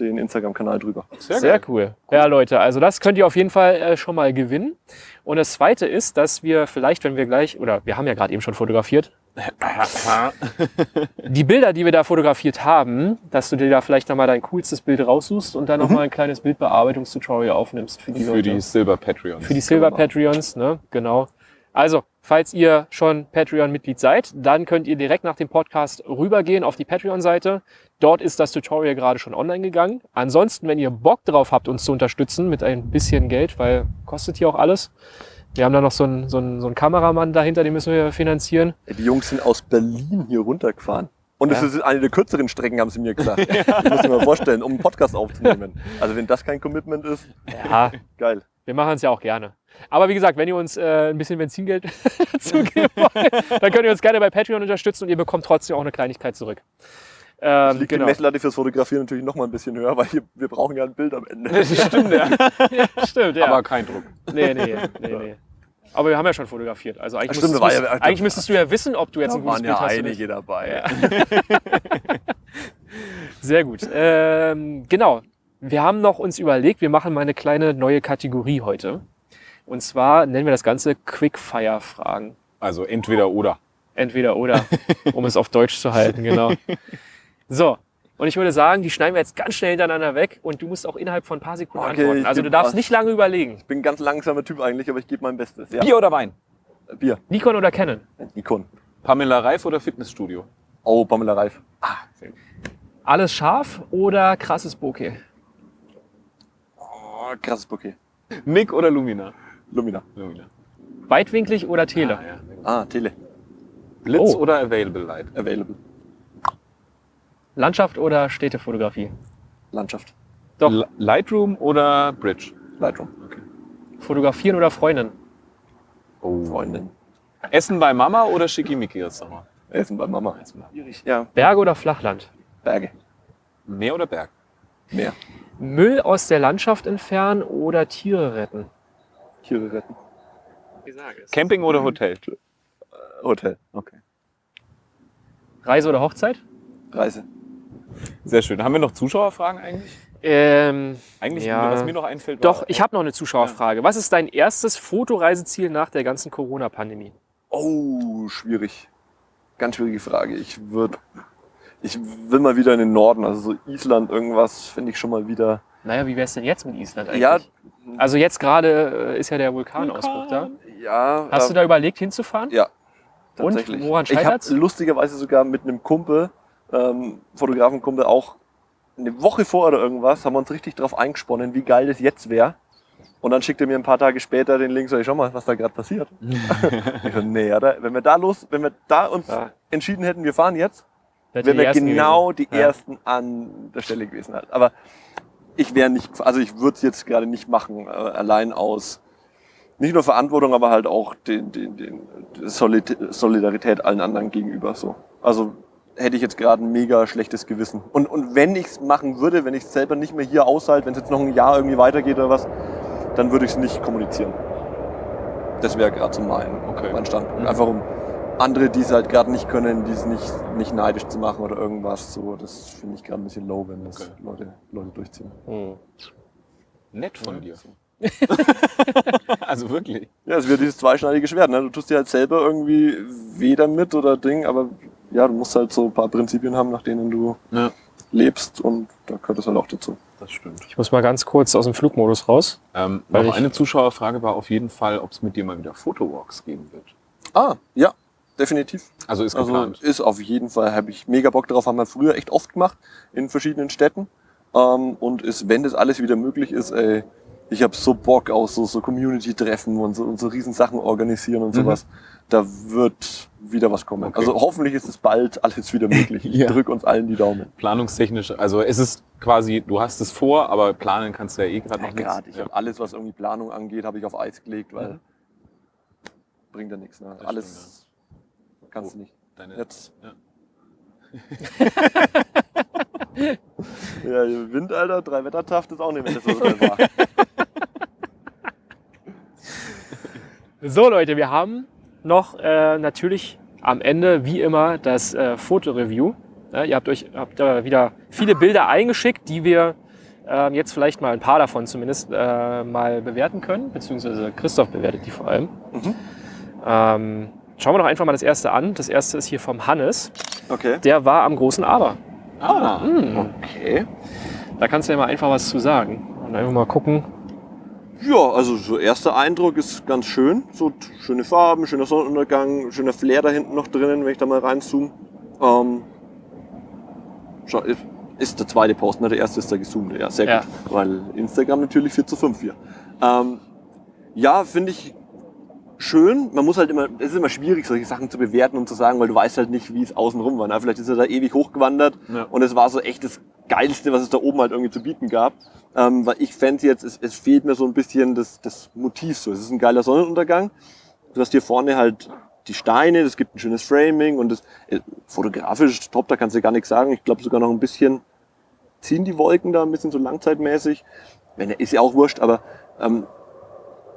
den Instagram-Kanal drüber. Sehr, cool. Ja, Leute, also das könnt ihr auf jeden Fall äh, schon mal gewinnen. Und das Zweite ist, dass wir vielleicht, wenn wir gleich, oder wir haben ja gerade eben schon fotografiert, (laughs) die Bilder, die wir da fotografiert haben, dass du dir da vielleicht nochmal dein coolstes Bild raussuchst und dann Mhm. nochmal ein kleines Bildbearbeitungstutorial aufnimmst für die Für Leute. die Silver Patreons. Für die Silver Patreons, ne? Genau. Also, falls ihr schon Patreon-Mitglied seid, dann könnt ihr direkt nach dem Podcast rübergehen auf die Patreon-Seite. Dort ist das Tutorial gerade schon online gegangen. Ansonsten, wenn ihr Bock drauf habt, uns zu unterstützen mit ein bisschen Geld, weil kostet hier auch alles. Wir haben da noch so einen, so einen, so einen Kameramann dahinter, den müssen wir finanzieren. Die Jungs sind aus Berlin hier runtergefahren. Und es Ja. ist eine der kürzeren Strecken, haben sie mir gesagt. (laughs) Ich muss mir mal vorstellen, um einen Podcast aufzunehmen. Also wenn das kein Commitment ist, Ja, geil. Wir machen es ja auch gerne. Aber wie gesagt, wenn ihr uns äh, ein bisschen Benzingeld (laughs) dazu geben wollt, dann könnt ihr uns gerne bei Patreon unterstützen und ihr bekommt trotzdem auch eine Kleinigkeit zurück. Ähm, liegt die Messlatte fürs Fotografieren natürlich noch mal ein bisschen höher, weil hier, wir brauchen ja ein Bild am Ende. (laughs) Stimmt, ja. (laughs) Stimmt, ja. Aber kein Druck. nee, nee, nee, nee. Aber wir haben ja schon fotografiert. Also eigentlich, stimmt, müsstest, da war ja- eigentlich müsstest du ja wissen, ob du jetzt ein Da gutes waren Bild ja hast. oder einige dabei. Sehr gut. Ähm, genau. Wir haben noch uns überlegt, wir machen mal eine kleine neue Kategorie heute. Und zwar nennen wir das Ganze Quickfire-Fragen. Also entweder oder. Entweder oder, (laughs) um es auf Deutsch zu halten, genau. (laughs) So, und ich würde sagen, die schneiden wir jetzt ganz schnell hintereinander weg und du musst auch innerhalb von ein paar Sekunden Okay, antworten. Also du darfst was. nicht lange überlegen. Ich bin ein ganz langsamer Typ eigentlich, aber ich gebe mein Bestes. Ja. Bier oder Wein? Bier. Nikon oder Canon? Nikon. Pamela Reif oder Fitnessstudio? Oh, Pamela Reif. Alles scharf oder krasses Bokeh? Oh, krasses Bouquet. Nick oder Lumina? Lumina. Lumina. Weitwinklig oder Tele? Ah, ja. Ah, Tele. Blitz Oh. oder Available Light? Available. Landschaft oder Städtefotografie? Landschaft. Doch. L Lightroom oder Bridge? Lightroom. Fotografieren oder Freundin? Oh. Freundin. Essen bei Mama oder Schickimicki jetzt nochmal? Essen bei Mama. Ja, Berge oder Flachland? Berge. Meer oder Berg? Meer. Müll aus der Landschaft entfernen oder Tiere retten? Tiere retten. Camping oder Hotel? Hotel. Okay. Reise oder Hochzeit? Reise. Sehr schön. Haben wir noch Zuschauerfragen eigentlich? Ähm, Eigentlich, Ja. was mir noch einfällt, doch, war, ich habe noch eine Zuschauerfrage. Was ist dein erstes Fotoreiseziel nach der ganzen Corona-Pandemie? Oh, schwierig. Ganz schwierige Frage. Ich würde, ich will mal wieder in den Norden, also so Island, irgendwas finde ich schon mal wieder. Naja, wie wär's denn jetzt mit Island eigentlich? Ja, Also jetzt gerade äh, ist ja der Vulkanausbruch da. ja. Hast äh, du da überlegt hinzufahren? Ja, Und tatsächlich. woran ich habe lustigerweise sogar mit einem Kumpel, ähm, Fotografenkumpel, auch eine Woche vor oder irgendwas, haben wir uns richtig drauf eingesponnen, wie geil das jetzt wäre. Und dann schickt er mir ein paar Tage später den Link, sag ich, schau mal, was da gerade passiert. (laughs) ich so, nee, oder? Wenn wir da los, wenn wir da uns Ja. entschieden hätten, wir fahren jetzt, Wir Ersten genau gewesen? die Ja. ersten an der Stelle gewesen halt. Aber ich wäre nicht, also ich würde es jetzt gerade nicht machen, äh, allein aus nicht nur Verantwortung, aber halt auch den, den, den Solid Solidarität allen anderen gegenüber. So. Also hätte ich jetzt gerade ein mega schlechtes Gewissen. Und, und wenn ich es machen würde, wenn ich es selber nicht mehr hier aushalte, wenn es jetzt noch ein Jahr irgendwie weitergeht oder was, dann würde ich es nicht kommunizieren. Das wäre gerade so mein, Okay. mein Standpunkt. Einfach um andere, die es halt gerade nicht können, die es nicht, nicht neidisch zu machen oder irgendwas. So, das finde ich gerade ein bisschen low, wenn das Okay. Leute, Leute durchziehen. Hm. Nett von dir. (laughs) also wirklich. Ja, es wird dieses zweischneidige Schwert. Ne? Du tust dir halt selber irgendwie weh damit oder Ding, aber ja, du musst halt so ein paar Prinzipien haben, nach denen du Ja. lebst und da gehört es halt auch dazu. Das stimmt. Ich muss mal ganz kurz aus dem Flugmodus raus. Ähm, Weil noch eine Zuschauerfrage war auf jeden Fall, ob es mit dir mal wieder Fotowalks geben wird. Ah, ja, definitiv. Also ist Also geplant. ist auf jeden Fall, habe ich mega Bock drauf, haben wir früher echt oft gemacht in verschiedenen Städten. Ähm, und ist, wenn das alles wieder möglich ist, ey, ich habe so Bock auf so, so Community-Treffen und so, und so riesen Sachen organisieren und Mhm. sowas. Da wird wieder was kommen. Okay. Also hoffentlich ist es bald alles wieder möglich. (laughs) Ich Ja. drück uns allen die Daumen. Planungstechnisch, also es ist quasi, du hast es vor, aber planen kannst du ja eh gerade noch Ja, nichts. gerade. Ich habe alles, was irgendwie Planung angeht, habe ich auf Eis gelegt, weil bringt ja nichts. Ne? Mhm. Das Alles kannst Oh. du nicht. Deine, Jetzt. Ja. (laughs) Ja, Wind, Alter, drei Wettertaft ist auch nicht mehr das, was es war. So Leute, wir haben noch äh, natürlich am Ende wie immer das äh, Fotoreview. Ja, ihr habt euch habt, äh, wieder viele Bilder eingeschickt, die wir ähm, jetzt vielleicht mal ein paar davon zumindest äh, mal bewerten können, beziehungsweise Christoph bewertet die vor allem. Mhm. Ähm, schauen wir doch einfach mal das erste an. Das erste ist hier vom Hannes. Okay. Der war am großen Aber. Ah, Hm. okay. Da kannst du ja mal einfach was zu sagen. Und einfach mal gucken. Ja, also so erster Eindruck ist ganz schön. So schöne Farben, schöner Sonnenuntergang, schöner Flair da hinten noch drinnen, wenn ich da mal reinzoome. Ähm, schau, ist- ist der zweite Post, ne? der erste ist der gezoomte. Ja, sehr Ja. gut. Weil Instagram natürlich 4 zu 5 hier. Ähm, ja, finde ich schön. Man muss halt immer, es ist immer schwierig, solche Sachen zu bewerten und zu sagen, weil du weißt halt nicht, wie es außenrum war. Ne? Vielleicht ist er da ewig hochgewandert Ja. und es war so echt das Geilste, was es da oben halt irgendwie zu bieten gab. Ähm, weil ich fände jetzt, es, es fehlt mir so ein bisschen das, das Motiv so. Es ist ein geiler Sonnenuntergang. Du hast hier vorne halt die Steine, es gibt ein schönes Framing und das äh, fotografisch top, da kannst du gar nichts sagen. Ich glaube sogar noch ein bisschen ziehen die Wolken da ein bisschen so langzeitmäßig. Wenn ist ja auch wurscht, aber ähm,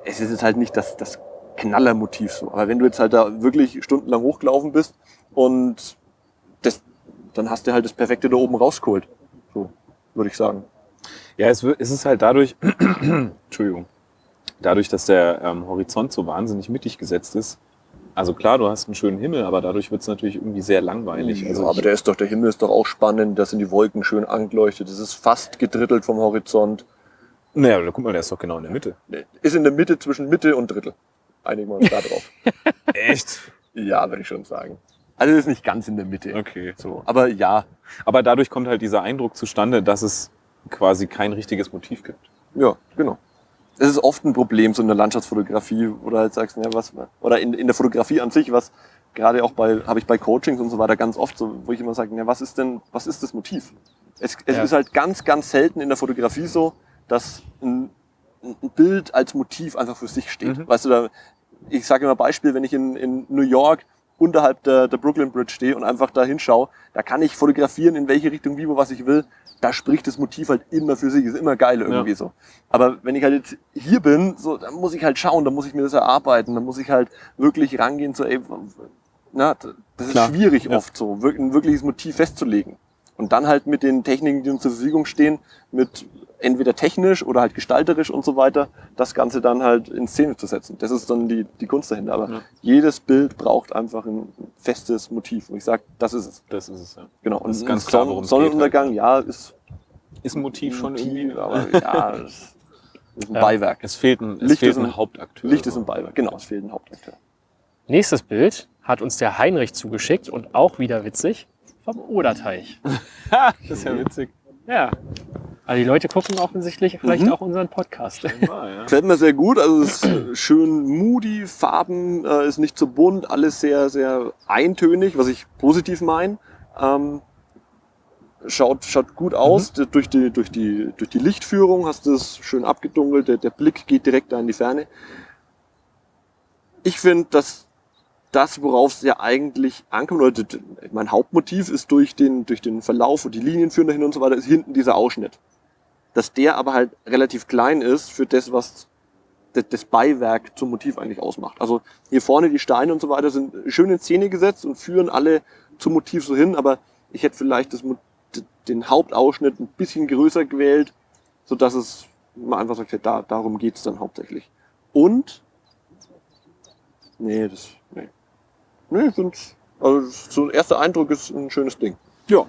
es ist jetzt halt nicht das, das Knallermotiv so. Aber wenn du jetzt halt da wirklich stundenlang hochgelaufen bist und das, dann hast du halt das Perfekte da oben rausgeholt. So, würde ich sagen. Ja, es, es ist halt dadurch, (clears throat) Entschuldigung, dadurch, dass der ähm, Horizont so wahnsinnig mittig gesetzt ist. Also klar, du hast einen schönen Himmel, aber dadurch wird es natürlich irgendwie sehr langweilig. Ja, Also aber ich, der ist doch, der Himmel ist doch auch spannend, da sind die Wolken schön angeleuchtet, es ist fast gedrittelt vom Horizont. naja, guck mal, der ist doch genau in der Mitte. Ist in der Mitte zwischen Mitte und Drittel. Einigen wir uns da drauf. (laughs) Echt? Ja, würde ich schon sagen. Also es ist nicht ganz in der Mitte. Okay. So, aber ja, Aber dadurch kommt halt dieser Eindruck zustande, dass es quasi kein richtiges Motiv gibt. ja, genau. das ist oft ein Problem so in der Landschaftsfotografie oder halt sagst, ja, was, oder in, in der Fotografie an sich, was gerade auch bei, habe ich bei Coachings und so weiter ganz oft so, wo ich immer sage, ja, was ist denn, was ist das Motiv? Es, es Ja. ist halt ganz, ganz selten in der Fotografie so, dass ein, ein Bild als Motiv einfach für sich steht. Mhm. Weißt du, da, ich sage immer Beispiel, wenn ich in, in New York unterhalb der, der Brooklyn Bridge stehe und einfach da hinschaue, da kann ich fotografieren, in welche Richtung, wie, wo, was ich will. Da spricht das Motiv halt immer für sich, ist immer geil irgendwie so. Aber wenn ich halt jetzt hier bin, so, dann muss ich halt schauen, dann muss ich mir das erarbeiten, dann muss ich halt wirklich rangehen, so, ey, na, das ist Klar. schwierig Ja. oft so, ein wirkliches Motiv festzulegen. Und dann halt mit den Techniken, die uns zur Verfügung stehen, mit entweder technisch oder halt gestalterisch und so weiter, das Ganze dann halt in Szene zu setzen. Das ist dann die, die Kunst dahinter. Aber Ja. jedes Bild braucht einfach ein festes Motiv. Und ich sag, das ist es. Das ist es, ja. Genau. Und Das ist ganz ein klar, worum es geht Sonnenuntergang, ja, ist Ist ein Motiv schon Motiv, irgendwie, aber (laughs) ja, es ist ein Ja. Beiwerk. es fehlt ein, es Licht fehlt ist ein ein- Hauptakteur. Licht ist ein Beiwerk. Genau, es fehlt ein Hauptakteur. Nächstes Bild hat uns der Heinrich zugeschickt und auch wieder witzig vom Oderteich. Ha, (laughs) das ist ja witzig. Ja. Also die Leute gucken offensichtlich vielleicht Mhm. auch unseren Podcast. Ah, ja. Gefällt mir sehr gut. Also es ist (clears throat) schön moody, Farben äh, ist nicht zu bunt, alles sehr, sehr eintönig, was ich positiv meine. Ähm, schaut, schaut gut aus. D- Durch, die, durch, die, durch die Lichtführung hast du es schön abgedunkelt. Der, der Blick geht direkt da in die Ferne. Ich finde, dass das, worauf es ja eigentlich ankommt, oder mein Hauptmotiv ist durch den, durch den Verlauf und die Linien führen dahin und so weiter, ist hinten dieser Ausschnitt dass der aber halt relativ klein ist für das, was das Beiwerk zum Motiv eigentlich ausmacht. Also hier vorne die Steine und so weiter sind schön in Szene gesetzt und führen alle zum Motiv so hin, aber ich hätte vielleicht das, den Hauptausschnitt ein bisschen größer gewählt, so dass es man einfach sagt, da, darum geht's dann hauptsächlich. Und nee, das nee. Find's, also so ein erster Eindruck ist ein schönes Ding. ja,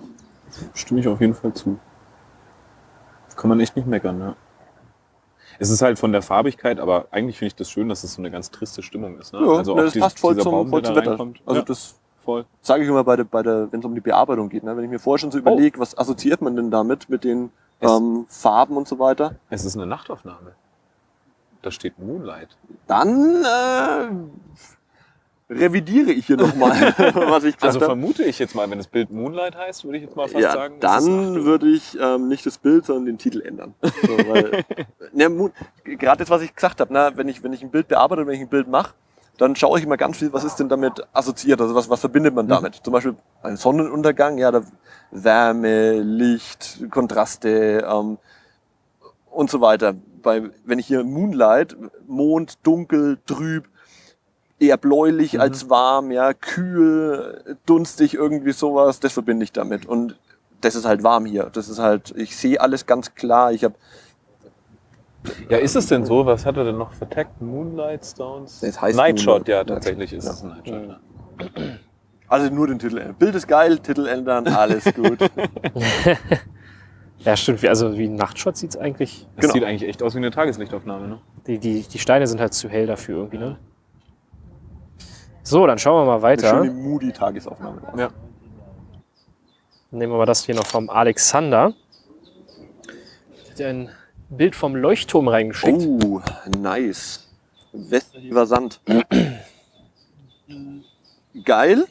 stimme ich auf jeden Fall zu. Kann man echt nicht meckern, ne? Es ist halt von der Farbigkeit, aber eigentlich finde ich das schön, dass es so eine ganz triste Stimmung ist. Ne? Ja, also ne, auch das dies- passt voll zum, Baum, voll zum Wetter. reinkommt. Also ja, das voll. sage ich immer bei der, bei der, wenn es um die Bearbeitung geht. Ne? Wenn ich mir vorher schon so überlege, was assoziiert man denn damit mit den ähm, Farben und so weiter, Es ist eine Nachtaufnahme. Da steht Moonlight. dann äh, revidiere ich hier nochmal, (laughs) was ich gesagt Also habe. vermute ich jetzt mal, wenn das Bild Moonlight heißt, würde ich jetzt mal fast Ja, sagen. dann würde ich ähm, nicht das Bild, sondern den Titel ändern. So, weil, (laughs) ne, Moon- Gerade das, was ich gesagt habe, ne, wenn, ich, wenn ich ein Bild bearbeite, wenn ich ein Bild mache, dann schaue ich immer ganz viel, was ist denn damit assoziiert, also was, was verbindet man damit. Zum Beispiel ein Sonnenuntergang, ja, da Wärme, Licht, Kontraste ähm, und so weiter. Bei, wenn ich hier Moonlight, Mond, dunkel, trüb, eher bläulich als warm, ja, kühl, dunstig, irgendwie sowas, das verbinde ich damit. Und das ist halt warm hier. Das ist halt, ich sehe alles ganz klar. Ich habe Ja, ist es denn so? Was hat er denn noch Tag? Moonlight Stones? Das heißt Nightshot, Moonlight. ja, tatsächlich ist ja. es ein Nightshot. Ja. also nur den Titel ändern. Bild ist geil, Titel ändern, alles gut. (laughs) (laughs) Ja, stimmt. Wie- Also wie ein Nachtshot sieht's eigentlich. Das Genau. sieht eigentlich echt aus wie eine Tageslichtaufnahme, ne? Die, die, die Steine sind halt zu hell dafür irgendwie, ne? So, dann schauen wir mal Eine weiter. schöne moody Tagesaufnahme. Ja. Nehmen wir mal das hier noch vom Alexander. Hat er ein Bild vom Leuchtturm reingeschickt. Oh, nice. Westlicher Sand. Geil.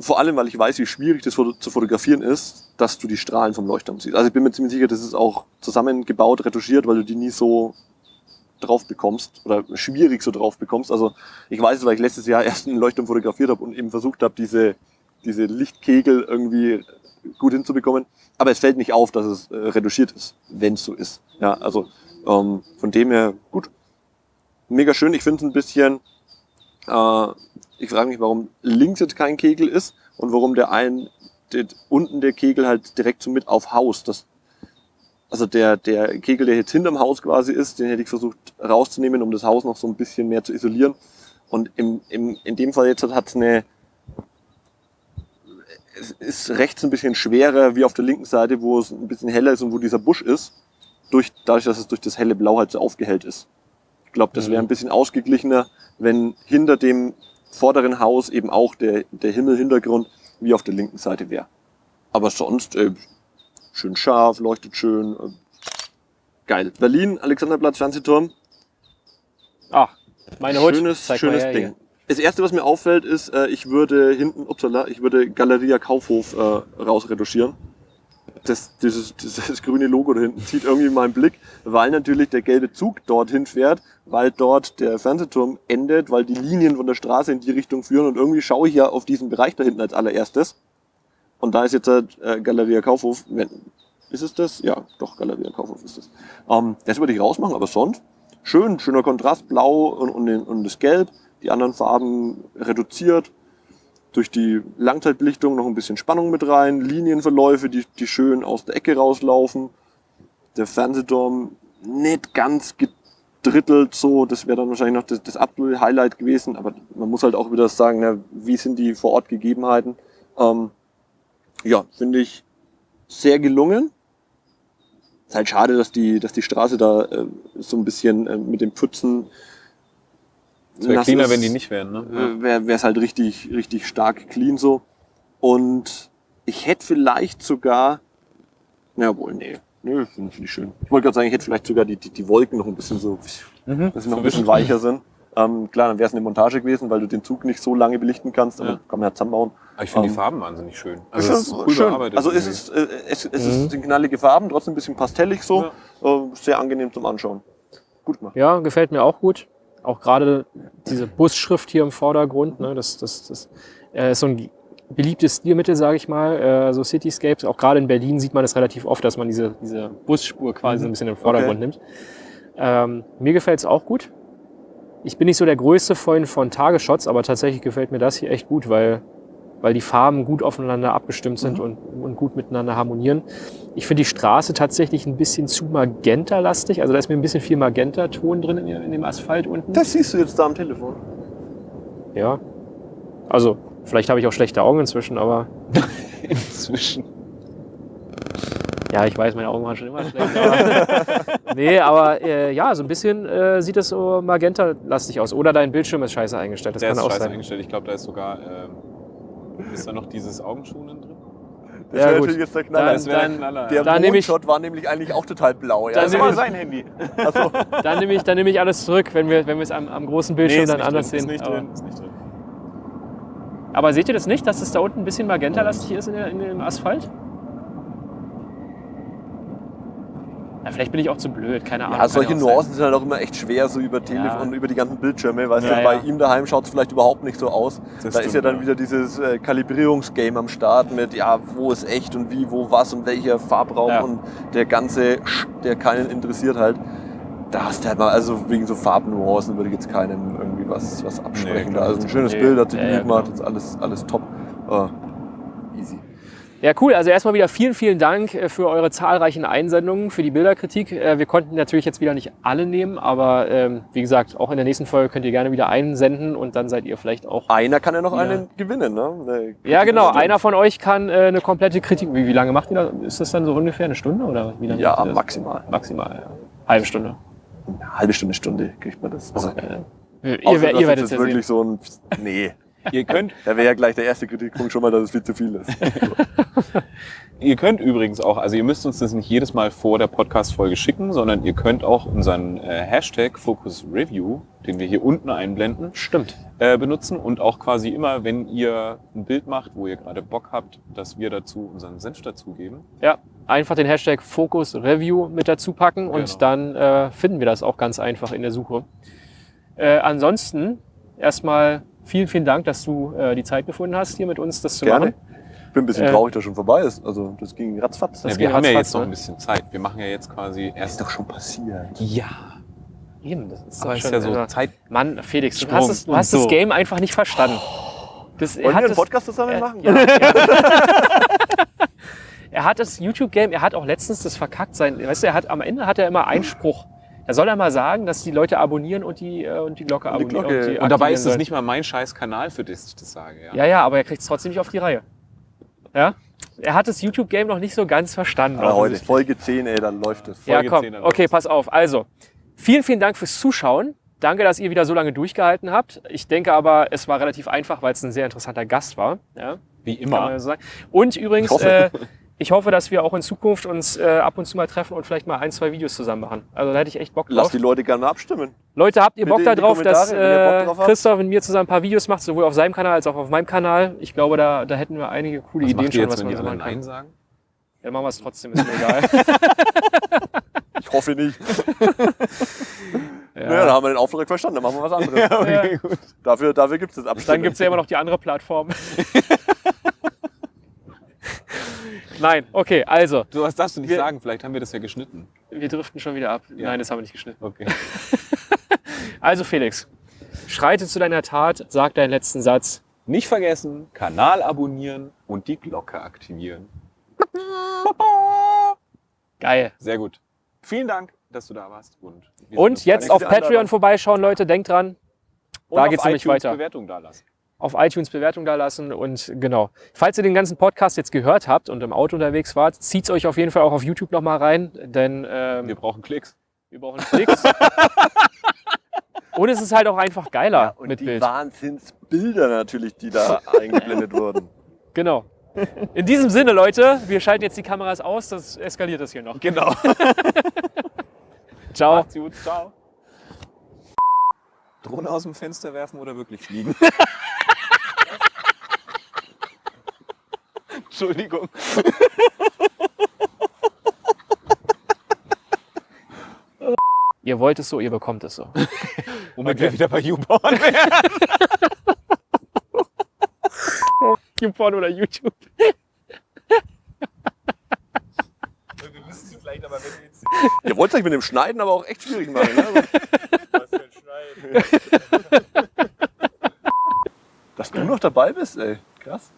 Vor allem, weil ich weiß, wie schwierig das zu fotografieren ist, dass du die Strahlen vom Leuchtturm siehst. Also ich bin mir ziemlich sicher, das ist auch zusammengebaut, retuschiert, weil du die nie so drauf bekommst oder schwierig so drauf bekommst. Also ich weiß es, weil ich letztes Jahr (laughs) erst einen Leuchtturm fotografiert habe und eben versucht habe, diese, diese Lichtkegel irgendwie gut hinzubekommen. Aber es fällt nicht auf, dass es äh, retuschiert ist, wenn es so ist. Ja, also ähm, von dem her gut. Mega schön. Ich finde es ein bisschen. Äh, ich frage mich, warum links jetzt kein Kegel ist und warum der ein der, unten der Kegel halt direkt so mit auf Haus. Das, also der, der Kegel, der jetzt hinterm Haus quasi ist, den hätte ich versucht rauszunehmen, um das Haus noch so ein bisschen mehr zu isolieren. Und im, im, in dem Fall jetzt hat es eine, es ist rechts ein bisschen schwerer wie auf der linken Seite, wo es ein bisschen heller ist und wo dieser Busch ist, durch, dadurch, dass es durch das helle Blau halt so aufgehellt ist. Ich glaube, das wäre ein bisschen ausgeglichener, wenn hinter dem vorderen Haus eben auch der, der Himmelhintergrund wie auf der linken Seite wäre. Aber sonst äh, schön scharf, leuchtet schön, geil. Berlin, Alexanderplatz, Fernsehturm. Ach, meine Hut. Schönes, Zeig schönes her Ding. hier. Das erste, was mir auffällt, ist, äh, ich würde hinten, upsala, ich würde Galeria Kaufhof äh, rausretuschieren. Das, dieses, dieses grüne Logo da hinten zieht irgendwie meinen Blick, weil natürlich der gelbe Zug dorthin fährt, weil dort der Fernsehturm endet, weil die Linien von der Straße in die Richtung führen und irgendwie schaue ich ja auf diesen Bereich da hinten als allererstes. Und da ist jetzt äh, Galeria Kaufhof, wenn, ist es das? Ja, doch, Galeria Kaufhof ist es. Ähm, das würde ich rausmachen, aber sonst schön, schöner Kontrast, blau und, und, und das Gelb, die anderen Farben reduziert. Durch die Langzeitbelichtung noch ein bisschen Spannung mit rein, Linienverläufe, die, die schön aus der Ecke rauslaufen. Der Fernsehturm nicht ganz gedrittelt so, das wäre dann wahrscheinlich noch das, das absolute Highlight gewesen, aber man muss halt auch wieder sagen, na, wie sind die vor Ort Gegebenheiten. Ähm, ja, finde ich sehr gelungen. Ist halt schade, dass die, dass die Straße da äh, so ein bisschen äh, mit den Pfützen. Es wäre cleaner, ist. wenn die nicht wären. Ne? Äh, wäre es halt richtig, richtig stark clean so. Und ich hätte vielleicht sogar, na wohl, nee, nee, finde find ich schön. Ich wollte gerade sagen, ich hätte vielleicht sogar die, die, die Wolken noch ein bisschen so, Mhm. dass sie noch ein bisschen weicher sind. Ähm, klar, dann wäre es eine Montage gewesen, weil du den Zug nicht so lange belichten kannst, aber Ja. kann man ja zusammenbauen. Aber ich finde Ähm, die Farben wahnsinnig schön. Also es ist cool schön. Also es ist, äh, es, es ist sind knallige Farben, trotzdem ein bisschen pastellig so. Äh, sehr angenehm zum Anschauen. Gut gemacht. Ja, gefällt mir auch gut. Auch gerade diese Busschrift hier im Vordergrund, ne, das, das, das äh, ist so ein beliebtes Stilmittel, sage ich mal, äh, so Cityscapes. Auch gerade in Berlin sieht man das relativ oft, dass man diese, diese Busspur quasi so ein bisschen in den Vordergrund nimmt. Ähm, mir gefällt es auch gut. Ich bin nicht so der größte Freund von Tagesshots, aber tatsächlich gefällt mir das hier echt gut, weil, weil die Farben gut aufeinander abgestimmt sind und, und gut miteinander harmonieren. Ich finde die Straße tatsächlich ein bisschen zu magenta-lastig. Also da ist mir ein bisschen viel Magenta-Ton drin in, in dem Asphalt unten. Das siehst du jetzt da am Telefon. Ja. Also, vielleicht habe ich auch schlechte Augen inzwischen, aber (laughs) Inzwischen. Ja, ich weiß, meine Augen waren schon immer (laughs) schlecht. Aber nee, aber äh, ja, so ein bisschen äh, sieht es so magenta-lastig aus. Oder dein Bildschirm ist scheiße eingestellt. Das Der kann ist auch scheiße sein. eingestellt. Ich glaube, da ist sogar. Ähm, ist da noch dieses Augenschonen drin? Das Ja, wäre gut. natürlich jetzt der Knaller. Dann- Das wäre dann- Knaller. der dann Mondshot war nämlich eigentlich auch total blau. Ja. Dann Das war ich- sein Handy. Achso. (laughs) Dann nehme ich, dann nehme ich alles zurück, wenn wir wenn wir es am, am großen Bildschirm ist dann anders drin, sehen. Ist nicht aber, drin. Ist nicht drin. aber seht ihr das nicht, dass es da unten ein bisschen magenta-lastig ist in, der, in dem Asphalt? Ja, vielleicht bin ich auch zu blöd, keine Ahnung. Ja, solche. Nuancen sind halt auch immer echt schwer, so über Telefon Ja. und über die ganzen Bildschirme. Weißt Ja, du, bei ja. ihm daheim schaut es vielleicht überhaupt nicht so aus. Das da ist ja dann ja. wieder dieses äh, Kalibrierungsgame am Start mit, ja, wo ist echt und wie, wo was und welcher Farbraum Ja. und der ganze, Sch- der keinen interessiert halt. Da hast du halt mal, also wegen so Farbnuancen würde ich jetzt keinem irgendwie was, was absprechen. klar. also ein schönes Nee. Bild, hat sich ja, gemacht, ist alles, alles top. Äh, easy. Ja, cool. Also erstmal wieder vielen, vielen Dank äh, für eure zahlreichen Einsendungen, für die Bilderkritik. Äh, Wir konnten natürlich jetzt wieder nicht alle nehmen, aber ähm, wie gesagt, auch in der nächsten Folge könnt ihr gerne wieder einsenden und dann seid ihr vielleicht auch. Einer kann ja noch einen gewinnen, ne? Ja, genau. Einer von euch kann äh, eine komplette Kritik. Wie, wie lange macht ihr das? Ist das dann so ungefähr eine Stunde oder wie lange? Ja, ihr maximal. Maximal, ja. Halbe Stunde. Eine halbe Stunde, Stunde kriegt man das. Also, Ihr, außer, dass ihr werdet es wirklich sehen. so ein. Nee. Ihr könnt, Da wäre ja gleich der erste Kritikpunkt schon mal, dass es viel zu viel ist. (laughs) ihr könnt übrigens auch, also ihr müsst uns das nicht jedes Mal vor der Podcast-Folge schicken, sondern ihr könnt auch unseren äh, Hashtag Focus Review, den wir hier unten einblenden, Stimmt. äh, benutzen und auch quasi immer, wenn ihr ein Bild macht, wo ihr gerade Bock habt, dass wir dazu unseren Senf dazugeben. Ja, einfach den Hashtag Focus Review mit dazu packen und Genau. dann äh, finden wir das auch ganz einfach in der Suche. Äh, ansonsten erstmal vielen, vielen Dank, dass du äh, die Zeit gefunden hast, hier mit uns das zu Gerne. machen. Ich bin ein bisschen Äh, traurig, dass schon vorbei ist. Also das ging ratzfatz. Das ja, wir ging haben ja ratzfatz, jetzt noch ne? ein bisschen Zeit. Wir machen ja jetzt quasi ist erst. doch schon passiert. Ja, Eben, das ist aber doch ist schon, ja so also, Zeit. Mann, Felix, du Sprung hast, es, du hast so. das Game einfach nicht verstanden. Das, er, Wollen hat wir einen das, Podcast zusammen äh, machen? ja, (laughs) (laughs) er hat das YouTube-Game, er hat auch letztens das verkackt sein. Weißt du, er hat am Ende hat er immer einen Spruch. Da soll er mal sagen, dass die Leute abonnieren und die, äh, und die Glocke Und die abonnieren. Glocke. die Und dabei ist es nicht mal mein scheiß Kanal, für das ich das sage. Ja. Ja, ja, aber er kriegt es trotzdem nicht auf die Reihe. Ja? Er hat das YouTube-Game noch nicht so ganz verstanden. Aber heute. Folge 10, ey, dann läuft es. Ja, Folge komm. 10 dann Okay, läuft's. pass auf. Also, vielen, vielen Dank fürs Zuschauen. Danke, dass ihr wieder so lange durchgehalten habt. Ich denke aber, es war relativ einfach, weil es ein sehr interessanter Gast war. Ja, Wie immer. ja so. Und übrigens, Ich hoffe. äh, (laughs) ich hoffe, dass wir auch in Zukunft uns äh, ab und zu mal treffen und vielleicht mal ein, zwei Videos zusammen machen. Also da hätte ich echt Bock Lass drauf. die Leute gerne abstimmen. Leute, habt ihr Bitte Bock in da die drauf, dass äh, drauf. Christoph und mir zusammen ein paar Videos macht, sowohl auf seinem Kanal als auch auf meinem Kanal? Ich glaube, da, da hätten wir einige coole Was Ideen macht schon, jetzt, was wenn man so machen kann. Nein sagen? Ja, dann machen wir es trotzdem, ist mir egal. (laughs) (laughs) Ich hoffe nicht. Ja. (laughs) Naja, da haben wir den Auftrag verstanden, dann machen wir was anderes. okay, Dafür, dafür gibt es das Abstimmen. Dann gibt es ja immer noch die andere Plattform. (laughs) Nein, okay, also, So was darfst du nicht Wir- sagen, vielleicht haben wir das ja geschnitten. wir driften schon wieder ab. Ja. Nein, das haben wir nicht geschnitten. Okay. (laughs) Also Felix, schreite zu deiner Tat, sag deinen letzten Satz. Nicht vergessen, Kanal abonnieren und die Glocke aktivieren. Geil. Sehr gut. Vielen Dank, dass du da warst. Und, Und jetzt auf. Patreon vorbeischauen, Leute, denkt dran, Und da auf geht's nämlich weiter. Bewertung da lassen. Auf iTunes Bewertung da lassen und genau. Falls ihr den ganzen Podcast jetzt gehört habt und im Auto unterwegs wart, zieht's euch auf jeden Fall auch auf YouTube nochmal rein, denn ähm, Wir brauchen Klicks. wir brauchen Klicks. und es ist halt auch einfach geiler und mit die Bild. Wahnsinnsbilder natürlich, die da eingeblendet wurden. Genau. In diesem Sinne, Leute, wir schalten jetzt die Kameras aus, das eskaliert das hier noch. Genau. (laughs) Ciao. Macht's gut. Ciao. Drohne aus dem Fenster werfen oder wirklich fliegen? (laughs) Entschuldigung. Ihr wollt es so, ihr bekommt es so. Womit wir wieder bei YouPorn wären. YouPorn oder YouTube. Wir müssen sie vielleicht aber, wenn wir jetzt Ihr wollt euch mit dem Schneiden aber auch echt schwierig machen. Ne? Dass du noch dabei bist, ey. Krass.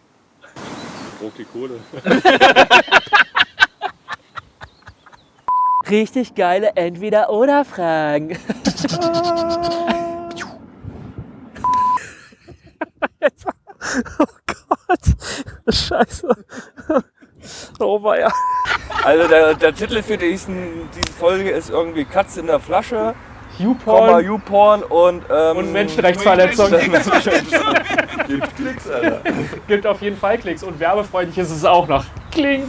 Braucht die Kohle. (laughs) Richtig geile Entweder-Oder-Fragen. oh Gott. Scheiße. Oh weia. Also der, der Titel für diesen, diese Folge ist irgendwie Katz in der Flasche, YouPorn YouPorn und, ähm, und Menschenrechtsverletzung. (laughs) Gibt Klicks, Alter. Gibt auf jeden Fall Klicks und werbefreundlich ist es auch noch. Klink.